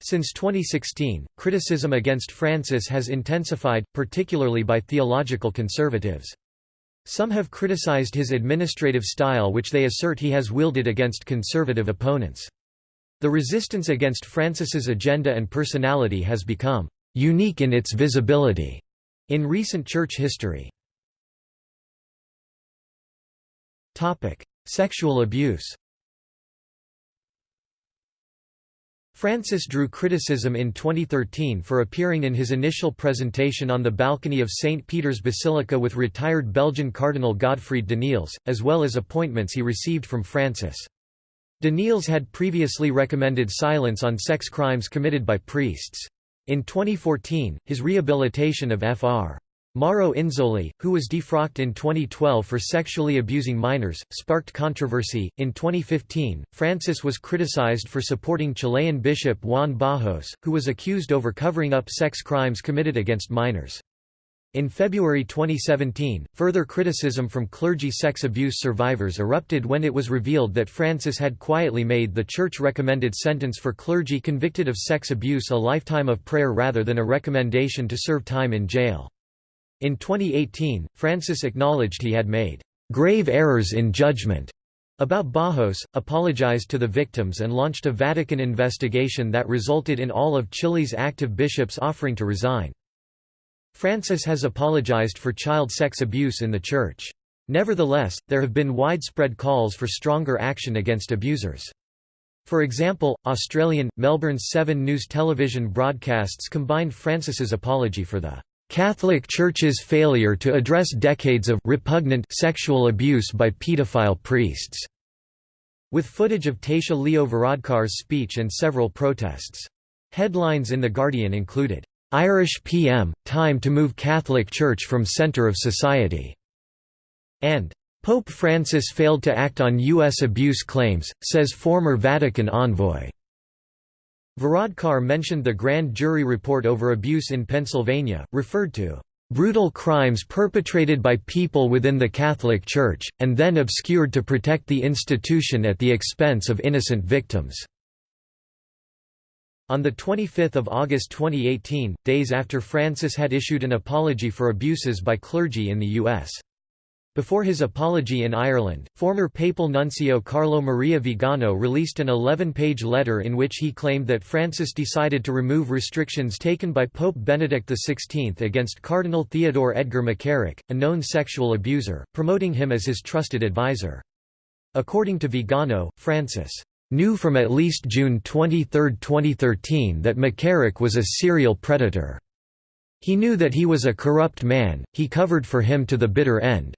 Since 2016, criticism against Francis has intensified, particularly by theological conservatives. Some have criticized his administrative style which they assert he has wielded against conservative opponents. The resistance against Francis's agenda and personality has become «unique in its visibility» in recent church history. Sexual abuse Francis drew criticism in 2013 for appearing in his initial presentation on the balcony of St. Peter's Basilica with retired Belgian Cardinal Godfried Danneels, as well as appointments he received from Francis. Danneels had previously recommended silence on sex crimes committed by priests. In 2014, his rehabilitation of Fr. Mauro Inzoli, who was defrocked in 2012 for sexually abusing minors, sparked controversy. In 2015, Francis was criticized for supporting Chilean bishop Juan Bajos, who was accused over covering up sex crimes committed against minors. In February 2017, further criticism from clergy sex abuse survivors erupted when it was revealed that Francis had quietly made the church-recommended sentence for clergy convicted of sex abuse a lifetime of prayer rather than a recommendation to serve time in jail. In 2018, Francis acknowledged he had made grave errors in judgment about Bajos, apologized to the victims and launched a Vatican investigation that resulted in all of Chile's active bishops offering to resign. Francis has apologized for child sex abuse in the Church. Nevertheless, there have been widespread calls for stronger action against abusers. For example, Australian, Melbourne's Seven News television broadcasts combined Francis's apology for the Catholic Church's failure to address decades of repugnant sexual abuse by pedophile priests, with footage of Taoiseach Leo Varadkar's speech and several protests. Headlines in The Guardian included, "'Irish PM, time to move Catholic Church from center of society' and "'Pope Francis failed to act on U.S. abuse claims, says former Vatican envoy' Varadkar mentioned the grand jury report over abuse in Pennsylvania, referred to brutal crimes perpetrated by people within the Catholic Church, and then obscured to protect the institution at the expense of innocent victims." On 25 August 2018, days after Francis had issued an apology for abuses by clergy in the U.S. Before his apology in Ireland, former papal nuncio Carlo Maria Vigano released an 11-page letter in which he claimed that Francis decided to remove restrictions taken by Pope Benedict XVI against Cardinal Theodore Edgar McCarrick, a known sexual abuser, promoting him as his trusted advisor. According to Vigano, Francis knew from at least June 23, 2013 that McCarrick was a serial predator. He knew that he was a corrupt man, he covered for him to the bitter end.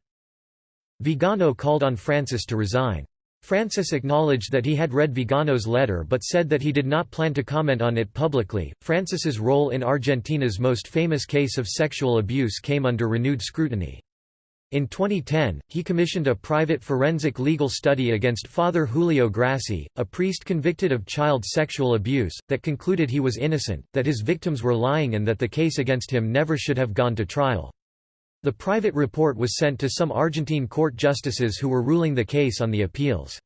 Vigano called on Francis to resign. Francis acknowledged that he had read Vigano's letter but said that he did not plan to comment on it publicly. Francis's role in Argentina's most famous case of sexual abuse came under renewed scrutiny. In 2010, he commissioned a private forensic legal study against Father Julio Grassi, a priest convicted of child sexual abuse, that concluded he was innocent, that his victims were lying and that the case against him never should have gone to trial. The private report was sent to some Argentine court justices who were ruling the case on the appeals.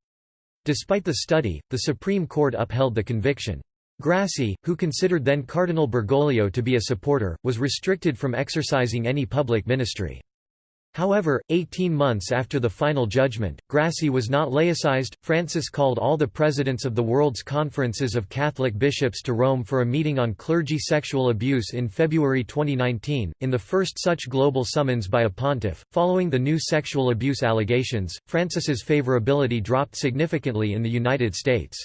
Despite the study, the Supreme Court upheld the conviction. Grassi, who considered then Cardinal Bergoglio to be a supporter, was restricted from exercising any public ministry. However, 18 months after the final judgment, Grassi was not laicized. Francis called all the presidents of the world's conferences of Catholic bishops to Rome for a meeting on clergy sexual abuse in February 2019, in the first such global summons by a pontiff. Following the new sexual abuse allegations, Francis's favorability dropped significantly in the United States.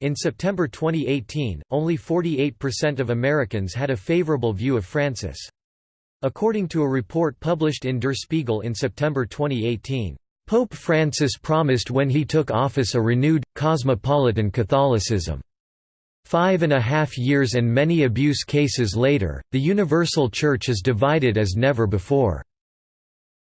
In September 2018, only 48% of Americans had a favorable view of Francis. According to a report published in Der Spiegel in September 2018, Pope Francis promised when he took office a renewed, cosmopolitan Catholicism. Five and a half years and many abuse cases later, the Universal Church is divided as never before.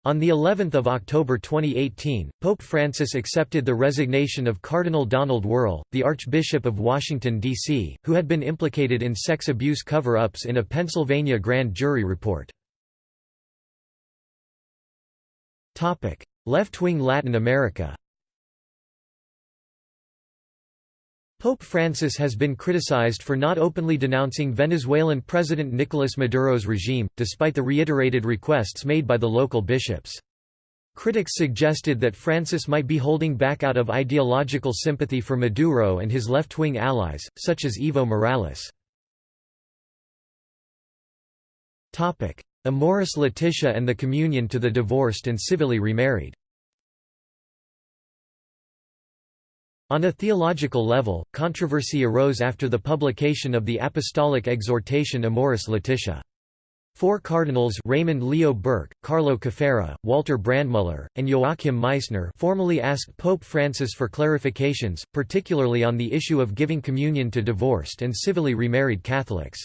On the 11th of October 2018, Pope Francis accepted the resignation of Cardinal Donald Wuerl, the Archbishop of Washington, D.C., who had been implicated in sex abuse cover-ups in a Pennsylvania grand jury report. Left-wing Latin America Pope Francis has been criticized for not openly denouncing Venezuelan President Nicolas Maduro's regime, despite the reiterated requests made by the local bishops. Critics suggested that Francis might be holding back out of ideological sympathy for Maduro and his left-wing allies, such as Evo Morales. Amoris Laetitia and the communion to the divorced and civilly remarried. On a theological level, controversy arose after the publication of the apostolic exhortation Amoris Laetitia. Four cardinals Raymond Leo Burke, Carlo Caffarra, Walter Brandmüller, and Joachim Meisner formally asked Pope Francis for clarifications, particularly on the issue of giving communion to divorced and civilly remarried Catholics.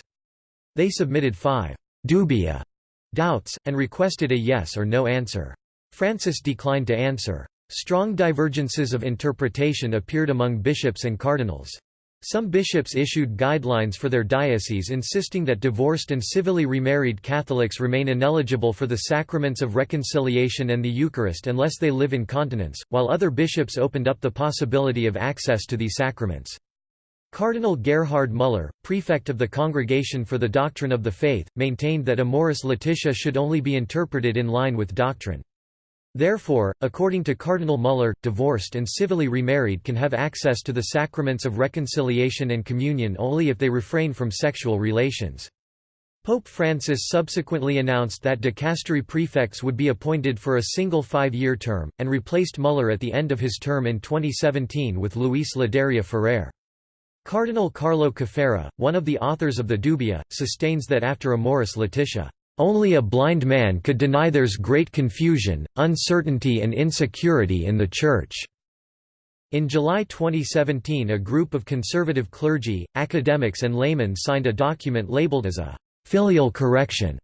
They submitted five «dubia» doubts, and requested a yes or no answer. Francis declined to answer. Strong divergences of interpretation appeared among bishops and cardinals. Some bishops issued guidelines for their dioceses insisting that divorced and civilly remarried Catholics remain ineligible for the sacraments of reconciliation and the Eucharist unless they live in continence, while other bishops opened up the possibility of access to these sacraments. Cardinal Gerhard Müller, prefect of the Congregation for the Doctrine of the Faith, maintained that Amoris Laetitia should only be interpreted in line with doctrine. Therefore, according to Cardinal Müller, divorced and civilly remarried can have access to the sacraments of reconciliation and communion only if they refrain from sexual relations. Pope Francis subsequently announced that dicastery prefects would be appointed for a single five-year term, and replaced Müller at the end of his term in 2017 with Luis Ladaria Ferrer. Cardinal Carlo Caffarra, one of the authors of the Dubia, sustains that after Amoris Laetitia, "...only a blind man could deny there's great confusion, uncertainty and insecurity in the Church." In July 2017 a group of conservative clergy, academics and laymen signed a document labeled as a «filial correction»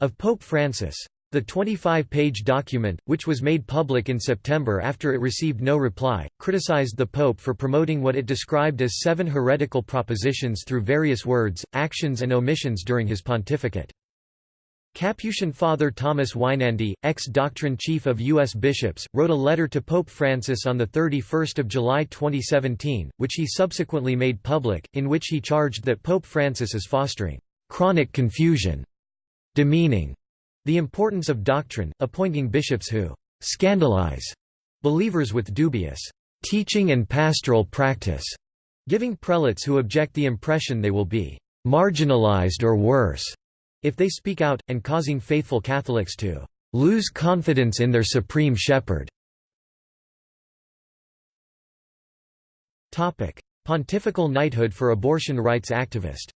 of Pope Francis. The 25-page document, which was made public in September after it received no reply, criticized the Pope for promoting what it described as seven heretical propositions through various words, actions and omissions during his pontificate. Capuchin Father Thomas Weinandy, ex-doctrine chief of U.S. bishops, wrote a letter to Pope Francis on 31 July 2017, which he subsequently made public, in which he charged that Pope Francis is fostering «chronic confusion», demeaning the importance of doctrine, appointing bishops who «scandalize» believers with dubious «teaching and pastoral practice», giving prelates who object the impression they will be «marginalized or worse» if they speak out, and causing faithful Catholics to «lose confidence in their supreme shepherd». Pontifical knighthood for abortion rights activist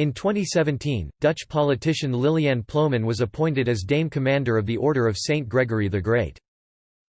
In 2017, Dutch politician Liliane Ploumen was appointed as Dame Commander of the Order of St. Gregory the Great.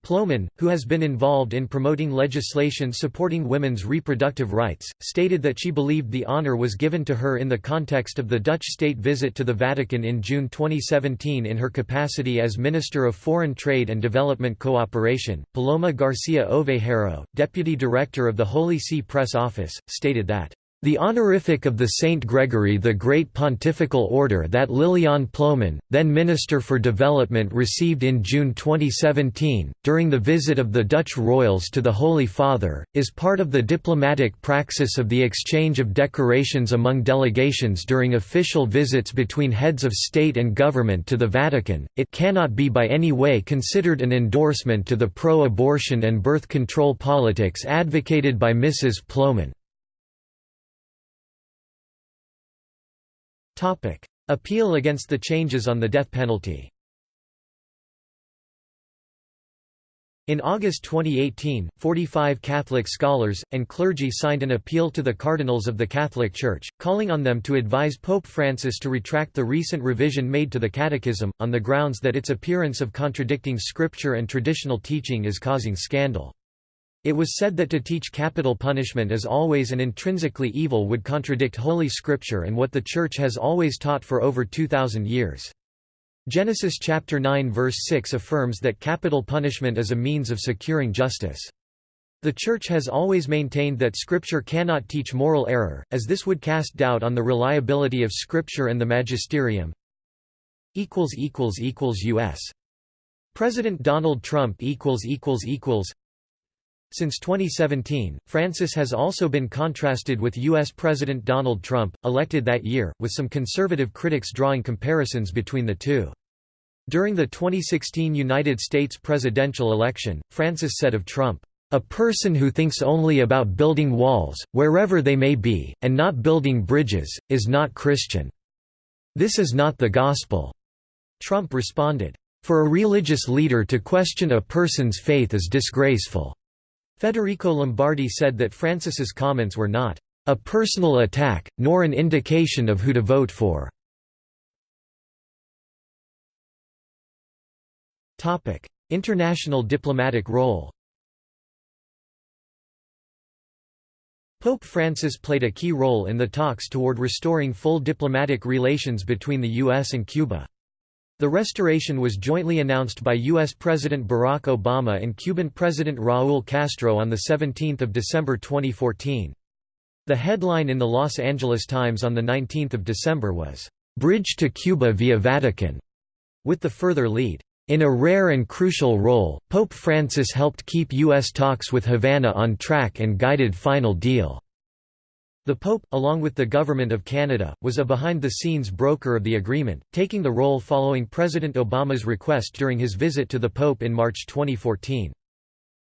Ploumen, who has been involved in promoting legislation supporting women's reproductive rights, stated that she believed the honor was given to her in the context of the Dutch state visit to the Vatican in June 2017 in her capacity as Minister of Foreign Trade and Development Cooperation. Paloma Garcia Ovejero, Deputy Director of the Holy See Press Office, stated that The honorific of the Saint Gregory the Great Pontifical Order that Liliane Ploumen, then Minister for Development received in June 2017, during the visit of the Dutch royals to the Holy Father, is part of the diplomatic praxis of the exchange of decorations among delegations during official visits between heads of state and government to the Vatican. It cannot be by any way considered an endorsement to the pro-abortion and birth control politics advocated by Mrs. Ploumen. Appeal against the changes on the death penalty In August 2018, 45 Catholic scholars, and clergy signed an appeal to the cardinals of the Catholic Church, calling on them to advise Pope Francis to retract the recent revision made to the Catechism, on the grounds that its appearance of contradicting scripture and traditional teaching is causing scandal. It was said that to teach capital punishment as always and intrinsically evil would contradict Holy Scripture and what the Church has always taught for over 2,000 years. Genesis chapter 9 verse 6 affirms that capital punishment is a means of securing justice. The Church has always maintained that Scripture cannot teach moral error, as this would cast doubt on the reliability of Scripture and the magisterium. U.S. President Donald Trump since 2017, Francis has also been contrasted with U.S. President Donald Trump, elected that year, with some conservative critics drawing comparisons between the two. During the 2016 United States presidential election, Francis said of Trump, "...a person who thinks only about building walls, wherever they may be, and not building bridges, is not Christian. This is not the gospel." Trump responded, "...for a religious leader to question a person's faith is disgraceful." Federico Lombardi said that Francis's comments were not a personal attack, nor an indication of who to vote for. International diplomatic role Pope Francis played a key role in the talks toward restoring full diplomatic relations between the U.S. and Cuba. The restoration was jointly announced by U.S. President Barack Obama and Cuban President Raúl Castro on 17 December 2014. The headline in the Los Angeles Times on 19 December was, "'Bridge to Cuba via Vatican' with the further lead, "'In a rare and crucial role, Pope Francis helped keep U.S. talks with Havana on track and guided final deal." The Pope, along with the Government of Canada, was a behind-the-scenes broker of the agreement, taking the role following President Obama's request during his visit to the Pope in March 2014.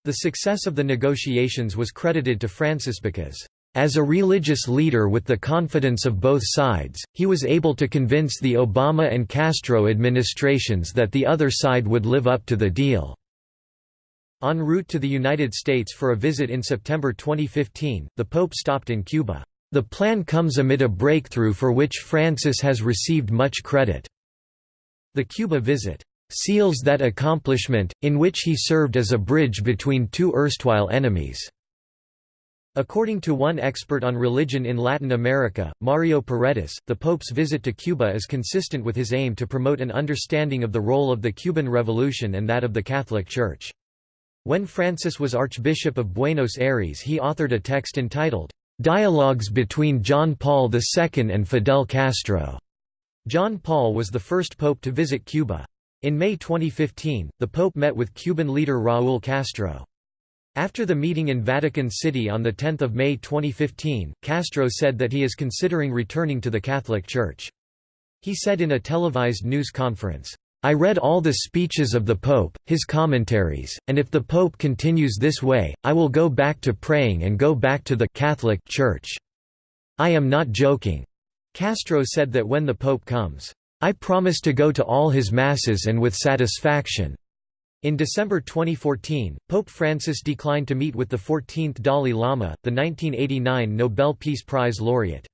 The success of the negotiations was credited to Francis because, "...as a religious leader with the confidence of both sides, he was able to convince the Obama and Castro administrations that the other side would live up to the deal." En route to the United States for a visit in September 2015, the Pope stopped in Cuba. The plan comes amid a breakthrough for which Francis has received much credit. The Cuba visit seals that accomplishment, in which he served as a bridge between two erstwhile enemies. According to one expert on religion in Latin America, Mario Paredes, the Pope's visit to Cuba is consistent with his aim to promote an understanding of the role of the Cuban Revolution and that of the Catholic Church. When Francis was Archbishop of Buenos Aires he authored a text entitled, "'Dialogues between John Paul II and Fidel Castro". John Paul was the first pope to visit Cuba. In May 2015, the pope met with Cuban leader Raúl Castro. After the meeting in Vatican City on 10 May 2015, Castro said that he is considering returning to the Catholic Church. He said in a televised news conference, I read all the speeches of the Pope, his commentaries, and if the Pope continues this way, I will go back to praying and go back to the Catholic Church. I am not joking. Castro said that when the Pope comes, I promise to go to all his masses and with satisfaction. In December 2014, Pope Francis declined to meet with the 14th Dalai Lama, the 1989 Nobel Peace Prize laureate.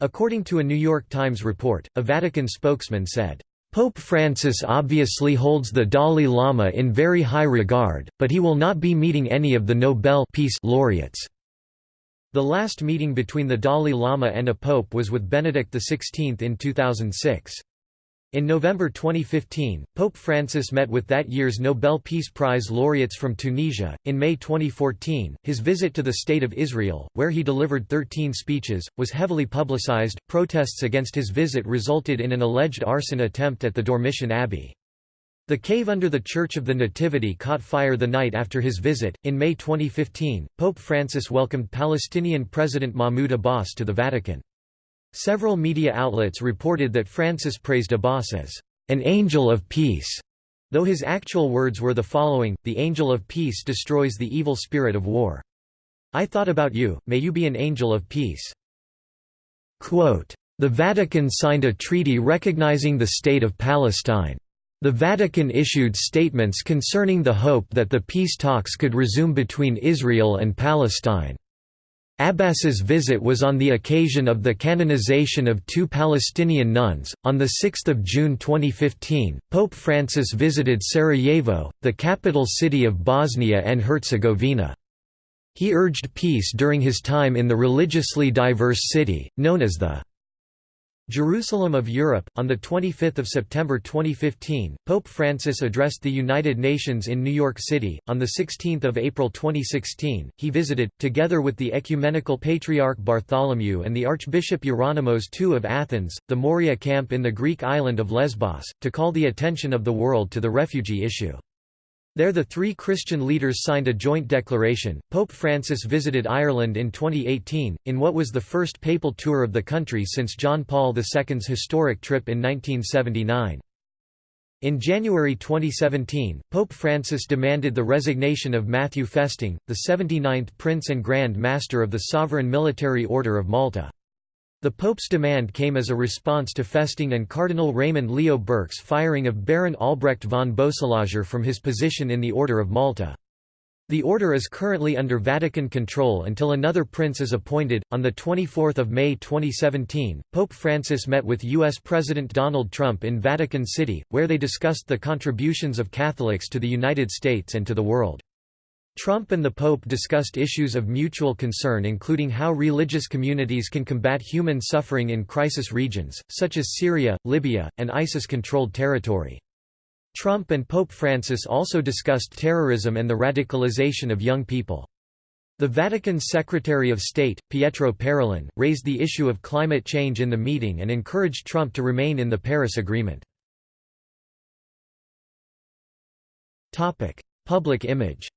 According to a New York Times report, a Vatican spokesman said, Pope Francis obviously holds the Dalai Lama in very high regard, but he will not be meeting any of the Nobel Peace laureates. The last meeting between the Dalai Lama and a pope was with Benedict XVI in 2006. In November 2015, Pope Francis met with that year's Nobel Peace Prize laureates from Tunisia. In May 2014, his visit to the State of Israel, where he delivered 13 speeches, was heavily publicized. Protests against his visit resulted in an alleged arson attempt at the Dormition Abbey. The cave under the Church of the Nativity caught fire the night after his visit. In May 2015, Pope Francis welcomed Palestinian President Mahmoud Abbas to the Vatican. Several media outlets reported that Francis praised Abbas as an angel of peace, though his actual words were the following, the angel of peace destroys the evil spirit of war. I thought about you, may you be an angel of peace. Quote, the Vatican signed a treaty recognizing the State of Palestine. The Vatican issued statements concerning the hope that the peace talks could resume between Israel and Palestine. Abbas's visit was on the occasion of the canonization of two Palestinian nuns. On 6 June 2015, Pope Francis visited Sarajevo, the capital city of Bosnia and Herzegovina. He urged peace during his time in the religiously diverse city, known as the Jerusalem of Europe. On 25 September 2015, Pope Francis addressed the United Nations in New York City. On 16 April 2016, he visited, together with the Ecumenical Patriarch Bartholomew and the Archbishop Ieronymos II of Athens, the Moria camp in the Greek island of Lesbos, to call the attention of the world to the refugee issue. There the three Christian leaders signed a joint declaration. Pope Francis visited Ireland in 2018, in what was the first papal tour of the country since John Paul II's historic trip in 1979. In January 2017, Pope Francis demanded the resignation of Matthew Festing, the 79th Prince and Grand Master of the Sovereign Military Order of Malta. The Pope's demand came as a response to Festing and Cardinal Raymond Leo Burke's firing of Baron Albrecht von Boeselager from his position in the Order of Malta. The order is currently under Vatican control until another prince is appointed. On the 24th of May 2017, Pope Francis met with US President Donald Trump in Vatican City, where they discussed the contributions of Catholics to the United States and to the world. Trump and the Pope discussed issues of mutual concern including how religious communities can combat human suffering in crisis regions, such as Syria, Libya, and ISIS-controlled territory. Trump and Pope Francis also discussed terrorism and the radicalization of young people. The Vatican's Secretary of State, Pietro Parolin, raised the issue of climate change in the meeting and encouraged Trump to remain in the Paris Agreement. Public image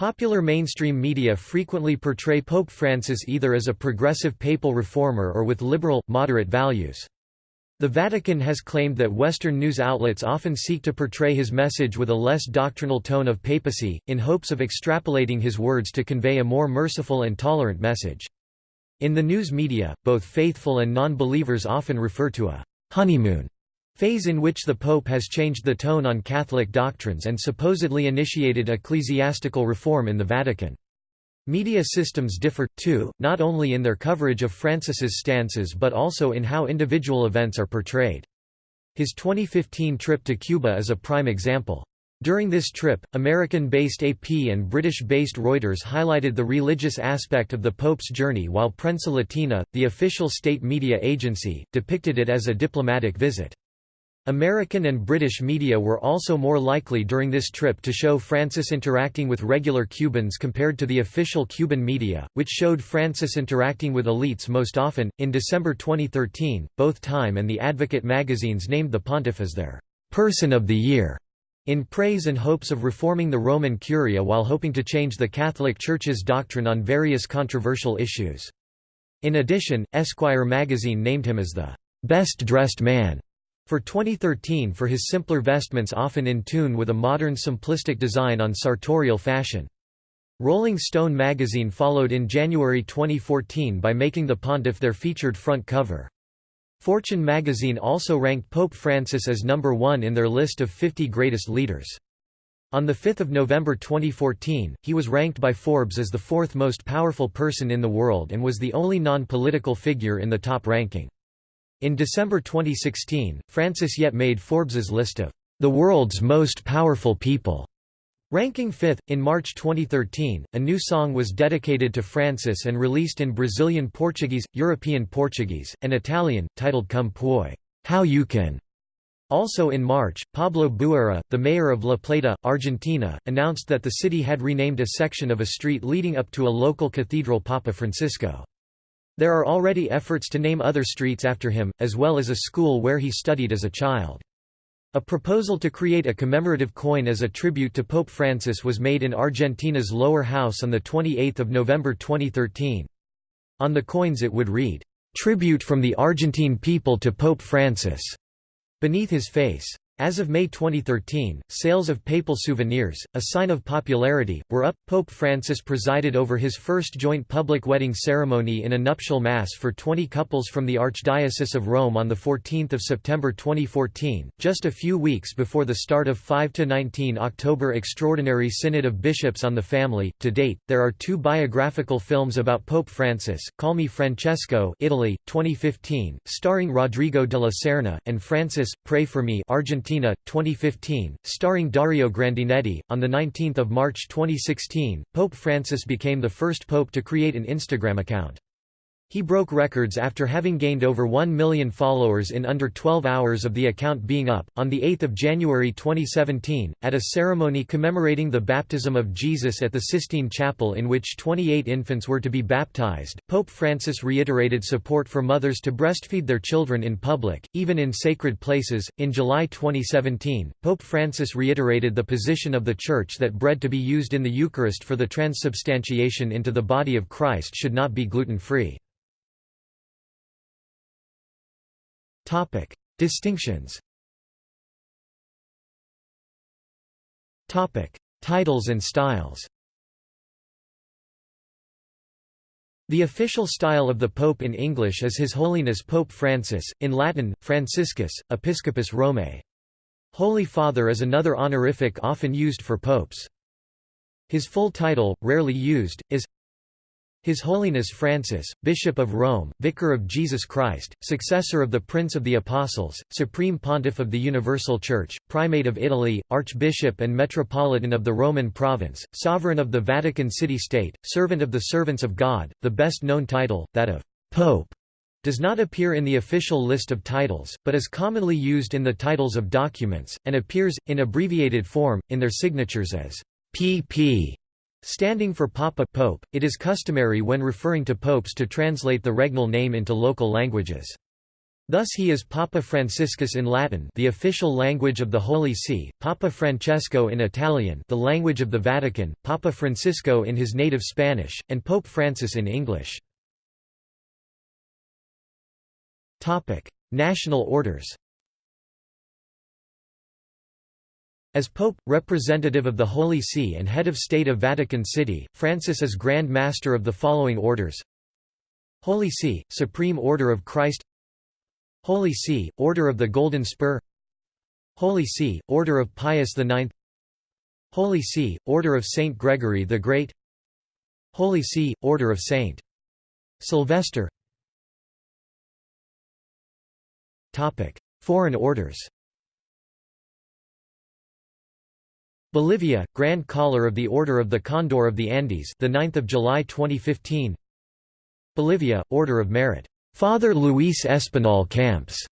Popular mainstream media frequently portray Pope Francis either as a progressive papal reformer or with liberal, moderate values. The Vatican has claimed that Western news outlets often seek to portray his message with a less doctrinal tone of papacy, in hopes of extrapolating his words to convey a more merciful and tolerant message. In the news media, both faithful and non-believers often refer to a honeymoon phase in which the Pope has changed the tone on Catholic doctrines and supposedly initiated ecclesiastical reform in the Vatican. Media systems differ, too, not only in their coverage of Francis's stances but also in how individual events are portrayed. His 2015 trip to Cuba is a prime example. During this trip, American-based AP and British-based Reuters highlighted the religious aspect of the Pope's journey while Prensa Latina, the official state media agency, depicted it as a diplomatic visit. American and British media were also more likely during this trip to show Francis interacting with regular Cubans compared to the official Cuban media, which showed Francis interacting with elites most often. In December 2013, both Time and The Advocate magazines named the pontiff as their person of the year, in praise and hopes of reforming the Roman Curia while hoping to change the Catholic Church's doctrine on various controversial issues. In addition, Esquire magazine named him as the best dressed man for 2013 for his simpler vestments often in tune with a modern simplistic design on sartorial fashion. Rolling Stone magazine followed in January 2014 by making the pontiff their featured front cover. Fortune magazine also ranked Pope Francis as number one in their list of 50 greatest leaders. On 5 November 2014, he was ranked by Forbes as the fourth most powerful person in the world and was the only non-political figure in the top ranking. In December 2016, Francis yet made Forbes's list of the world's most powerful people. Ranking fifth, in March 2013, a new song was dedicated to Francis and released in Brazilian Portuguese, European Portuguese, and Italian, titled Come Puoi How You Can. Also in March, Pablo Bruera, the mayor of La Plata, Argentina, announced that the city had renamed a section of a street leading up to a local cathedral Papa Francisco. There are already efforts to name other streets after him, as well as a school where he studied as a child. A proposal to create a commemorative coin as a tribute to Pope Francis was made in Argentina's lower house on 28 November 2013. On the coins it would read, "'Tribute from the Argentine people to Pope Francis' beneath his face. As of May 2013, sales of papal souvenirs, a sign of popularity, were up. Pope Francis presided over his first joint public wedding ceremony in a nuptial mass for 20 couples from the Archdiocese of Rome on 14 September 2014, just a few weeks before the start of 5 to 19 October Extraordinary Synod of Bishops on the Family. To date, there are two biographical films about Pope Francis, Call Me Francesco Italy, 2015, starring Rodrigo de la Serna, and Francis, Pray for Me Argentina Argentina, 2015, starring Dario Grandinetti. On 19 March 2016, Pope Francis became the first pope to create an Instagram account. He broke records after having gained over 1 million followers in under 12 hours of the account being up. On 8 January 2017, at a ceremony commemorating the baptism of Jesus at the Sistine Chapel in which 28 infants were to be baptized, Pope Francis reiterated support for mothers to breastfeed their children in public, even in sacred places. In July 2017, Pope Francis reiterated the position of the Church that bread to be used in the Eucharist for the transubstantiation into the body of Christ should not be gluten-free. Topic: Distinctions. Topic: Titles and styles. The official style of the Pope in English is His Holiness Pope Francis, in Latin, Franciscus, Episcopus Romae. Holy Father is another honorific often used for popes. His full title, rarely used, is his Holiness Francis, Bishop of Rome, Vicar of Jesus Christ, successor of the Prince of the Apostles, Supreme Pontiff of the Universal Church, Primate of Italy, Archbishop and Metropolitan of the Roman Province, Sovereign of the Vatican City-State, Servant of the Servants of God, the best known title, that of Pope, does not appear in the official list of titles, but is commonly used in the titles of documents, and appears, in abbreviated form, in their signatures as pp. Standing for Papa Pope, it is customary when referring to popes to translate the regnal name into local languages. Thus he is Papa Franciscus in Latin the official language of the Holy See, Papa Francesco in Italian the language of the Vatican, Papa Francisco in his native Spanish, and Pope Francis in English. National orders As Pope, representative of the Holy See and head of state of Vatican City, Francis is Grand Master of the following orders. Holy See, Supreme Order of Christ. Holy See, Order of the Golden Spur. Holy See, Order of Pius IX Holy See, Order of Saint Gregory the Great. Holy See, Order of Saint Sylvester. Foreign orders Bolivia, Grand Collar of the Order of the Condor of the Andes, the 9th of July 2015. Bolivia, Order of Merit, Father Luis Espinal Camps,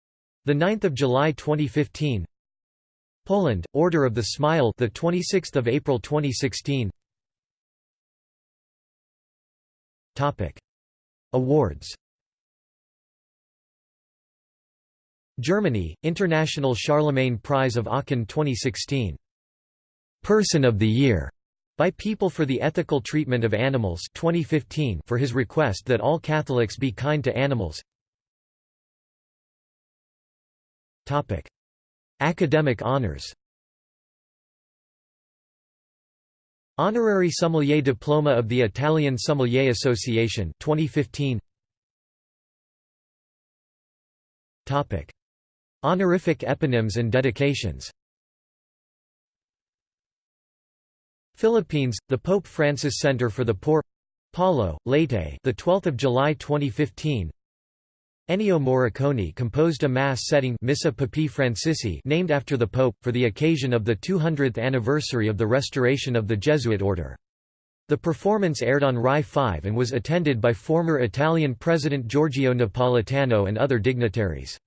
the 9th of July 2015. Poland, Order of the Smile, the 26th of April 2016. Topic: Awards. Germany, International Charlemagne Prize of Aachen 2016 Person of the Year by People for the Ethical Treatment of Animals 2015 for his request that all Catholics be kind to animals. Topic: Academic honors. Honorary Sommelier Diploma of the Italian Sommelier Association 2015. Topic: Honorific eponyms and dedications. Philippines, the Pope Francis Center for the Poor Palo, Leyte, the 12th of July 2015. Ennio Morricone composed a Mass setting Missa Papae Francisci named after the Pope, for the occasion of the 200th anniversary of the restoration of the Jesuit order. The performance aired on Rai 5 and was attended by former Italian President Giorgio Napolitano and other dignitaries.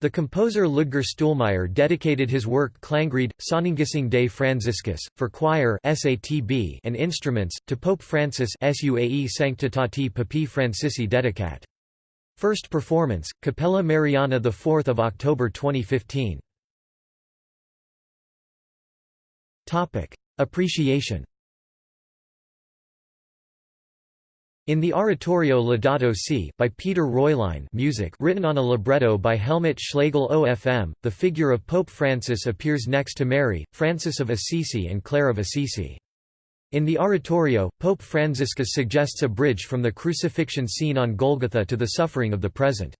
The composer Ludger Stühlmeyer dedicated his work Klangried, Sonnengesang des Franziskus, for choir and instruments, to Pope Francis Suae Sanctitati Papae Francisci dedicat. First performance, Capella Mariana 4 October 2015. Appreciation In the oratorio Laudato Si by Peter Reulein music written on a libretto by Helmut Schlegel OFM, the figure of Pope Francis appears next to Mary, Francis of Assisi and Clare of Assisi. In the oratorio, Pope Franciscus suggests a bridge from the crucifixion scene on Golgotha to the suffering of the present.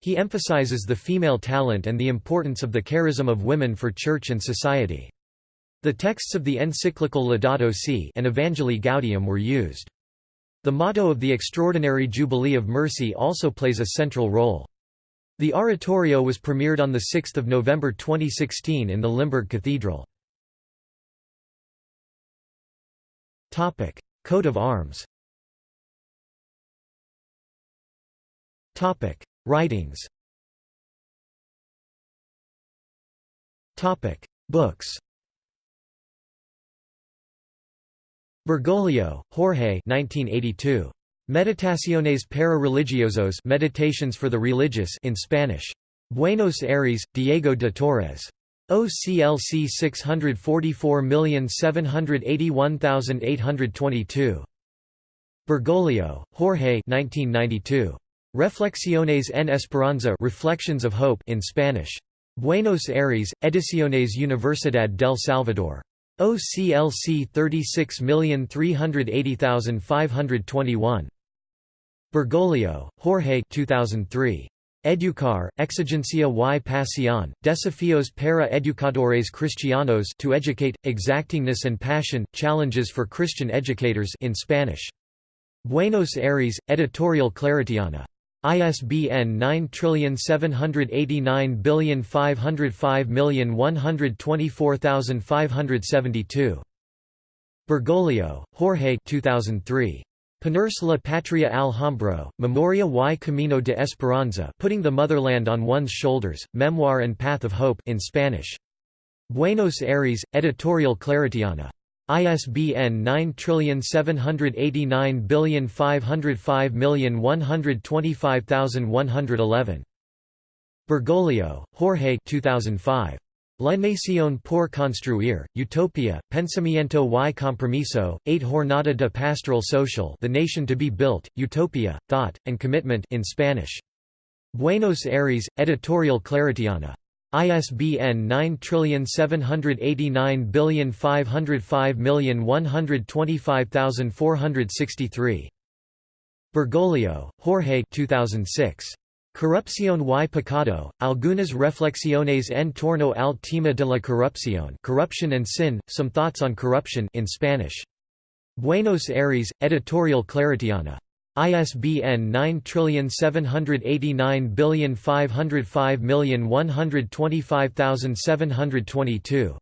He emphasizes the female talent and the importance of the charism of women for church and society. The texts of the encyclical Laudato Si and Evangelii Gaudium were used. The motto of the Extraordinary Jubilee of Mercy also plays a central role. The oratorio was premiered on 6 November 2016 in the Limburg Cathedral. Coat of arms Writings Books Bergoglio, Jorge 1982. Meditaciones para religiosos Meditations for the Religious in Spanish. Buenos Aires, Diego de Torres. OCLC 644781822. Bergoglio, Jorge 1992. Reflexiones en Esperanza Reflections of Hope in Spanish. Buenos Aires, Ediciones Universidad del Salvador. OCLC 36380521. Bergoglio, Jorge 2003. Educar, Exigencia y Pasión, Desafíos para Educadores Cristianos to Educate, Exactingness and Passion, Challenges for Christian Educators in Spanish. Buenos Aires, Editorial Claretiana. ISBN 9789505124572. Bergoglio, Jorge 2003. Ponerse la Patria al Hombro, Memoria y Camino de Esperanza Putting the Motherland on One's Shoulders, Memoir and Path of Hope in Spanish. Buenos Aires, Editorial Claretiana. ISBN 9789505125111. Bergoglio, Jorge 2005. La Nación por Construir, Utopia, Pensamiento y Compromiso, 8 Jornada de Pastoral Social The Nation to be Built, Utopia, Thought, and Commitment in Spanish. Buenos Aires, Editorial Claretiana. ISBN 9789505125463. Bergoglio, Jorge 2006. Corrupción y Pecado, Algunas Reflexiones en torno al tema de la corrupción Corruption and Sin, Some Thoughts on Corruption in Spanish. Buenos Aires, Editorial Claretiana. ISBN 9789505125722.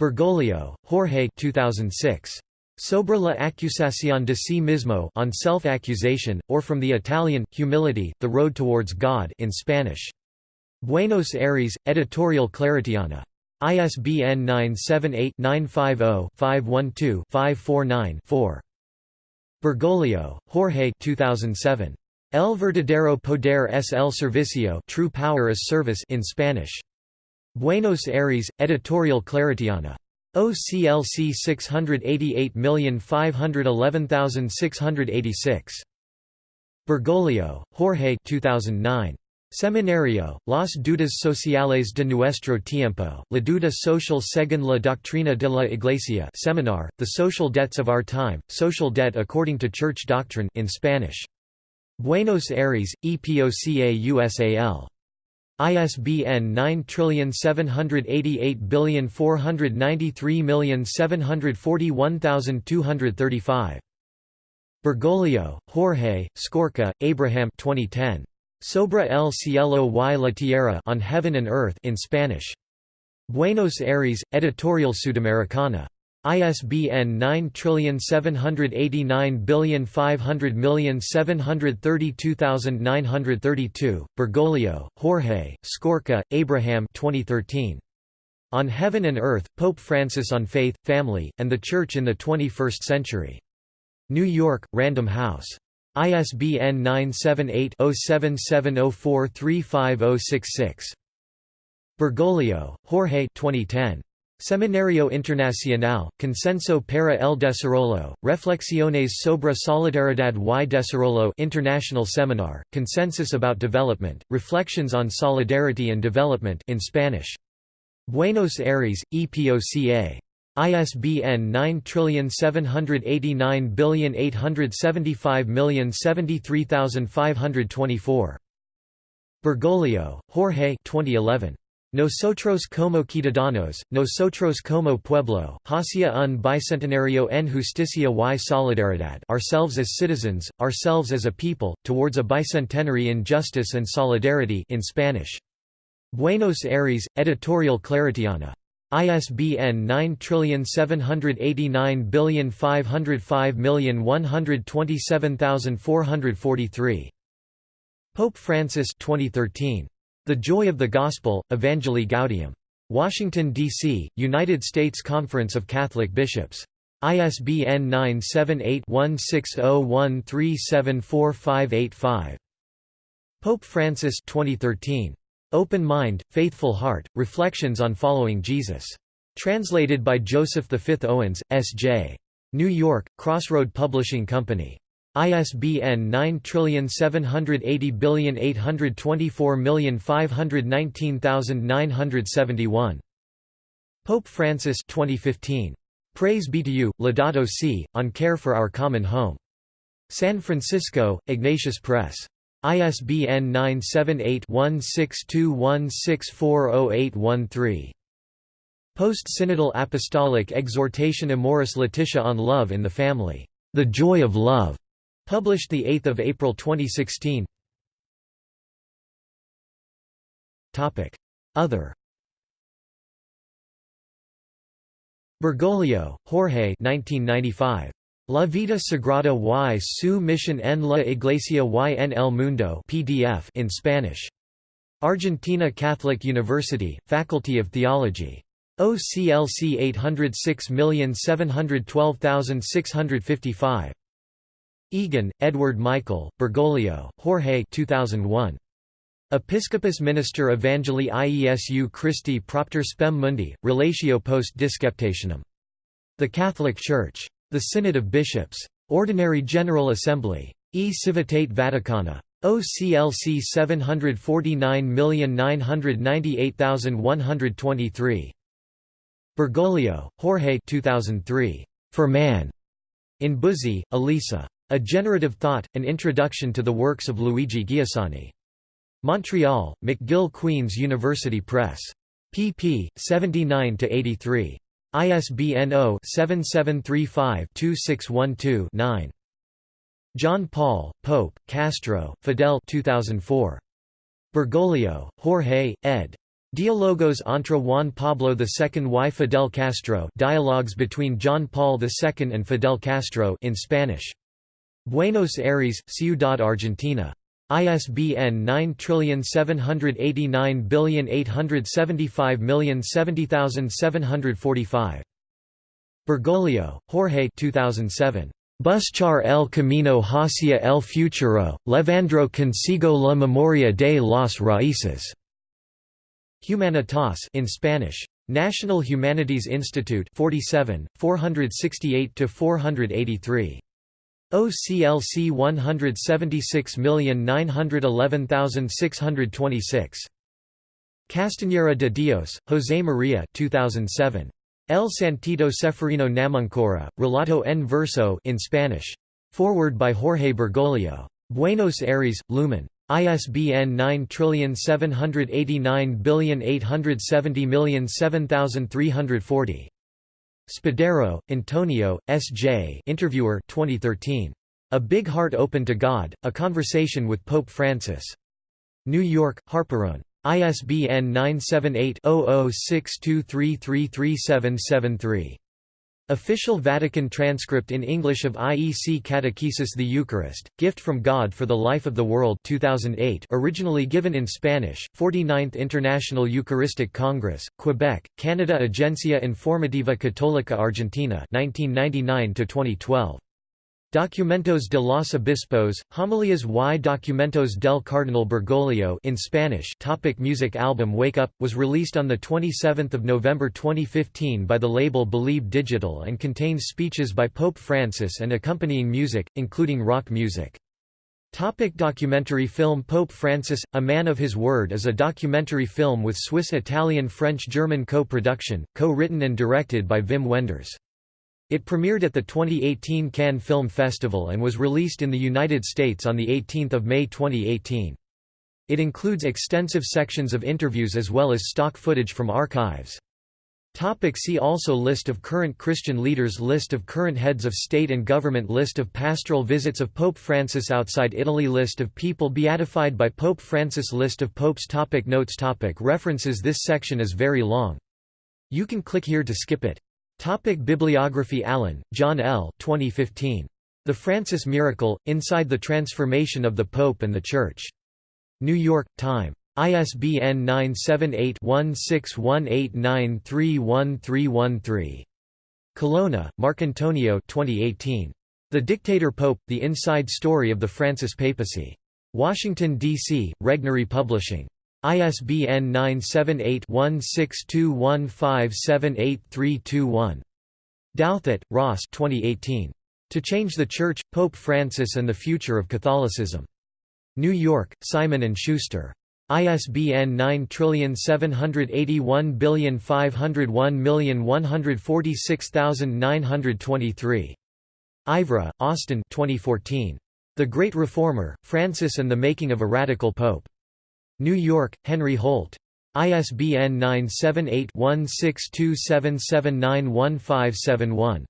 Bergoglio, Jorge 2006. Sobre la acusación de sí mismo on self-accusation, or from the Italian, Humility, The Road Towards God in Spanish. Buenos Aires, Editorial Claretiana. ISBN 978-950-512-549-4. Bergoglio, Jorge 2007. El verdadero poder es el servicio True Power is Service in Spanish. Buenos Aires, Editorial Claretiana. OCLC 688511686. Bergoglio, Jorge 2009. Seminario, Las dudas sociales de nuestro tiempo, la duda social según la doctrina de la Iglesia seminar, The Social Debts of Our Time, Social Debt According to Church Doctrine in Spanish. Buenos Aires, EPOCA USAL. ISBN 9788493741235. Bergoglio, Jorge, Skorka, Abraham 2010. Sobre el cielo y la tierra on heaven and earth in Spanish. Buenos Aires, Editorial Sudamericana. ISBN 9789500732932, Bergoglio, Jorge, Skorka, Abraham 2013. On Heaven and Earth, Pope Francis on Faith, Family, and the Church in the Twenty-First Century. New York, Random House. ISBN 978-0770435066. Bergoglio, Jorge 2010. Seminario Internacional, Consenso para el Desarrollo, Reflexiones sobre Solidaridad y Desarrollo International Seminar, Consensus about Development, Reflections on Solidarity and Development in Spanish. Buenos Aires, EPOCA. ISBN 9789875073524. Bergoglio, Jorge 2011. Nosotros como ciudadanos, nosotros como pueblo, hacia un bicentenario en justicia y solidaridad ourselves as citizens, ourselves as a people, towards a bicentenary in justice and solidarity in Spanish. Buenos Aires, Editorial Claretiana. ISBN 9789505127443. Pope Francis 2013. The Joy of the Gospel, Evangelii Gaudium. Washington, D.C., United States Conference of Catholic Bishops. ISBN 978-1601374585. Pope Francis 2013. Open Mind, Faithful Heart, Reflections on Following Jesus. Translated by Joseph V. Owens, S.J. New York, Crossroad Publishing Company. ISBN 9780824519971. Pope Francis 2015. Praise be to you, Laudato Si, on care for our common home. San Francisco, Ignatius Press. ISBN 978-1621640813. Post-Synodal Apostolic Exhortation Amoris Laetitia on Love in the Family. The Joy of Love. Published 8 April 2016 Other Bergoglio, Jorge 1995. La vida sagrada y su misión en la iglesia y en el mundo PDF in Spanish. Argentina Catholic University, Faculty of Theology. OCLC 806712655. Egan, Edward Michael, Bergoglio, Jorge 2001. Episcopus Minister Evangelii Iesu Christi Propter Spem Mundi, Relatio post Disceptationem. The Catholic Church. The Synod of Bishops. Ordinary General Assembly. E Civitate Vaticana. OCLC 749998123. Bergoglio, Jorge 2003. For Man. In Buzzi, Elisa. A Generative Thought, An Introduction to the Works of Luigi Giussani. Montreal, McGill Queen's University Press. pp. 79–83. ISBN 0-7735-2612-9. John Paul, Pope, Castro, Fidel 2004. Bergoglio, Jorge, ed. Diálogos entre Juan Pablo II y Fidel Castro Dialogues between John Paul II and Fidel Castro in Spanish. Buenos Aires, Ciudad Argentina. ISBN 9785875070745. Bergoglio, Jorge 2007. Buscar el camino hacia el futuro, levandro consigo la memoria de las raíces. Humanitas in Spanish. National Humanities Institute 47, 468–483. OCLC 176911626. Castiñeira de Dios, José María 2007. El Santito Ceferino Namuncurá, Relato en verso in Spanish. Forward by Jorge Bergoglio. Buenos Aires, Lumen. ISBN 9780870073040. Spadaro, Antonio, S.J. Interviewer 2013. A Big Heart Open to God, A Conversation with Pope Francis. New York, Harperone. ISBN 978-0062333773. Official Vatican transcript in English of IEC Catechesis The Eucharist, Gift from God for the Life of the World 2008 originally given in Spanish, 49th International Eucharistic Congress, Quebec, Canada Agencia Informativa Católica Argentina 1999–2012. Documentos de los Obispos, Homilias y Documentos del Cardinal Bergoglio in Spanish topic Music album Wake Up, was released on 27 November 2015 by the label Believe Digital and contains speeches by Pope Francis and accompanying music, including rock music. Topic documentary film Pope Francis, A Man of His Word is a documentary film with Swiss-Italian-French-German co-production, co-written and directed by Wim Wenders. It premiered at the 2018 Cannes Film Festival and was released in the United States on 18 May 2018. It includes extensive sections of interviews as well as stock footage from archives. Topic see also List of current Christian leaders List of current heads of state and government List of pastoral visits of Pope Francis outside Italy List of people beatified by Pope Francis List of popes topic Notes topic References This section is very long. You can click here to skip it. Topic Bibliography Allen, John L. 2015. The Francis Miracle, Inside the Transformation of the Pope and the Church. New York, Time. ISBN 978-1618931313. Colonna, Marcantonio 2018. The Dictator Pope, The Inside Story of the Francis Papacy. Washington, D.C., Regnery Publishing. ISBN 978-1621578321. Douthat, Ross 2018. To Change the Church, Pope Francis and the Future of Catholicism. New York, Simon & Schuster. ISBN 9781501146923. Ivereigh, Austen 2014. The Great Reformer, Francis and the Making of a Radical Pope. New York, Henry Holt. ISBN 978-1627791571.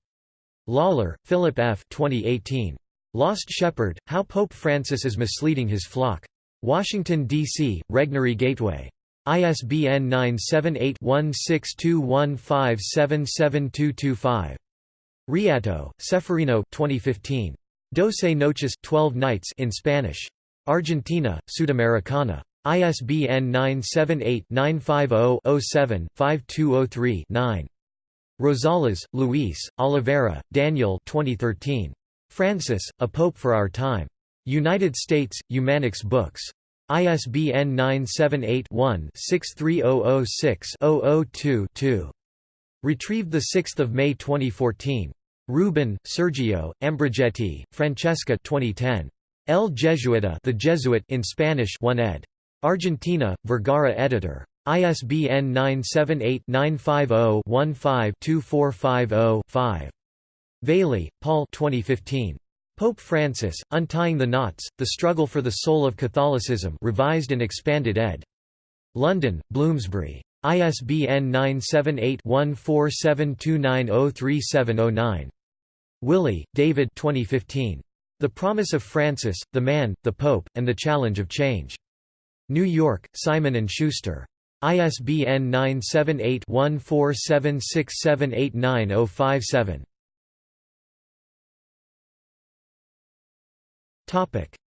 Lawler, Philip F. 2018. Lost Shepherd, How Pope Francis is Misleading His Flock. Washington, D.C., Regnery Gateway. ISBN 978-1621577225. Reato, Ceferino 2015. Doce Noches 12 Nights in Spanish. Argentina, Sudamericana. ISBN 978-950-07-5203-9. Rosales, Luis, Oliveira, Daniel 2013. Francis, A Pope for Our Time. United States, Humanix Books. ISBN 978-1-63006-002-2. Retrieved 6 May 2014. Rubin, Sergio, Ambrogetti, Francesca 2010. El Jesuita the Jesuit in Spanish 1 ed. Argentina, Vergara editor. ISBN 978-950-15-2450-5. Vallely, Paul 2015. Pope Francis, Untying the Knots, The Struggle for the Soul of Catholicism revised and expanded ed. London, Bloomsbury. ISBN 978-1472903709. Willey, David 2015. The Promise of Francis, the Man, the Pope, and the Challenge of Change. New York, Simon & Schuster. ISBN 978-1476789057.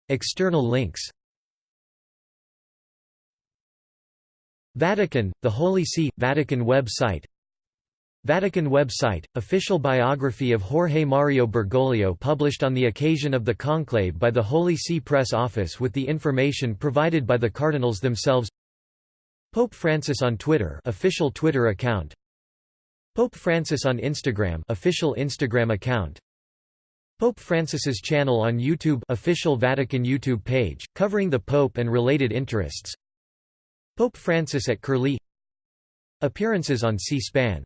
External links Vatican, the Holy See, Vatican website Vatican website, official biography of Jorge Mario Bergoglio published on the occasion of the conclave by the Holy See Press Office with the information provided by the cardinals themselves. Pope Francis on Twitter official Twitter account. Pope Francis on Instagram official Instagram account. Pope Francis's channel on YouTube official Vatican YouTube page, covering the Pope and related interests. Pope Francis at Curlie. Appearances on C-SPAN